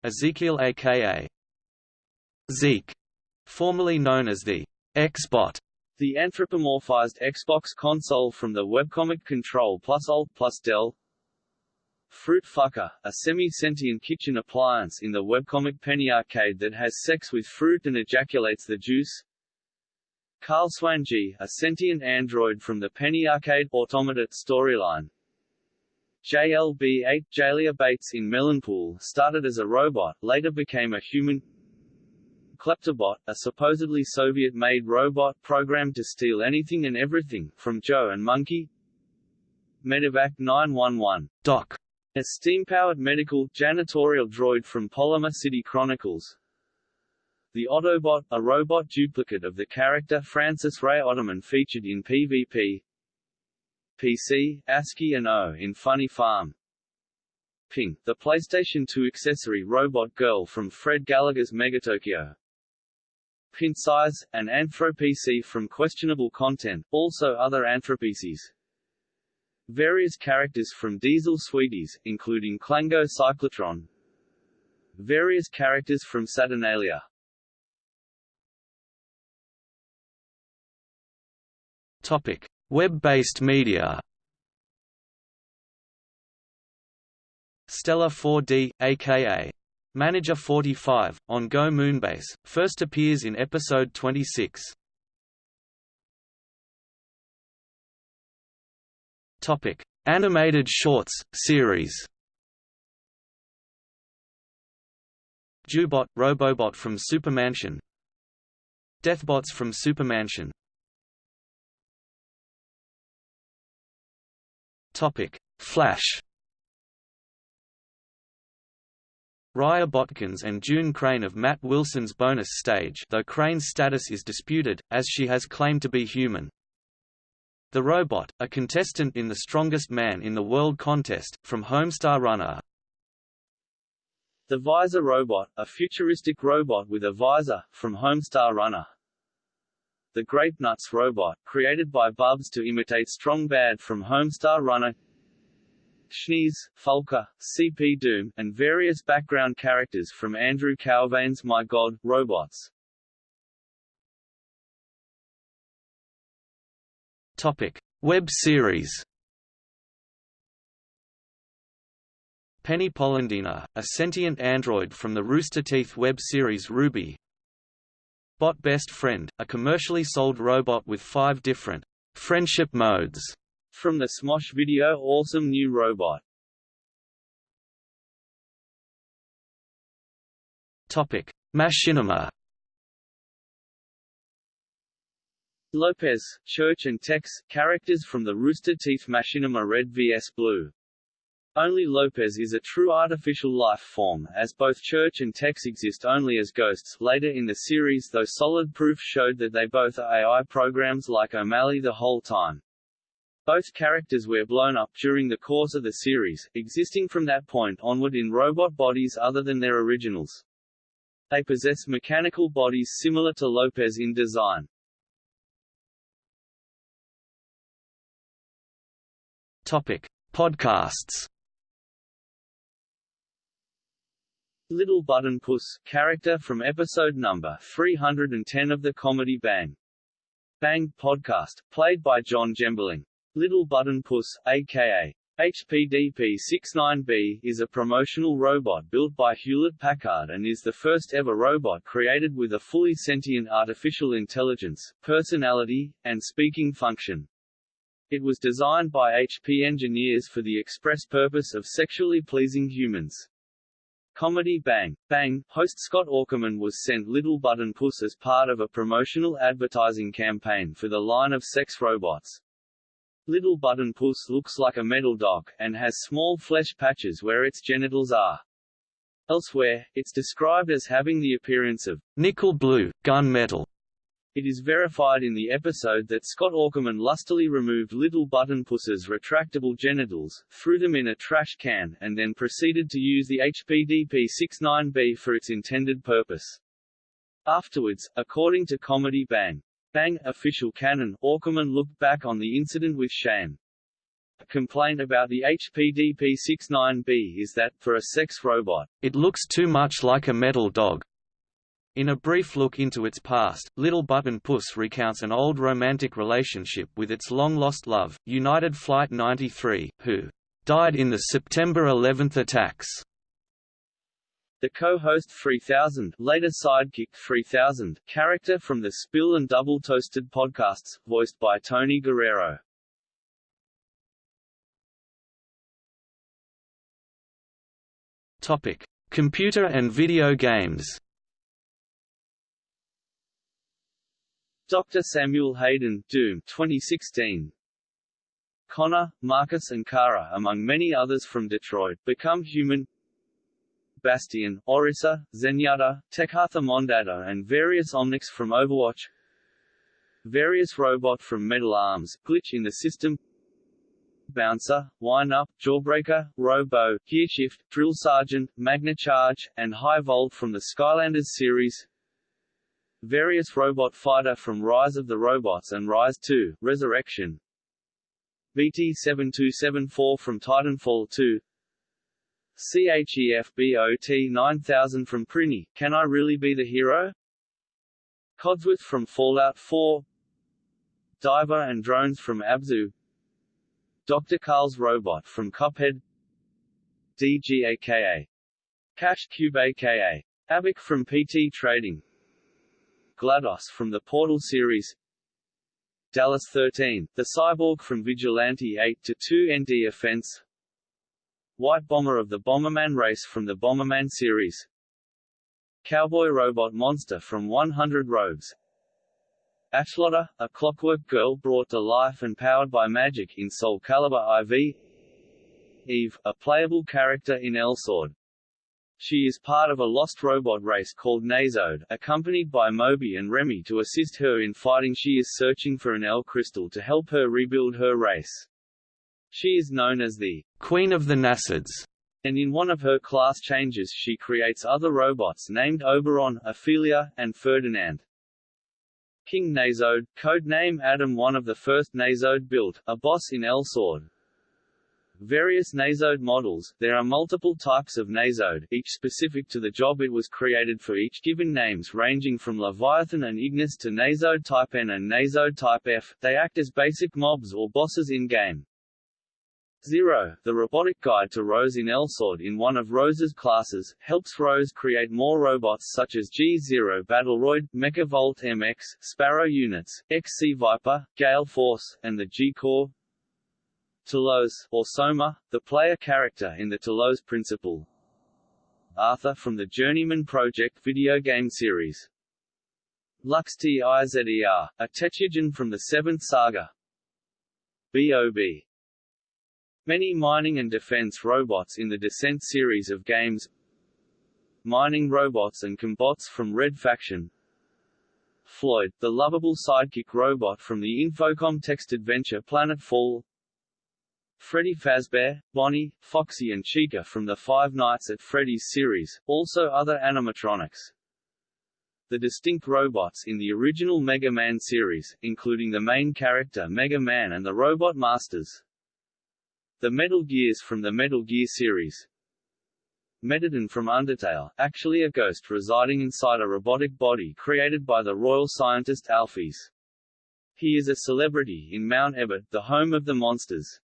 Ezekiel aka Zeke, formerly known as the X-Bot, the anthropomorphized Xbox console from the webcomic Control plus Alt plus Del. Fruit Fucker, a semi-sentient kitchen appliance in the webcomic Penny Arcade that has sex with fruit and ejaculates the juice. Carl Swangee, a sentient android from the Penny Arcade Automata storyline. JLB-8 Jalia Bates in Melonpool started as a robot, later became a human. Kleptobot, a supposedly Soviet-made robot programmed to steal anything and everything, from Joe and Monkey. Medivac 911 Doc, a steam-powered medical, janitorial droid from Polymer City Chronicles. The Autobot, a robot duplicate of the character Francis Ray Ottoman featured in PvP, PC, ASCII and O in Funny Farm. Ping, the PlayStation 2 accessory robot girl from Fred Gallagher's Megatokyo. Pintsize, an Anthro-PC from questionable content, also other Anthro-PCs. Various characters from Diesel Sweeties, including Klango Cyclotron. Various characters from Saturnalia. Web-based media. Stella 4D, aka Manager 45, on Go Moonbase, first appears in episode 26. Topic: Animated shorts series. Jubot, Robobot from Supermansion. Deathbots from Supermansion. Topic: Flash. Raya Botkins and June Crane of Matt Wilson's bonus stage though Crane's status is disputed, as she has claimed to be human. The Robot, a contestant in the Strongest Man in the World contest, from Homestar Runner. The Visor Robot, a futuristic robot with a visor, from Homestar Runner. The Grape Nuts robot, created by Bubs to imitate Strong Bad from Homestar Runner Schneez, Fulka, CP Doom, and various background characters from Andrew Cauvain's My God, Robots. Topic: Web series. Penny Polendina, a sentient android from the Rooster Teeth web series RWBY. Bot Best Friend, a commercially sold robot with five different friendship modes. From the Smosh video Awesome New Robot. Topic: Machinima. Lopez, Church and Tex, characters from the Rooster Teeth Machinima Red vs Blue. Only Lopez is a true artificial life form, as both Church and Tex exist only as ghosts. Later in the series though solid proof showed that they both are AI programs like O'Malley the whole time. Both characters were blown up during the course of the series, existing from that point onward in robot bodies other than their originals. They possess mechanical bodies similar to Lopez in design. Topic: Podcasts. Little Button Puss, character from episode number 310 of the comedy Bang! Bang podcast, played by John Gemberling. Little Button Puss, aka HPDP-69B, is a promotional robot built by Hewlett-Packard and is the first ever robot created with a fully sentient artificial intelligence, personality, and speaking function. It was designed by HP engineers for the express purpose of sexually pleasing humans. Comedy Bang! Bang! Host Scott Aukerman was sent Little Button Puss as part of a promotional advertising campaign for the line of sex robots. Little Button Puss looks like a metal dog, and has small flesh patches where its genitals are. Elsewhere, it's described as having the appearance of nickel blue, gun metal, it is verified in the episode that Scott Aukerman lustily removed Little Button Puss's retractable genitals, threw them in a trash can, and then proceeded to use the HPDP-69B for its intended purpose. Afterwards, according to Comedy Bang! Bang! official canon, Aukerman looked back on the incident with shame. A complaint about the HPDP-69B is that, for a sex robot, it looks too much like a metal dog. In a brief look into its past, Little Button Puss recounts an old romantic relationship with its long-lost love, United Flight 93, who died in the September 11 attacks. The co-host 3000, later sidekick 3000, character from the Spill and Double Toasted podcasts, voiced by Tony Guerrero. Topic: Computer and video games. Dr. Samuel Hayden, Doom 2016. Connor, Marcus and Kara among many others from Detroit, become human Bastion, Orisa, Zenyatta, Tekhartha Mondatta and various Omnics from Overwatch Various robot from Metal Arms, Glitch in the System Bouncer, Wind Up, Jawbreaker, Robo, Gearshift, Drill Sergeant, Magna Charge, and High Volt from the Skylanders series Various Robot Fighter from Rise of the Robots and Rise 2, Resurrection. BT-7274 from Titanfall 2 CHEFBOT 9000 from Prinny, Can I Really Be the Hero? Codsworth from Fallout 4 Diver and Drones from Abzu. Dr. Carl's Robot from Cuphead. DGAKA Cash Cube aka Abic from PT Trading GLaDOS from the Portal series. Dallas 13, the cyborg from Vigilante 8 to 2 ND Offense. White Bomber of the Bomberman race from the Bomberman series. Cowboy Robot Monster from 100 Rogues Ashlotta, a clockwork girl brought to life and powered by magic in Soul Calibur IV Eve, a playable character in Elsword she is part of a lost robot race called Nasod, accompanied by Moby and Remy to assist her in fighting she is searching for an L crystal to help her rebuild her race. She is known as the Queen of the Nasods, and in one of her class changes she creates other robots named Oberon, Ophelia, and Ferdinand. King Nasod, code name Adam one of the first Nasod built, a boss in Elsword, various Nasod models. There are multiple types of Nasod, each specific to the job it was created for each given names ranging from Leviathan and Ignis to Nasod Type N and Nasod Type F. They act as basic mobs or bosses in-game. Zero, the robotic guide to Rose in Elsword in one of Rose's classes, helps Rose create more robots such as G-Zero Battleroid, Mechavolt MX, Sparrow units, XC Viper, Gale Force, and the G-Corps. Telos, or Soma, the player character in the Talos Principle. Arthur from the Journeyman Project video game series. Lux Tizer, a Technogen from the Seventh Saga. B.O.B. Many mining and defense robots in the Descent series of games Mining robots and combots from Red Faction Floyd, the lovable sidekick robot from the Infocom text adventure Planetfall Freddy Fazbear, Bonnie, Foxy and Chica from the Five Nights at Freddy's series, also other animatronics. The distinct robots in the original Mega Man series, including the main character Mega Man and the Robot Masters. The Metal Gears from the Metal Gear series Mettaton from Undertale, actually a ghost residing inside a robotic body created by the royal scientist Alphys. He is a celebrity in Mount Ebott, the home of the monsters.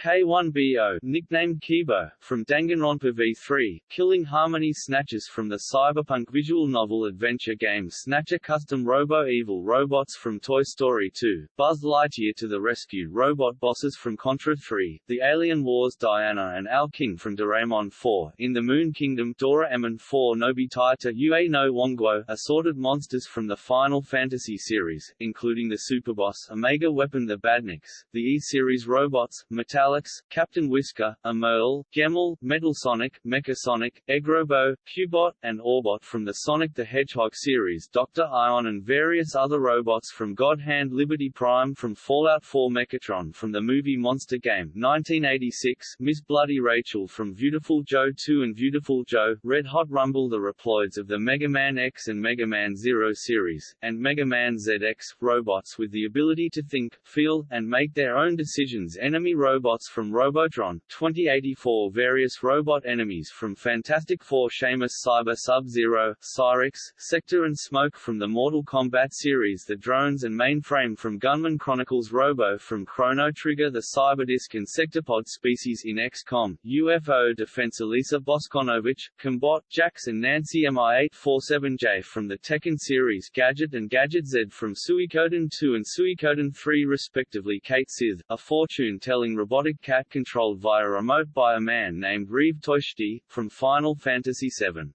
K1BO, nicknamed Kibo, from Danganronpa V3, Killing Harmony Snatchers from the cyberpunk visual novel adventure game Snatcher Custom Robo Evil Robots from Toy Story 2, Buzz Lightyear to the rescue Robot Bosses from Contra 3, The Alien Wars Diana and Al King from Doraemon 4, In the Moon Kingdom Doraemon 4 Nobita to Ue no Wonguo, assorted monsters from the Final Fantasy series, including the Superboss Omega Weapon the Badniks, the E-Series robots, Metal Alex, Captain Whisker, Emerl, Gemerl, Metal Sonic, Mecha Sonic, Egg Robo, Cubot, and Orbot from the Sonic the Hedgehog series Dr. Ion and various other robots from God Hand Liberty Prime from Fallout 4 Mechatron from the movie Monster Game 1986 Miss Bloody Rachel from Viewtiful Joe 2 and Viewtiful Joe, Red Hot Rumble the Reploids of the Mega Man X and Mega Man Zero series, and Mega Man ZX, robots with the ability to think, feel, and make their own decisions enemy robots robots from Robotron 2084 Various robot enemies from Fantastic Four Shamus Cyber Sub-Zero, Cyrax, Sector and Smoke from the Mortal Kombat series The drones and mainframe from Gunman Chronicles Robo from Chrono Trigger The Cyberdisc and Sectopod species in XCOM, UFO Defense Alisa Bosconovitch, Combot, Jax and Nancy MI847J from the Tekken series Gadget and Gadget Z from Suikoden 2 and Suikoden 3 respectively Cait Sith, a fortune-telling robotic robotic cat controlled via remote by a man named Reeve Tuesti, from Final Fantasy VII.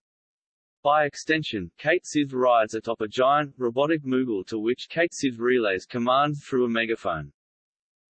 By extension, Cait Sith rides atop a giant, robotic Moogle to which Cait Sith relays commands through a megaphone.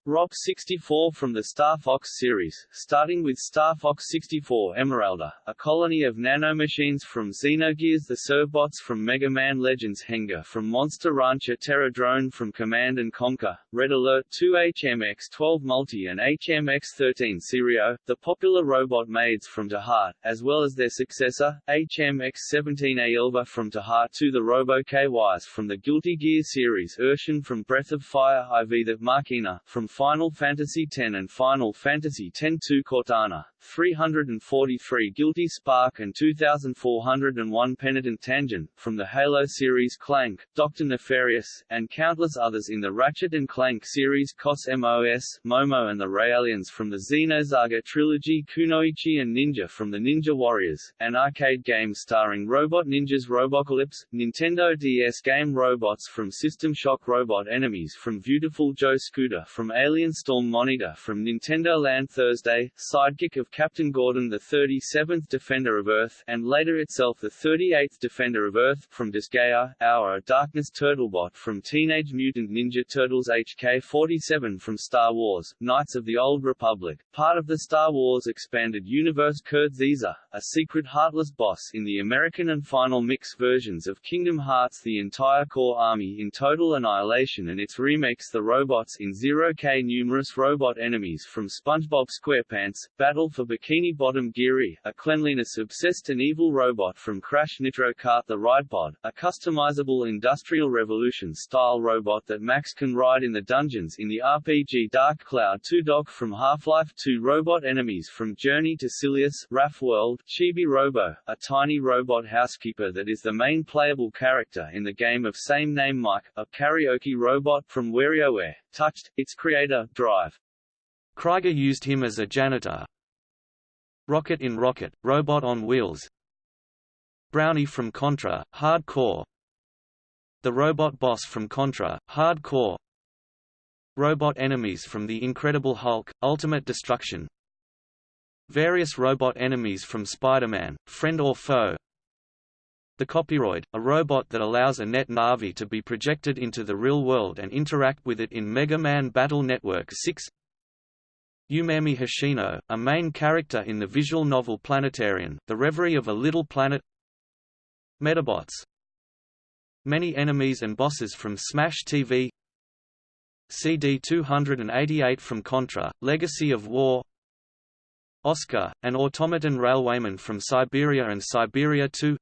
Rock 64 from the Star Fox series, starting with Star Fox 64 Emeralda, a colony of nanomachines from Xenogears the Servbots from Mega Man Legends Henga from Monster Rancher Terror Drone from Command & Conquer, Red Alert 2 HMX-12 Multi and HMX-13 Serio, the popular robot maids from Heart, as well as their successor, HMX-17 Aelva from Heart 2 the Robo KYs from the Guilty Gear series Ershin from Breath of Fire IV the Machina, from Final Fantasy X and Final Fantasy X-2 Cortana, 343 Guilty Spark and 2401 Penitent Tangent, from the Halo series Clank, Dr. Nefarious, and countless others in the Ratchet & Clank series KOS-MOS, Momo and the Realians from the Xenosaga trilogy Kunoichi and Ninja from the Ninja Warriors, an arcade game starring Robot Ninjas Robocalypse, Nintendo DS game robots from System Shock Robot Enemies from Viewtiful Joe Scooter from Alien Storm Monitor from Nintendo Land Thursday, sidekick of Captain Gordon the 37th Defender of Earth and later itself the 38th Defender of Earth from Disgaea, Hour Darkness Turtlebot from Teenage Mutant Ninja Turtles HK-47 from Star Wars, Knights of the Old Republic, part of the Star Wars Expanded Universe Kurt Zisa, a secret heartless boss in the American and Final Mix versions of Kingdom Hearts the entire core army in Total Annihilation and its remakes The Robots in Zero K numerous robot enemies from SpongeBob SquarePants, Battle for for Bikini Bottom Geary, a cleanliness-obsessed and evil robot from Crash Nitro Kart the Ridepod, a customizable Industrial Revolution-style robot that Max can ride in the dungeons in the RPG Dark Cloud 2 Doc from Half-Life 2 robot enemies from Journey to Silius, Raph World, Chibi Robo, a tiny robot housekeeper that is the main playable character in the game of same name Mike, a karaoke robot from WarioWare, Touched, its creator, Drive. Krieger used him as a janitor. Rocket in Rocket, Robot on Wheels. Brownie from Contra, Hard Corps The Robot Boss from Contra, Hard Corps Robot enemies from The Incredible Hulk, Ultimate Destruction. Various robot enemies from Spider-Man, Friend or Foe. The Copyroid, a robot that allows a NetNavi to be projected into the real world and interact with it in Mega Man Battle Network 6 Yumemi Hoshino, a main character in the visual novel Planetarian, The Reverie of a Little Planet. Metabots. Many enemies and bosses from Smash TV CD-288 from Contra, Legacy of War. Oscar, an automaton railwayman from Siberia and Siberia 2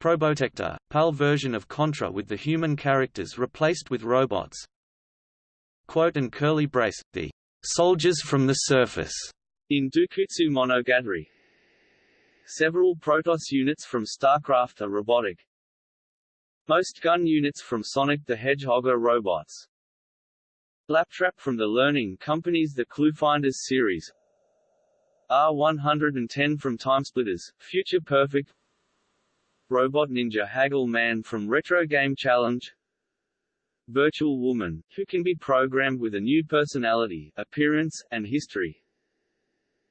Probotector, PAL version of Contra with the human characters replaced with robots. Quote and curly brace, the Soldiers from the Surface in Doukutsu Monogatari. Several Protoss units from StarCraft are robotic. Most gun units from Sonic the Hedgehog are robots. Laptrap from the Learning Company's The Cluefinders series R110 from Timesplitters, Future Perfect Robot Ninja Haggle Man from Retro Game Challenge virtual woman, who can be programmed with a new personality, appearance, and history.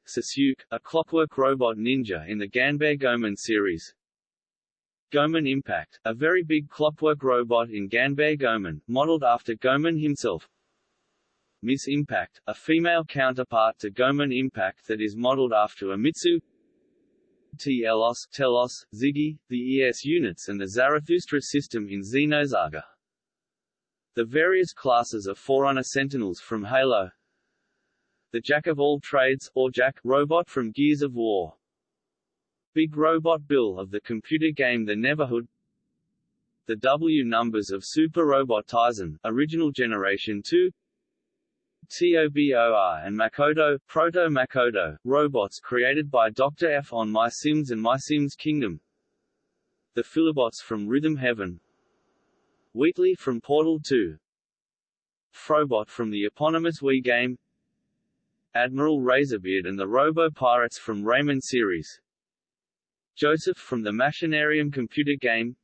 Sasuke, a clockwork robot ninja in the Ganbare Goemon series. Goemon Impact, a very big clockwork robot in Ganbare Goemon, modeled after Goemon himself. Miss Impact, a female counterpart to Goemon Impact that is modeled after a Mitsu Telos, Telos, Ziggy, the ES units and the Zarathustra system in Xenosaga. The various classes of Forerunner Sentinels from Halo. The Jack of all trades, or Jack, robot from Gears of War. Big Robot Bill of the computer game The Neverhood. The W numbers of Super Robot Taisen, Original Generation 2 TOBOR and Makoto, Proto-Makoto, robots created by Dr. F on My Sims and My Sims Kingdom. The Fillbots from Rhythm Heaven Wheatley from Portal 2 Frobot from the eponymous Wii game. Admiral Razorbeard and the Robo-Pirates from Rayman series. Joseph from the Machinarium computer game.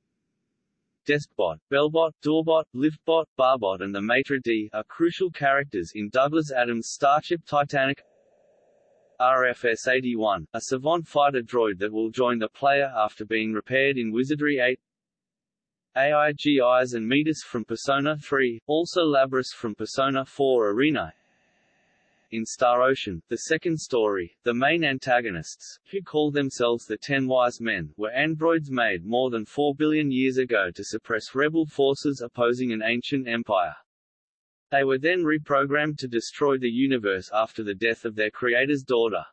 Deskbot, Bellbot, Doorbot, Liftbot, Barbot and the Maitre D are crucial characters in Douglas Adams' Starship Titanic. RFS-81, a Savant fighter droid that will join the player after being repaired in Wizardry 8 AIGIs and Metis from Persona 3, also Labris from Persona 4 Arena. In Star Ocean, the second story, the main antagonists, who call themselves the Ten Wise Men, were androids made more than 4 billion years ago to suppress rebel forces opposing an ancient empire. They were then reprogrammed to destroy the universe after the death of their creator's daughter.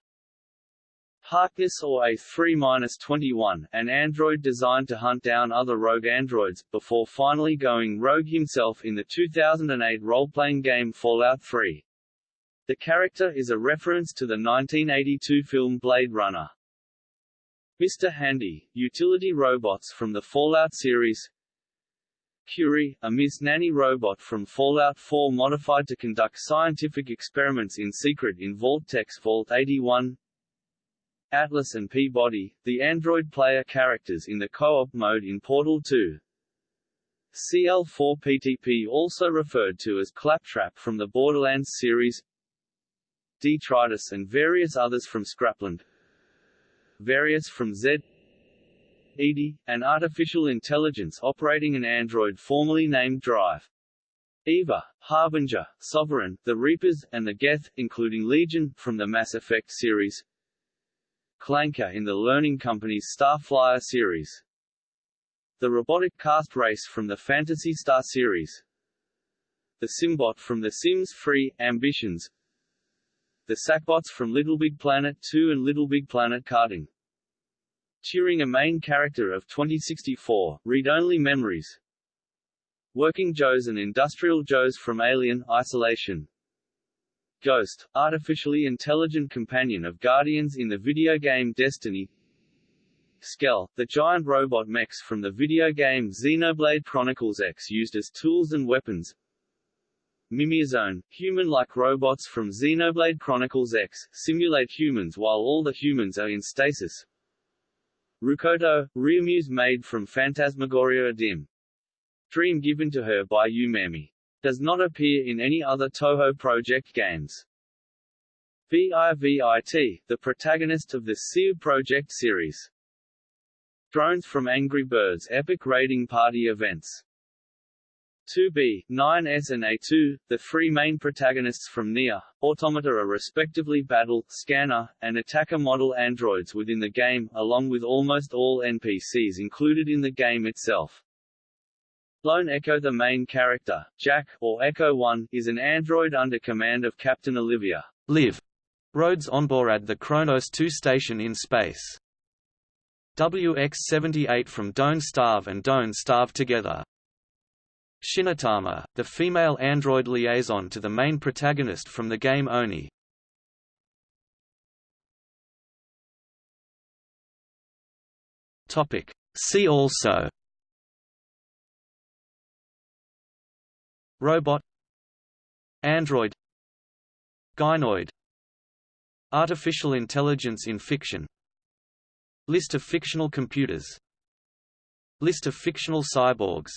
Harkness or A3-21, an android designed to hunt down other rogue androids, before finally going rogue himself in the 2008 role-playing game Fallout 3. The character is a reference to the 1982 film Blade Runner. Mr. Handy, utility robots from the Fallout series Curie, a Miss Nanny robot from Fallout 4 modified to conduct scientific experiments in secret in Vault-Tec Vault 81 Atlas and P-Body, the Android player characters in the co-op mode in Portal 2. CL4PTP also referred to as Claptrap from the Borderlands series Detritus and various others from Scrapland Various from Z EDI, an artificial intelligence operating an android formerly named Drive. Eva, Harbinger, Sovereign, the Reapers, and the Geth, including Legion, from the Mass Effect series Clanker in the Learning Company's Starflyer series. The robotic cast race from the Phantasy Star series. The Simbot from The Sims Free, Ambitions. the Sackbots from Little Big Planet 2 and Little Big Planet Karting. Turing a main character of 2064, Read-Only Memories Working Joes and Industrial Joes from Alien, Isolation Ghost, artificially intelligent companion of Guardians in the video game Destiny Skell, the giant robot mechs from the video game Xenoblade Chronicles X used as tools and weapons Mimeosome, human-like robots from Xenoblade Chronicles X, simulate humans while all the humans are in stasis Rukoto, Ryumuse made from Phantasmagoria Dim. Dream given to her by Yumemi. Does not appear in any other Touhou Project games. VIVIT, the protagonist of the SEA Project series. Drones from Angry Birds Epic Raiding Party events 2B, 9S and A2, the three main protagonists from NieR, Automata are respectively battle, scanner, and attacker model androids within the game, along with almost all NPCs included in the game itself. Lone Echo The main character, Jack, or Echo-1, is an android under command of Captain Olivia Liv. Rhodes onboard the Kronos 2 station in space. WX-78 from Don't Starve and Don't Starve Together Shinatama, the female android liaison to the main protagonist from the game Oni. Topic. See also Robot. Android. Gynoid. Artificial intelligence in fiction. List of fictional computers. List of fictional cyborgs.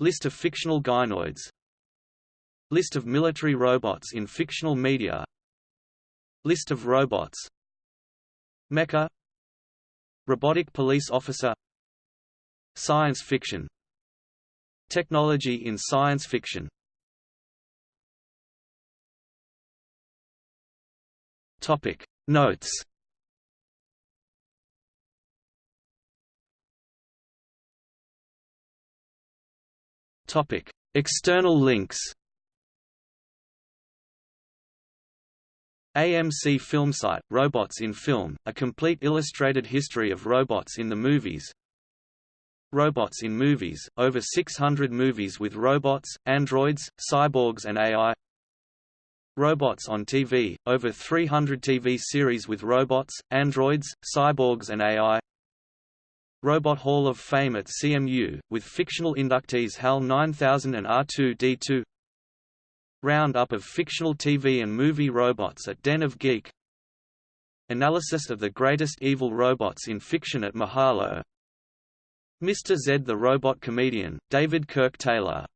List of fictional gynoids. List of military robots in fictional media. List of robots. Mecha. Robotic police officer. Science fiction Technology in science fiction. Topic. Notes. Topic: External links. AMC Filmsite, Robots in Film, a complete illustrated history of robots in the movies Robots in Movies, over 600 movies with robots, androids, cyborgs and AI Robots on TV, over 300 TV series with robots, androids, cyborgs and AI Robot Hall of Fame at CMU, with fictional inductees HAL 9000 and R2-D2 Roundup of fictional TV and movie robots at Den of Geek. Analysis of the greatest evil robots in fiction at Mahalo Mr. Z the Robot Comedian, David Kirk Taylor